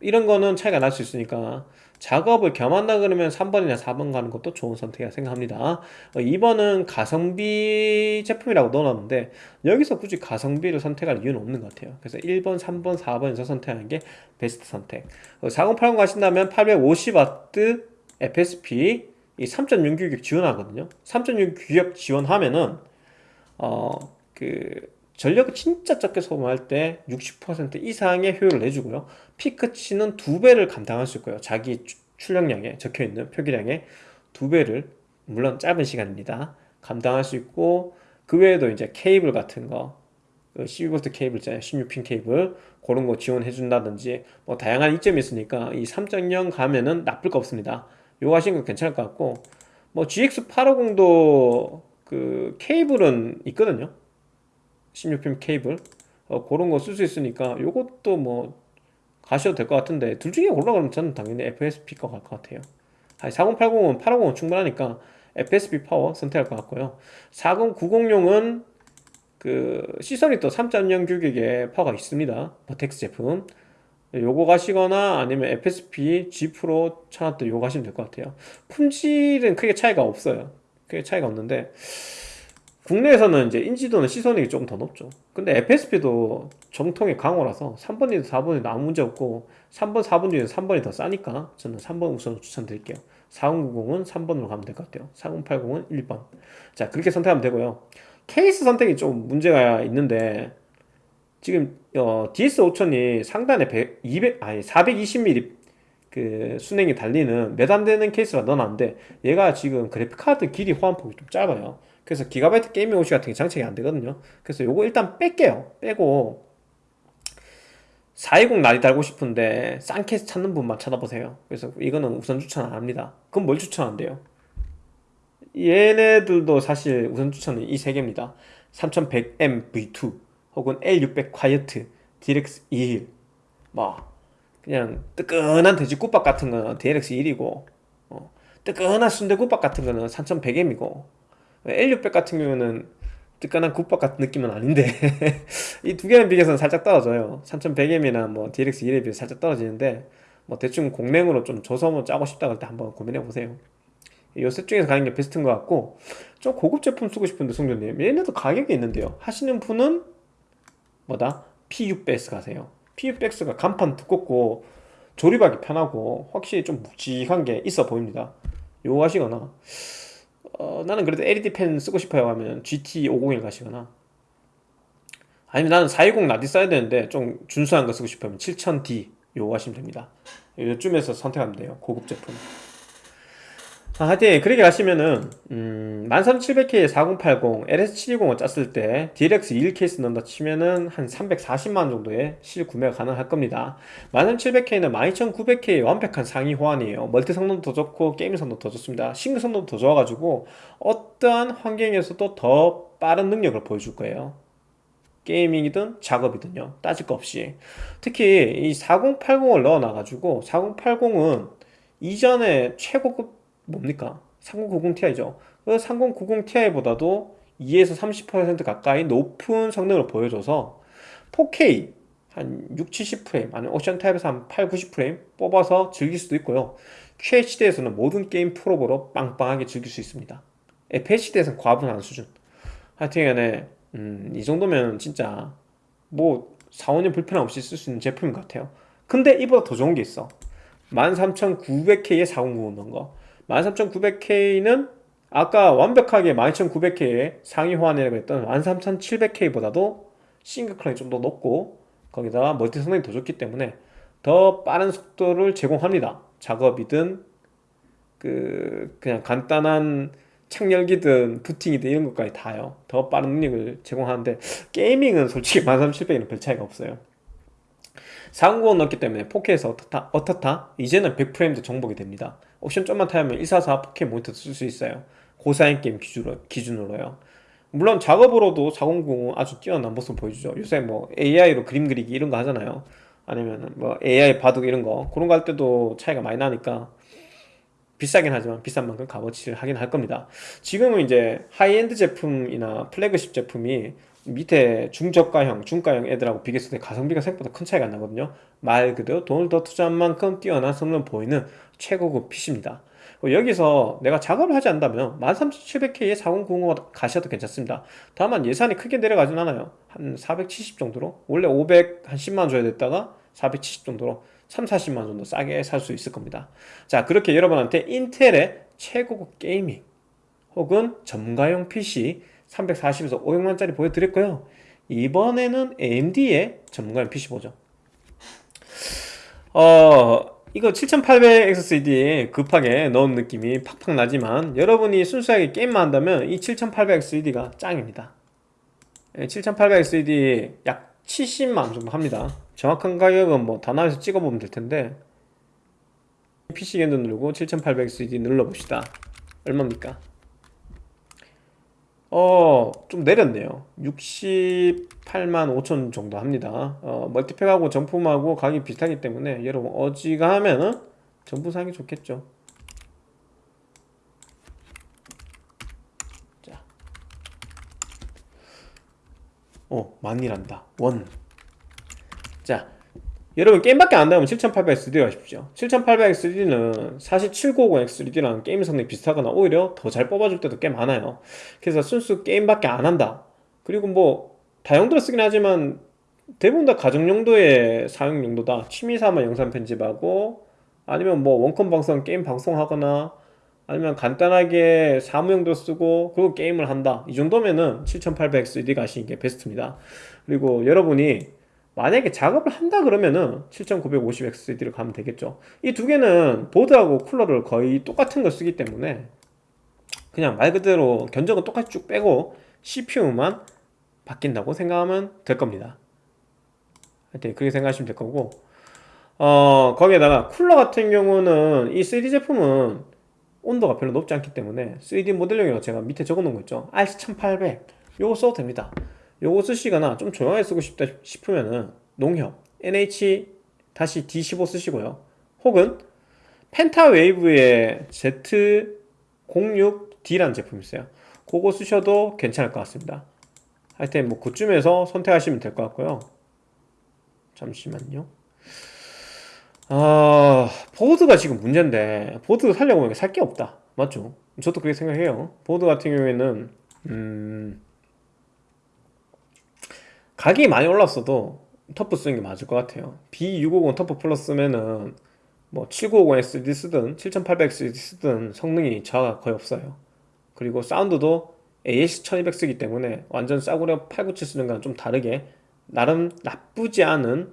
이런 거는 차이가 날 수 있으니까 작업을 겸한다 그러면 3번이나 4번 가는 것도 좋은 선택이라 생각합니다. 2번은 어, 가성비 제품이라고 넣어놨는데 여기서 굳이 가성비를 선택할 이유는 없는 것 같아요. 그래서 1번, 3번, 4번에서 선택하는 게 베스트 선택. 4080 어, 가신다면 850W FSP 이3.0 규격 지원하거든요. 3.6 규격 지원하면은 어 그 전력을 진짜 적게 소모할 때 60% 이상의 효율을 내주고요. 피크치는 두배를 감당할 수 있고요. 자기 출력량에 적혀있는 표기량의 두배를 물론 짧은 시간입니다. 감당할 수 있고 그 외에도 이제 케이블 같은 거 12V 그 케이블 있잖아요. 16핀 케이블 그런 거 지원해 준다든지 뭐 다양한 이점이 있으니까 이 3.0 가면은 나쁠 거 없습니다. 요거 하시는 거 괜찮을 것 같고 뭐 GX850도 그그 케이블은 있거든요 16핀 케이블. 어, 그런 거 쓸 수 있으니까 요것도 뭐 가셔도 될 것 같은데 둘 중에 골라 그러면 저는 당연히 FSP로 갈 것 같아요. 아니 4080은 850은 충분하니까 FSP 파워 선택할 것 같고요. 4090용은 그 시소닉이 또 3.0 규격의 파워가 있습니다. 버텍스 제품. 요거 가시거나 아니면 FSP G 프로 차한테 요거 가시면 될 것 같아요. 품질은 크게 차이가 없어요. 크게 차이가 없는데 국내에서는 이제 인지도는 시소닉이 조금 더 높죠. 근데 FSP도 전통의 강호라서 3번이든 4번이든 아무 문제 없고 3번 4번 중에서 3번이 더 싸니까 저는 3번 우선 추천드릴게요. 4090은 3번으로 가면 될 것 같아요. 4080은 1번. 자 그렇게 선택하면 되고요. 케이스 선택이 좀 문제가 있는데 지금 어, DS5000이 상단에 100, 200 아니 420mm 그 수냉이 달리는 몇안 되는 케이스라 넣어놨는데 얘가 지금 그래픽카드 길이 호환폭이 좀 짧아요 그래서 기가바이트 Gaming OC 같은 게 장착이 안 되거든요. 그래서 요거 일단 뺄게요. 빼고 420 라디 달고 싶은데 싼 케이스 찾는 분만 찾아보세요. 그래서 이거는 우선 추천 안 합니다. 그럼 뭘 추천한대요? 얘네들도 사실 우선 추천은 이 세 개입니다. 3100M V2 혹은 L600 콰이어트 DLX 21 뭐 그냥 뜨끈한 돼지국밥 같은 거는 DLX 1이고 어, 뜨끈한 순대국밥 같은 거는 3100M이고 L600 같은 경우는 뜨끈한 국밥 같은 느낌은 아닌데 이 두 개는 비교해서는 살짝 떨어져요. 3100M이나 뭐 DLX 1에 비해서 살짝 떨어지는데 뭐 대충 공랭으로 좀 줘서 뭐 짜고 싶다 그럴 때 한번 고민해 보세요. 요셋 중에서 가는 게 베스트인 것 같고 좀 고급 제품 쓰고 싶은데 송전님 얘네도 가격이 있는데요. 하시는 분은 뭐다? P600S 가세요. P600S가 간판 두껍고 조립하기 편하고 확실히 좀 묵직한 게 있어 보입니다. 요거 하시거나 어, 나는 그래도 LED 펜 쓰고 싶어요 하면 GT501 가시거나. 아니면 나는 420 나디 써야 되는데 좀 준수한 거 쓰고 싶으면 7000D 요거 하시면 됩니다. 요쯤에서 선택하면 돼요 고급 제품 아, 하여튼 그렇게 가시면은 음, 13700K에 4080, LS720을 짰을 때 DLX 21 케이스 넣는다 치면은 한 340만원 정도의 실 구매가 가능할 겁니다. 13700K는 12900K의 완벽한 상위 호환이에요. 멀티 성능도 더 좋고 게임 성능도 더 좋습니다. 싱글 성능도 더 좋아가지고 어떠한 환경에서도 더 빠른 능력을 보여줄 거예요. gaming이든 작업이든요. 따질 거 없이. 특히 이 4080을 넣어놔가지고 4080은 이전에 최고급 뭡니까? 3090ti죠. 그 3090ti보다도 2에서 30% 가까이 높은 성능을 보여줘서 4K 한 6, 70프레임 아니면 옵션 타입에서 한 8, 90프레임 뽑아서 즐길 수도 있고요. QHD에서는 모든 게임 프로보로 빵빵하게 즐길 수 있습니다. FHD에서는 과분한 수준. 하여튼 간에 음, 이 정도면 진짜 뭐 4, 5년 불편 없이 쓸 수 있는 제품인 것 같아요. 근데 이보다 더 좋은 게 있어. 13900K에 4090 넣은 거. 13900K는 아까 완벽하게 12900K의 상위 호환이라고 했던 13700K보다도 싱글 클럭이 좀 더 높고 거기다가 멀티 성능이 더 좋기 때문에 더 빠른 속도를 제공합니다. 작업이든 그 그냥 간단한 창열기든 부팅이든 이런 것까지 다요. 더 빠른 능력을 제공하는데 게이밍은 솔직히 13700에는 별 차이가 없어요. 490 넣었기 때문에 4K에서 어떻다, 어떻다? 이제는 100프레임도 정복이 됩니다 옵션 좀만 타면 144 4K 모니터 쓸 수 있어요. 고사양 게임 기준으로, 기준으로 요. 물론 작업으로도 400은 아주 뛰어난 모습 보여주죠. 요새 뭐 AI로 그림 그리기 이런 거 하잖아요. 아니면 뭐 AI 바둑 이런 거. 그런 거 할 때도 차이가 많이 나니까 비싸긴 하지만 비싼 만큼 값어치를 하긴 할 겁니다. 지금은 이제 하이엔드 제품이나 플래그십 제품이 밑에 중저가형, 중가형 애들하고 비교했을 때 가성비가 생각보다 큰 차이가 나거든요. 말 그대로 돈을 더 투자한 만큼 뛰어난 성능 보이는 최고급 PC입니다. 여기서 내가 작업을 하지 않다면 13700K에 4090 가셔도 괜찮습니다. 다만 예산이 크게 내려가진 않아요. 한 470 정도로? 원래 500, 한 10만원 줘야 됐다가 470 정도로? 3, 40만원 정도 싸게 살 수 있을 겁니다. 자 그렇게 여러분한테 인텔의 최고급 게이밍 혹은 점가용 PC 340에서 500만원짜리 보여드렸고요? 이번에는 AMD의 전문가용 PC 보죠. 어 이거 7800 XCD 급하게 넣은 느낌이 팍팍 나지만 여러분이 순수하게 게임만 한다면 이 7800 XCD가 짱입니다. 7800 XCD 약 70만 정도 합니다. 정확한 가격은 뭐 단화에서 찍어보면 될 텐데 PC 견도 누르고 7800 XCD 눌러봅시다. 얼마입니까? 어, 좀 내렸네요. 68만 5천 정도 합니다. 어, 멀티팩하고 정품하고 가격이 비슷하기 때문에 여러분 어지간하면은 사는 게 좋겠죠. 자, 어, 만이란다. 원. 자, 여러분 게임밖에 안 나오면 7800X3D 가십시오. 7800X3D는 사실 7950X3D랑 게임 성능이 비슷하거나 오히려 더 잘 뽑아줄 때도 꽤 많아요. 그래서 순수 게임밖에 안 한다. 그리고 뭐 다용도로 쓰긴 하지만 대부분 다 가정 용도의 사용 용도다. 취미 삼아 영상 편집하고 아니면 뭐 원컴 방송 게임 방송하거나 아니면 간단하게 사무용도 쓰고 그리고 게임을 한다. 이 정도면은 7800X3D 가시는 게 베스트입니다. 그리고 여러분이 만약에 작업을 한다 그러면은 7950XD를 가면 되겠죠. 이 두 개는 보드하고 쿨러를 거의 똑같은 걸 쓰기 때문에 그냥 말 그대로 견적은 똑같이 쭉 빼고 CPU만 바뀐다고 생각하면 될 겁니다. 하여튼 그렇게 생각하시면 될 거고. 어 거기에다가 쿨러 같은 경우는 이 3D 제품은 온도가 별로 높지 않기 때문에 3D 모델링이라고 제가 밑에 적어 놓은 거 있죠. RC1800 요거 써도 됩니다 요거 쓰시거나 좀 조용하게 쓰고 싶다 싶으면은 농협 NH-D15 쓰시고요. 혹은 펜타웨이브의 Z06D라는 제품이 있어요. 그거 쓰셔도 괜찮을 것 같습니다. 하여튼 뭐 그쯤에서 선택하시면 될 것 같고요. 잠시만요. 아 보드가 지금 문제인데 보드 살려고 하면 살 게 없다. 맞죠? 저도 그렇게 생각해요. 보드 같은 경우에는 음... 가격이 많이 올랐어도 터프 쓰는 게 맞을 것 같아요. B650 터프 플러스면은 뭐 7950XD 쓰든 7800XD 쓰든 성능이 저하가 거의 없어요. 그리고 사운드도 AS1200 쓰기 때문에 완전 싸구려 897 쓰는 거랑 좀 다르게 나름 나쁘지 않은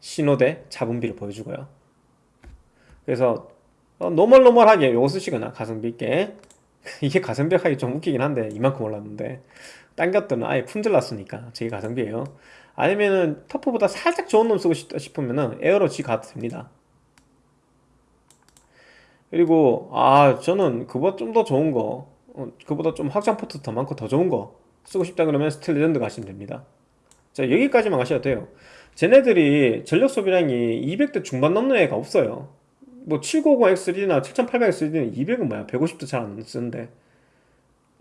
신호대 잡음비를 보여주고요. 그래서 어, 노멀노멀하게 요거 쓰시거나 가성비 있게. 이게 가성비 하기 좀 웃기긴 한데 이만큼 올랐는데 딴 것들은 아예 품절났으니까 쟤가 가성비예요. 아니면은 터프보다 살짝 좋은 놈 쓰고 싶다 싶으면은 에어로 G 가도 됩니다. 그리고 아 저는 그보다 좀 더 좋은 거 어, 그보다 좀 확장 포트 더 많고 더 좋은 거 쓰고 싶다 그러면 스틸 레전드 가시면 됩니다. 자 여기까지만 가셔도 돼요. 쟤네들이 전력 소비량이 200대 중반 넘는 애가 없어요. 뭐 790X3나 7800X3는 200은 뭐야 150도 잘 안 쓰는데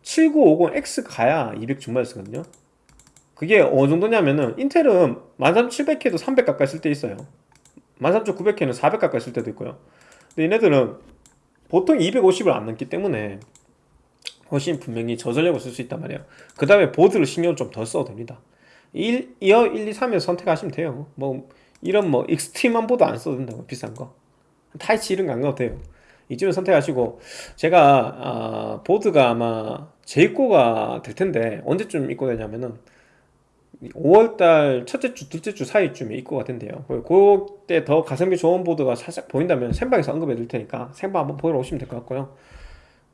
7950X 가야 200 중반을 쓰거든요. 그게 어느 정도냐면은 인텔은 13700K도 300 가까이 쓸 때 있어요. 13900K는 400 가까이 쓸 때도 있고요. 근데 얘네들은 보통 250을 안 넘기 때문에 훨씬 분명히 저전력을 쓸 수 있단 말이에요. 그 다음에 보드를 신경을 좀 덜 써도 됩니다. 1, 2어 1, 2, 3에서 선택하시면 돼요. 뭐 이런 뭐 익스트림한 보드 안 써도 된다고 비싼 거. 타이치 이런 거 안 가도 돼요. 이쯤에 선택하시고 제가 아, 보드가 아마 재입고가 될 텐데 언제쯤 입고되냐면은 5월달 첫째 주, 둘째 주 사이쯤에 입고가 된대요. 그때 더 가성비 좋은 보드가 살짝 보인다면 생방에서 언급해 드릴 테니까 생방 한번 보러 오시면 될 것 같고요.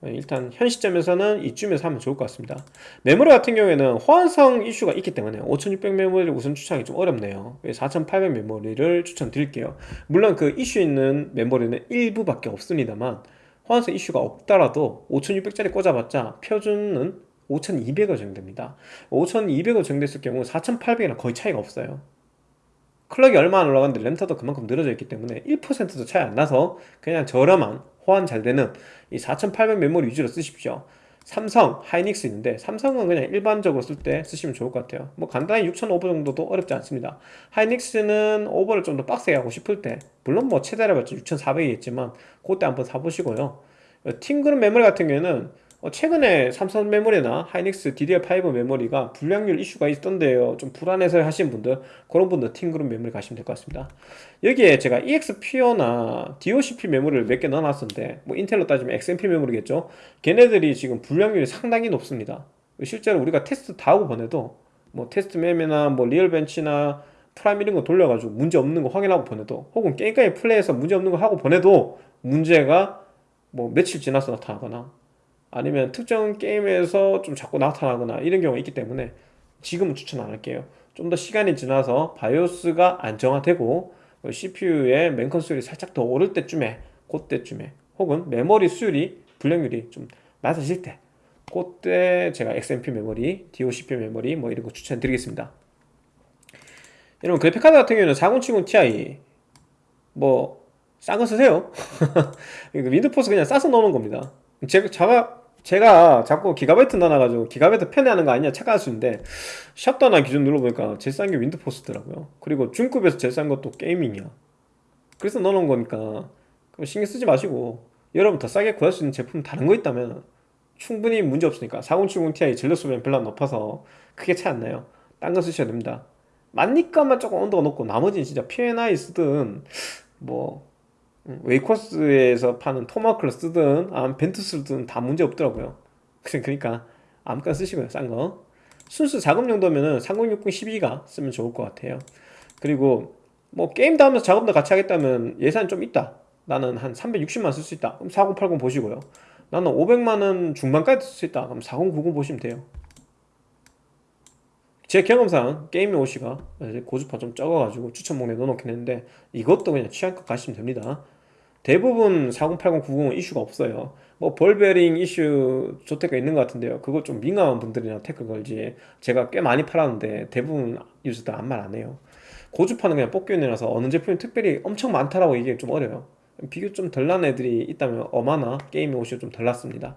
네, 일단 현 시점에서는 이쯤에서 하면 좋을 것 같습니다. 메모리 같은 경우에는 호환성 이슈가 있기 때문에 5600 메모리를 우선 추천하기 좀 어렵네요. 4800 메모리를 추천드릴게요. 물론 그 이슈 있는 메모리는 일부밖에 없습니다만 호환성 이슈가 없더라도 5600짜리 꽂아봤자 표준은 5200을 정됩니다. 5200을 정됐을 경우 4800이랑 거의 차이가 없어요. 클럭이 얼마 안 올라갔는데 램터도 그만큼 늘어져 있기 때문에 1%도 차이 안 나서 그냥 저렴한 호환 잘 되는 이 4800 메모리 위주로 쓰십시오 삼성, 하이닉스 있는데 삼성은 그냥 일반적으로 쓸 때 쓰시면 좋을 것 같아요. 뭐 간단히 6000 오버 정도도 어렵지 않습니다. 하이닉스는 오버를 좀 더 빡세게 하고 싶을 때 물론 뭐 최대로 봤자 6400이겠지만 그때 한번 사보시고요. 팀그룹 메모리 같은 경우에는 어, 최근에 삼성 메모리나 하이닉스 DDR5 메모리가 불량률 이슈가 있던데요. 좀 불안해서 하신 분들 그런 분들 팀그룹 메모리 가시면 될 것 같습니다. 여기에 제가 EXPO나 DOCP 메모리를 몇 개 넣어놨었는데 뭐 인텔로 따지면 XMP 메모리겠죠? 걔네들이 지금 불량률이 상당히 높습니다. 실제로 우리가 테스트 다 하고 보내도 뭐 TestMem이나 뭐 RealBench나 Prime 이런 거 돌려가지고 문제 없는 거 확인하고 보내도 혹은 게임까지 플레이해서 문제 없는 거 하고 보내도 문제가 뭐 며칠 지나서 나타나거나 아니면 특정 게임에서 좀 자꾸 나타나거나 이런 경우가 있기 때문에 지금은 추천 안 할게요 좀 더 시간이 지나서 바이오스가 안정화되고 CPU의 멤컨 수율이 살짝 더 오를 때쯤에 그때쯤에 혹은 메모리 수율이 불량률이 좀 낮아질 때 그때 제가 XMP 메모리, DOCP 메모리 뭐 이런 거 추천드리겠습니다. 여러분 그래픽카드 같은 경우에는 4070 Ti 뭐 싼 거 쓰세요. Windforce 그냥 싸서 넣는 겁니다. 제가 제가 자꾸 기가바이트 넣어놔가지고 기가바이트 편애하는 거 아니냐 착각할 수 있는데 샵다나 기준 눌러보니까 제일 싼 게 윈드포스더라고요. 그리고 중급에서 제일 싼 것도 게이밍이야. 그래서 넣어놓은 거니까 그럼 신경 쓰지 마시고 여러분 더 싸게 구할 수 있는 제품 다른 거 있다면 충분히 문제 없으니까 4070 Ti 전력 소비는 별로 안 높아서 크게 차이 안 나요. 딴 거 쓰셔도 됩니다. 만니까만 조금 온도가 높고 나머지는 진짜 P&I 쓰든 뭐 음, 웨이코스에서 파는 토마크를 쓰든 벤트 쓰든 다 문제 없더라고요. 그러니까 아무거나 쓰시고요 싼거. 순수 작업 용도면은 3060 12가 쓰면 좋을 것 같아요. 그리고 뭐 게임도 하면서 작업도 같이 하겠다면 예산이 좀 있다. 나는 한 360만 쓸 수 있다. 그럼 4080 보시고요. 나는 500만원 중반까지 쓸 수 있다. 그럼 4090 보시면 돼요. 제 경험상 게임의 OC가 고주파 좀 적어가지고 추천 목록에 넣어놓긴 했는데 이것도 그냥 취향껏 가시면 됩니다 대부분 4080, 90은 이슈가 없어요. 뭐 볼베링 이슈 조테가 있는 것 같은데요. 그거 좀 민감한 분들이나 태클 걸지 제가 꽤 많이 팔았는데 대부분 유저들 아무 말 안 해요. 고주파는 그냥 뽑기운이라서 어느 제품이 특별히 엄청 많다라고 얘기하기 좀 어려요. 비교 좀 덜 난 애들이 있다면 어마나 게임의 OC가 좀덜 났습니다.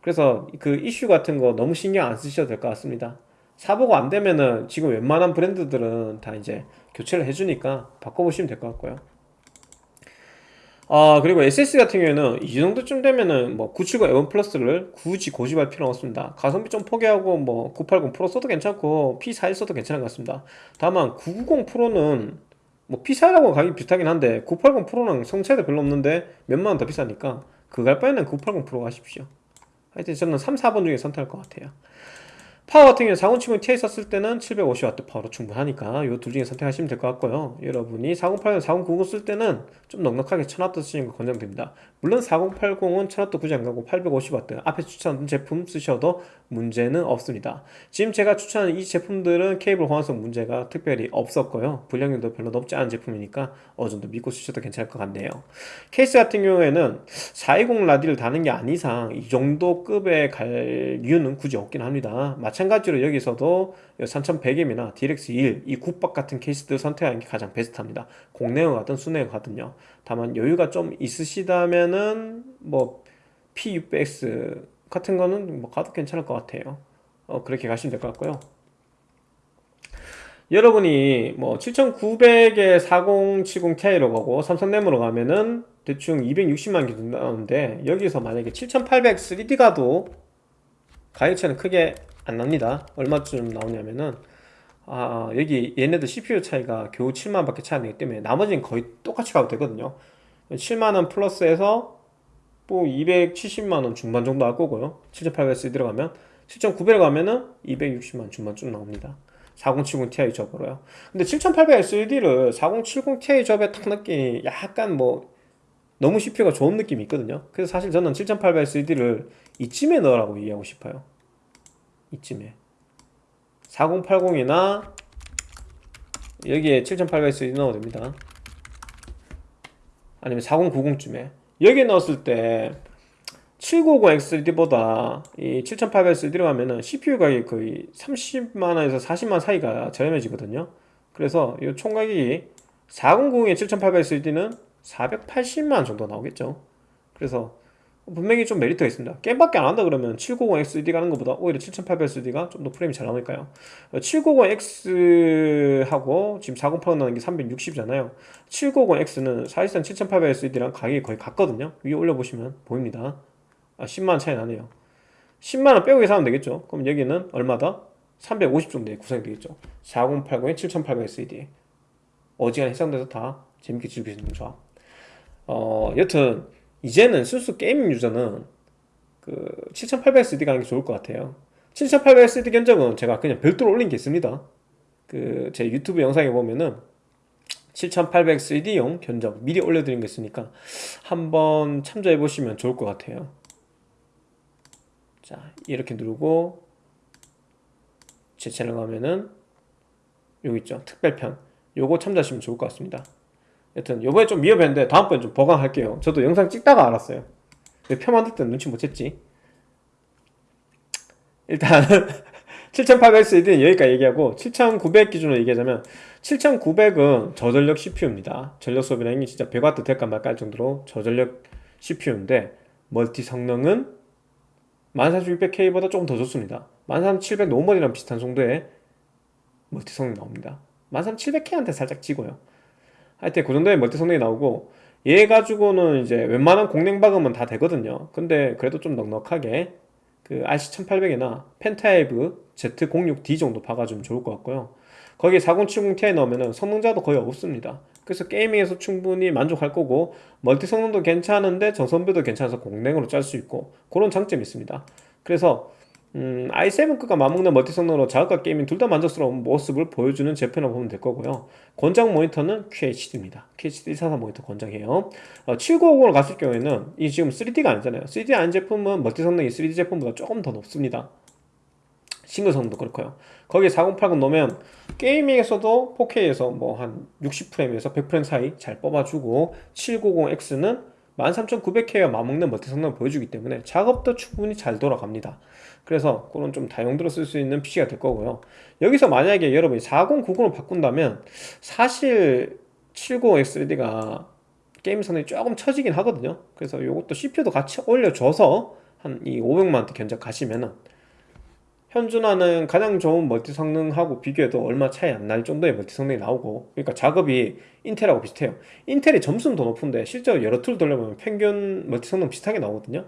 그래서 그 이슈 같은 거 너무 신경 안 쓰셔도 될 것 같습니다. 사보고 안 되면은 지금 웬만한 브랜드들은 다 이제 교체를 해주니까 바꿔보시면 될 것 같고요 아 그리고 SS 같은 경우에는 이 정도쯤 되면은 뭐 970 에원 플러스를 굳이 고집할 필요는 없습니다. 가성비 좀 포기하고 뭐 980 프로 써도 괜찮고 P41 써도 괜찮은 것 같습니다. 다만 990 프로는 뭐 P41하고 가격이 비슷하긴 한데 980 프로는 성차이도 별로 없는데 몇만 원 더 비싸니까 할 바에는 980 프로 가십시오. 하여튼 저는 3, 4번 중에 선택할 것 같아요 파워 같은 경우는 4070 Ti 썼을 때는 750W 파워로 충분하니까 이 둘 중에 선택하시면 될 것 같고요. 여러분이 4080, 4090 쓸 때는 좀 넉넉하게 1000W 쓰시는 거 권장됩니다. 물론 4080은 1000W 굳이 안 가고 850W 앞에 추천한 제품 쓰셔도 문제는 없습니다. 지금 제가 추천하는 이 제품들은 케이블 호환성 문제가 특별히 없었고요. 불량률도 별로 높지 않은 제품이니까 어느 정도 믿고 쓰셔도 괜찮을 것 같네요. 케이스 같은 경우에는 420 라디를 다는 게 아닌 이상 이 정도 급에 갈 이유는 굳이 없긴 합니다. 마찬가지로 여기서도 3100M이나 DLX21 이 국밥 같은 케이스들 선택하는 게 가장 베스트합니다. 공내용 가든 수내용 가든요. 다만 여유가 좀 있으시다면은 뭐 P600X 같은 거는 뭐 가도 괜찮을 것 같아요. 어, 그렇게 가시면 될 것 같고요. 여러분이 뭐 7900에 4070 Ti로 가고 삼성 램으로 가면은 대충 260만 기준 나오는데 여기서 만약에 7800 3D 가도 가격차는 크게 안 납니다. 얼마쯤 나오냐면은 아 여기 얘네들 CPU 차이가 겨우 7만 밖에 차이 안 나기 때문에 나머지는 거의 똑같이 가도 되거든요. 7만원 플러스해서 뭐 270만원 중반 정도 할 거고요. 7800S 들어가면 7900에 가면은 260만 중반쯤 나옵니다. 4070 Ti 접으로요. 근데 7800SD를 4070 Ti 접에 딱 넣기 약간 뭐 너무 CPU가 좋은 느낌이 있거든요. 그래서 사실 저는 7800SD를 이쯤에 넣으라고 얘기하고 싶어요 이쯤에. 4080이나 여기에 7800S 넣어도 됩니다. 아니면 4090쯤에. 여기에 넣었을 때 790X3D보다 이 7800X3D로 가면은 CPU 가격이 거의 30만원에서 40만 사이가 저렴해지거든요. 그래서 이 총가격이 4090에 7800X3D는 480만 정도 나오겠죠. 그래서 분명히 좀 메리트가 있습니다. 게임밖에 안 한다 그러면 790XD 가는 것보다 오히려 7800XD가 좀 더 프레임이 잘 나오니까요. 790X하고 지금 4080 나는 게 360이잖아요. 790X는 사실상 7800XD랑 가격이 거의 같거든요. 위에 올려보시면 보입니다. 아 10만원 차이 나네요. 10만원 빼고 계산하면 되겠죠? 그럼 여기는 얼마다? 350 정도에 구성이 되겠죠. 4080에 7800XD 어지간히 해상돼서 다 재밌게 있는 조합 어 여튼 이제는 순수 게이밍 유저는 그 7800SD 가는 게 좋을 것 같아요. 7800SD 견적은 제가 그냥 별도로 올린 게 있습니다. 그 제 유튜브 영상에 보면은 7800CD용 견적 미리 올려드린 거 있으니까 한번 참조해 보시면 좋을 것 같아요. 자 이렇게 누르고 제 채널 가면은 여기 있죠. 특별편. 요거 참조하시면 좋을 것 같습니다 여튼 요번에 좀 위협했는데 다음번에 좀 보강할게요. 저도 영상 찍다가 알았어요. 표 만들 때 눈치 못 챘지. 일단 7800X는 여기까지 얘기하고 7900 기준으로 얘기하자면 7900은 저전력 CPU입니다. 전력 소비량이 진짜 100W 될까 말까 할 정도로 저전력 CPU인데 멀티 성능은 14600K보다 조금 더 좋습니다. 13700 normal이랑 비슷한 정도의 멀티 성능 나옵니다. 13700K한테 살짝 지고요 하여튼 그 정도의 멀티 성능이 나오고 얘 가지고는 이제 웬만한 공랭 박으면 다 되거든요. 근데 그래도 좀 넉넉하게 그 RC1800이나 PentaWave Z06D 정도 박아주면 좋을 것 같고요. 거기에 4070ti 넣으면 성능차도 거의 없습니다. 그래서 gaming에서 충분히 만족할 거고 멀티 성능도 괜찮은데 전성비도 괜찮아서 공랭으로 짤 수 있고 그런 장점이 있습니다. 그래서 음, i7급과 맞먹는 멀티 성능으로 작업과 gaming 둘 다 만족스러운 모습을 보여주는 제품이라고 보면 될 거고요. 권장 모니터는 QHD입니다. QHD 144 모니터 권장해요. 어, 7950으로 갔을 경우에는 이 지금 3D가 아니잖아요. 3D 아닌 제품은 멀티 성능이 3D 제품보다 조금 더 높습니다. 싱글 성능도 그렇고요. 거기에 4080 넣으면 gaming에서도 4K에서 뭐 한 60프레임에서 100프레임 사이 잘 뽑아주고 790X는 13900K와 맞먹는 멀티 성능을 보여주기 때문에 작업도 충분히 잘 돌아갑니다 그래서 그런 좀 다용도로 쓸 수 있는 PC가 될 거고요. 여기서 만약에 여러분이 4090으로 바꾼다면 사실 790X3D가 게임 성능이 조금 처지긴 하거든요. 그래서 이것도 CPU도 같이 올려줘서 한 이 500만원대 견적 가시면은 현존하는 가장 좋은 멀티 성능하고 비교해도 얼마 차이 안 날 정도의 멀티 성능이 나오고 그러니까 작업이 인텔하고 비슷해요. 인텔이 점수는 더 높은데 실제로 여러 툴 돌려보면 평균 멀티 성능 비슷하게 나오거든요.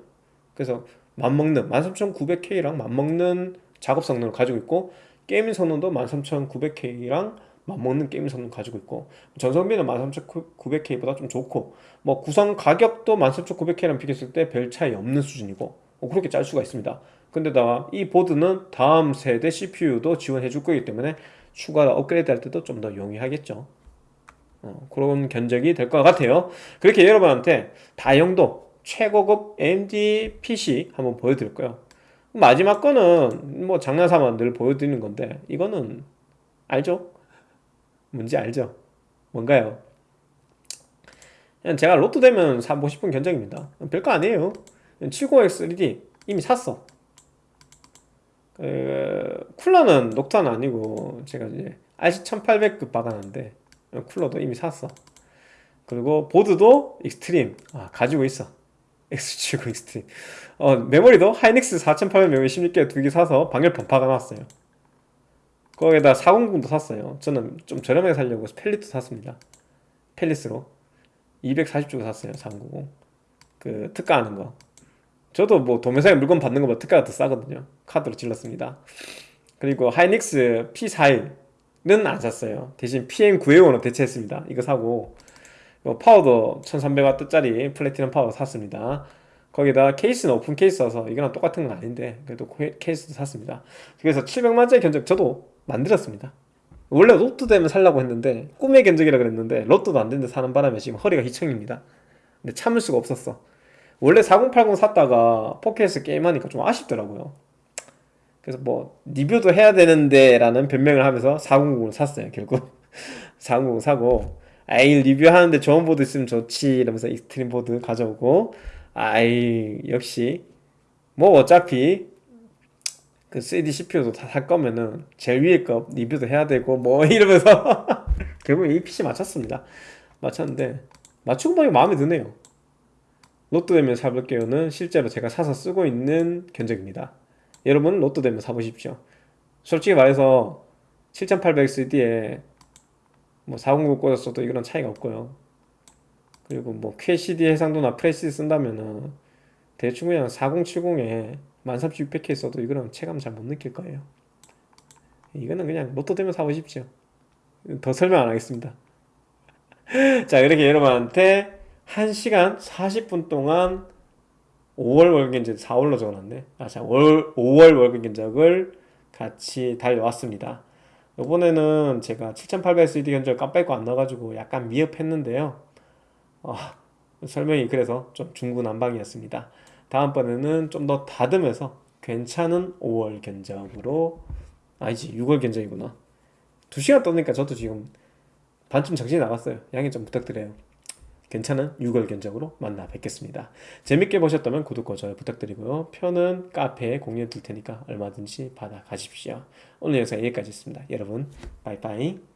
그래서 맞먹는 13900K랑 맞먹는 작업 성능을 가지고 있고 게임 성능도 13900K랑 맞먹는 게임 성능 가지고 있고 전성비는 13900K보다 좀 좋고 뭐 구성 가격도 13900K랑 비교했을 때 별 차이 없는 수준이고 뭐 그렇게 짤 수가 있습니다. 근데다가 이 보드는 다음 세대 CPU도 지원해 줄 거기 때문에 추가 업그레이드 할 때도 좀 더 용이하겠죠. 어, 그런 견적이 될 것 같아요. 그렇게 여러분한테 다용도 최고급 AMD PC 한번 보여드릴 거예요 마지막 거는 뭐 장난삼아 늘 보여드리는 건데 이거는 알죠? 뭔지 알죠? 뭔가요? 그냥 제가 로또 되면 사고 싶은 견적입니다 별거 아니에요 70X3D 이미 샀어 그 쿨러는 Noctua는 아니고 제가 이제 RC1800급 박아놨는데 쿨러도 이미 샀어 그리고 보드도 Extreme 아, 가지고 있어 X70 Extreme 어, 메모리도 하이닉스 4800 메모리 16개 두 개 사서 방열판 박아놨어요. 거기에다 400도 샀어요. 저는 좀 저렴하게 살려고 Palit도 샀습니다. Palit으로. 240주고 샀어요 490 그 특가하는 거. 저도 뭐 도매상에 물건 받는 것보다 특가가 더 싸거든요. 카드로 질렀습니다. 그리고 하이닉스 P41은 안 샀어요. 대신 PM905로 대체했습니다. 이거 사고 파워도 1300W짜리 플래티넘 파워 샀습니다. 거기다 케이스는 오픈 케이스라서 이거랑 똑같은 건 아닌데 그래도 케이스도 샀습니다. 그래서 700만짜리 견적 저도 만들었습니다. 원래 로또 되면 살라고 했는데 꿈의 견적이라 그랬는데 로또도 안 되는데 사는 바람에 지금 허리가 휘청입니다. 근데 참을 수가 없었어. 원래 4080 샀다가 4K에서 게임하니까 좀 아쉽더라고요. 그래서 뭐 리뷰도 해야 되는데 라는 변명을 하면서 490을 샀어요 결국. 490 사고 아이 리뷰하는데 좋은 보드 있으면 좋지 이러면서 Extreme 보드 가져오고. 아이 역시. 뭐 어차피 그 3D CPU도 다 살 거면은 제일 위에 거 리뷰도 해야 되고 뭐 이러면서. 결국 이 PC 맞췄습니다. 맞췄는데 맞추고 보니 마음에 드네요. 로또 되면 사볼게요는 실제로 제가 사서 쓰고 있는 견적입니다. 여러분 로또 되면 사보십시오. 솔직히 말해서 7800XD에 뭐 409 꽂았어도 이거랑 차이가 없고요. 그리고 뭐 QCD 해상도나 프레시 쓴다면은 대충 그냥 4070에 13600K 써도 이거랑 체감 잘 못 느낄 거예요. 이거는 그냥 로또 되면 사보십시오 더 설명 안 하겠습니다. 자 이렇게 여러분한테 1시간 40분 동안 5월 월급 견적 4월로 적어놨네. 아자 5월 월급 견적을 같이 달려왔습니다 이번에는 제가 7800SD 견적 깜빡이 안 나가지고 약간 미흡했는데요. 어, 설명이 그래서 좀 중구난방이었습니다. 다음번에는 좀 더 다듬어서 괜찮은 5월 견적으로 아니지 6월 견적이구나. 2시간 떠니까 저도 지금 반쯤 정신이 나갔어요. 양해 좀 부탁드려요 괜찮은 6월 견적으로 만나 뵙겠습니다. 재밌게 보셨다면 구독과 좋아요 부탁드리고요. 표는 카페에 공유해 둘 테니까 얼마든지 받아 가십시오. 오늘 영상 여기까지 있습니다. 여러분, 빠이빠이.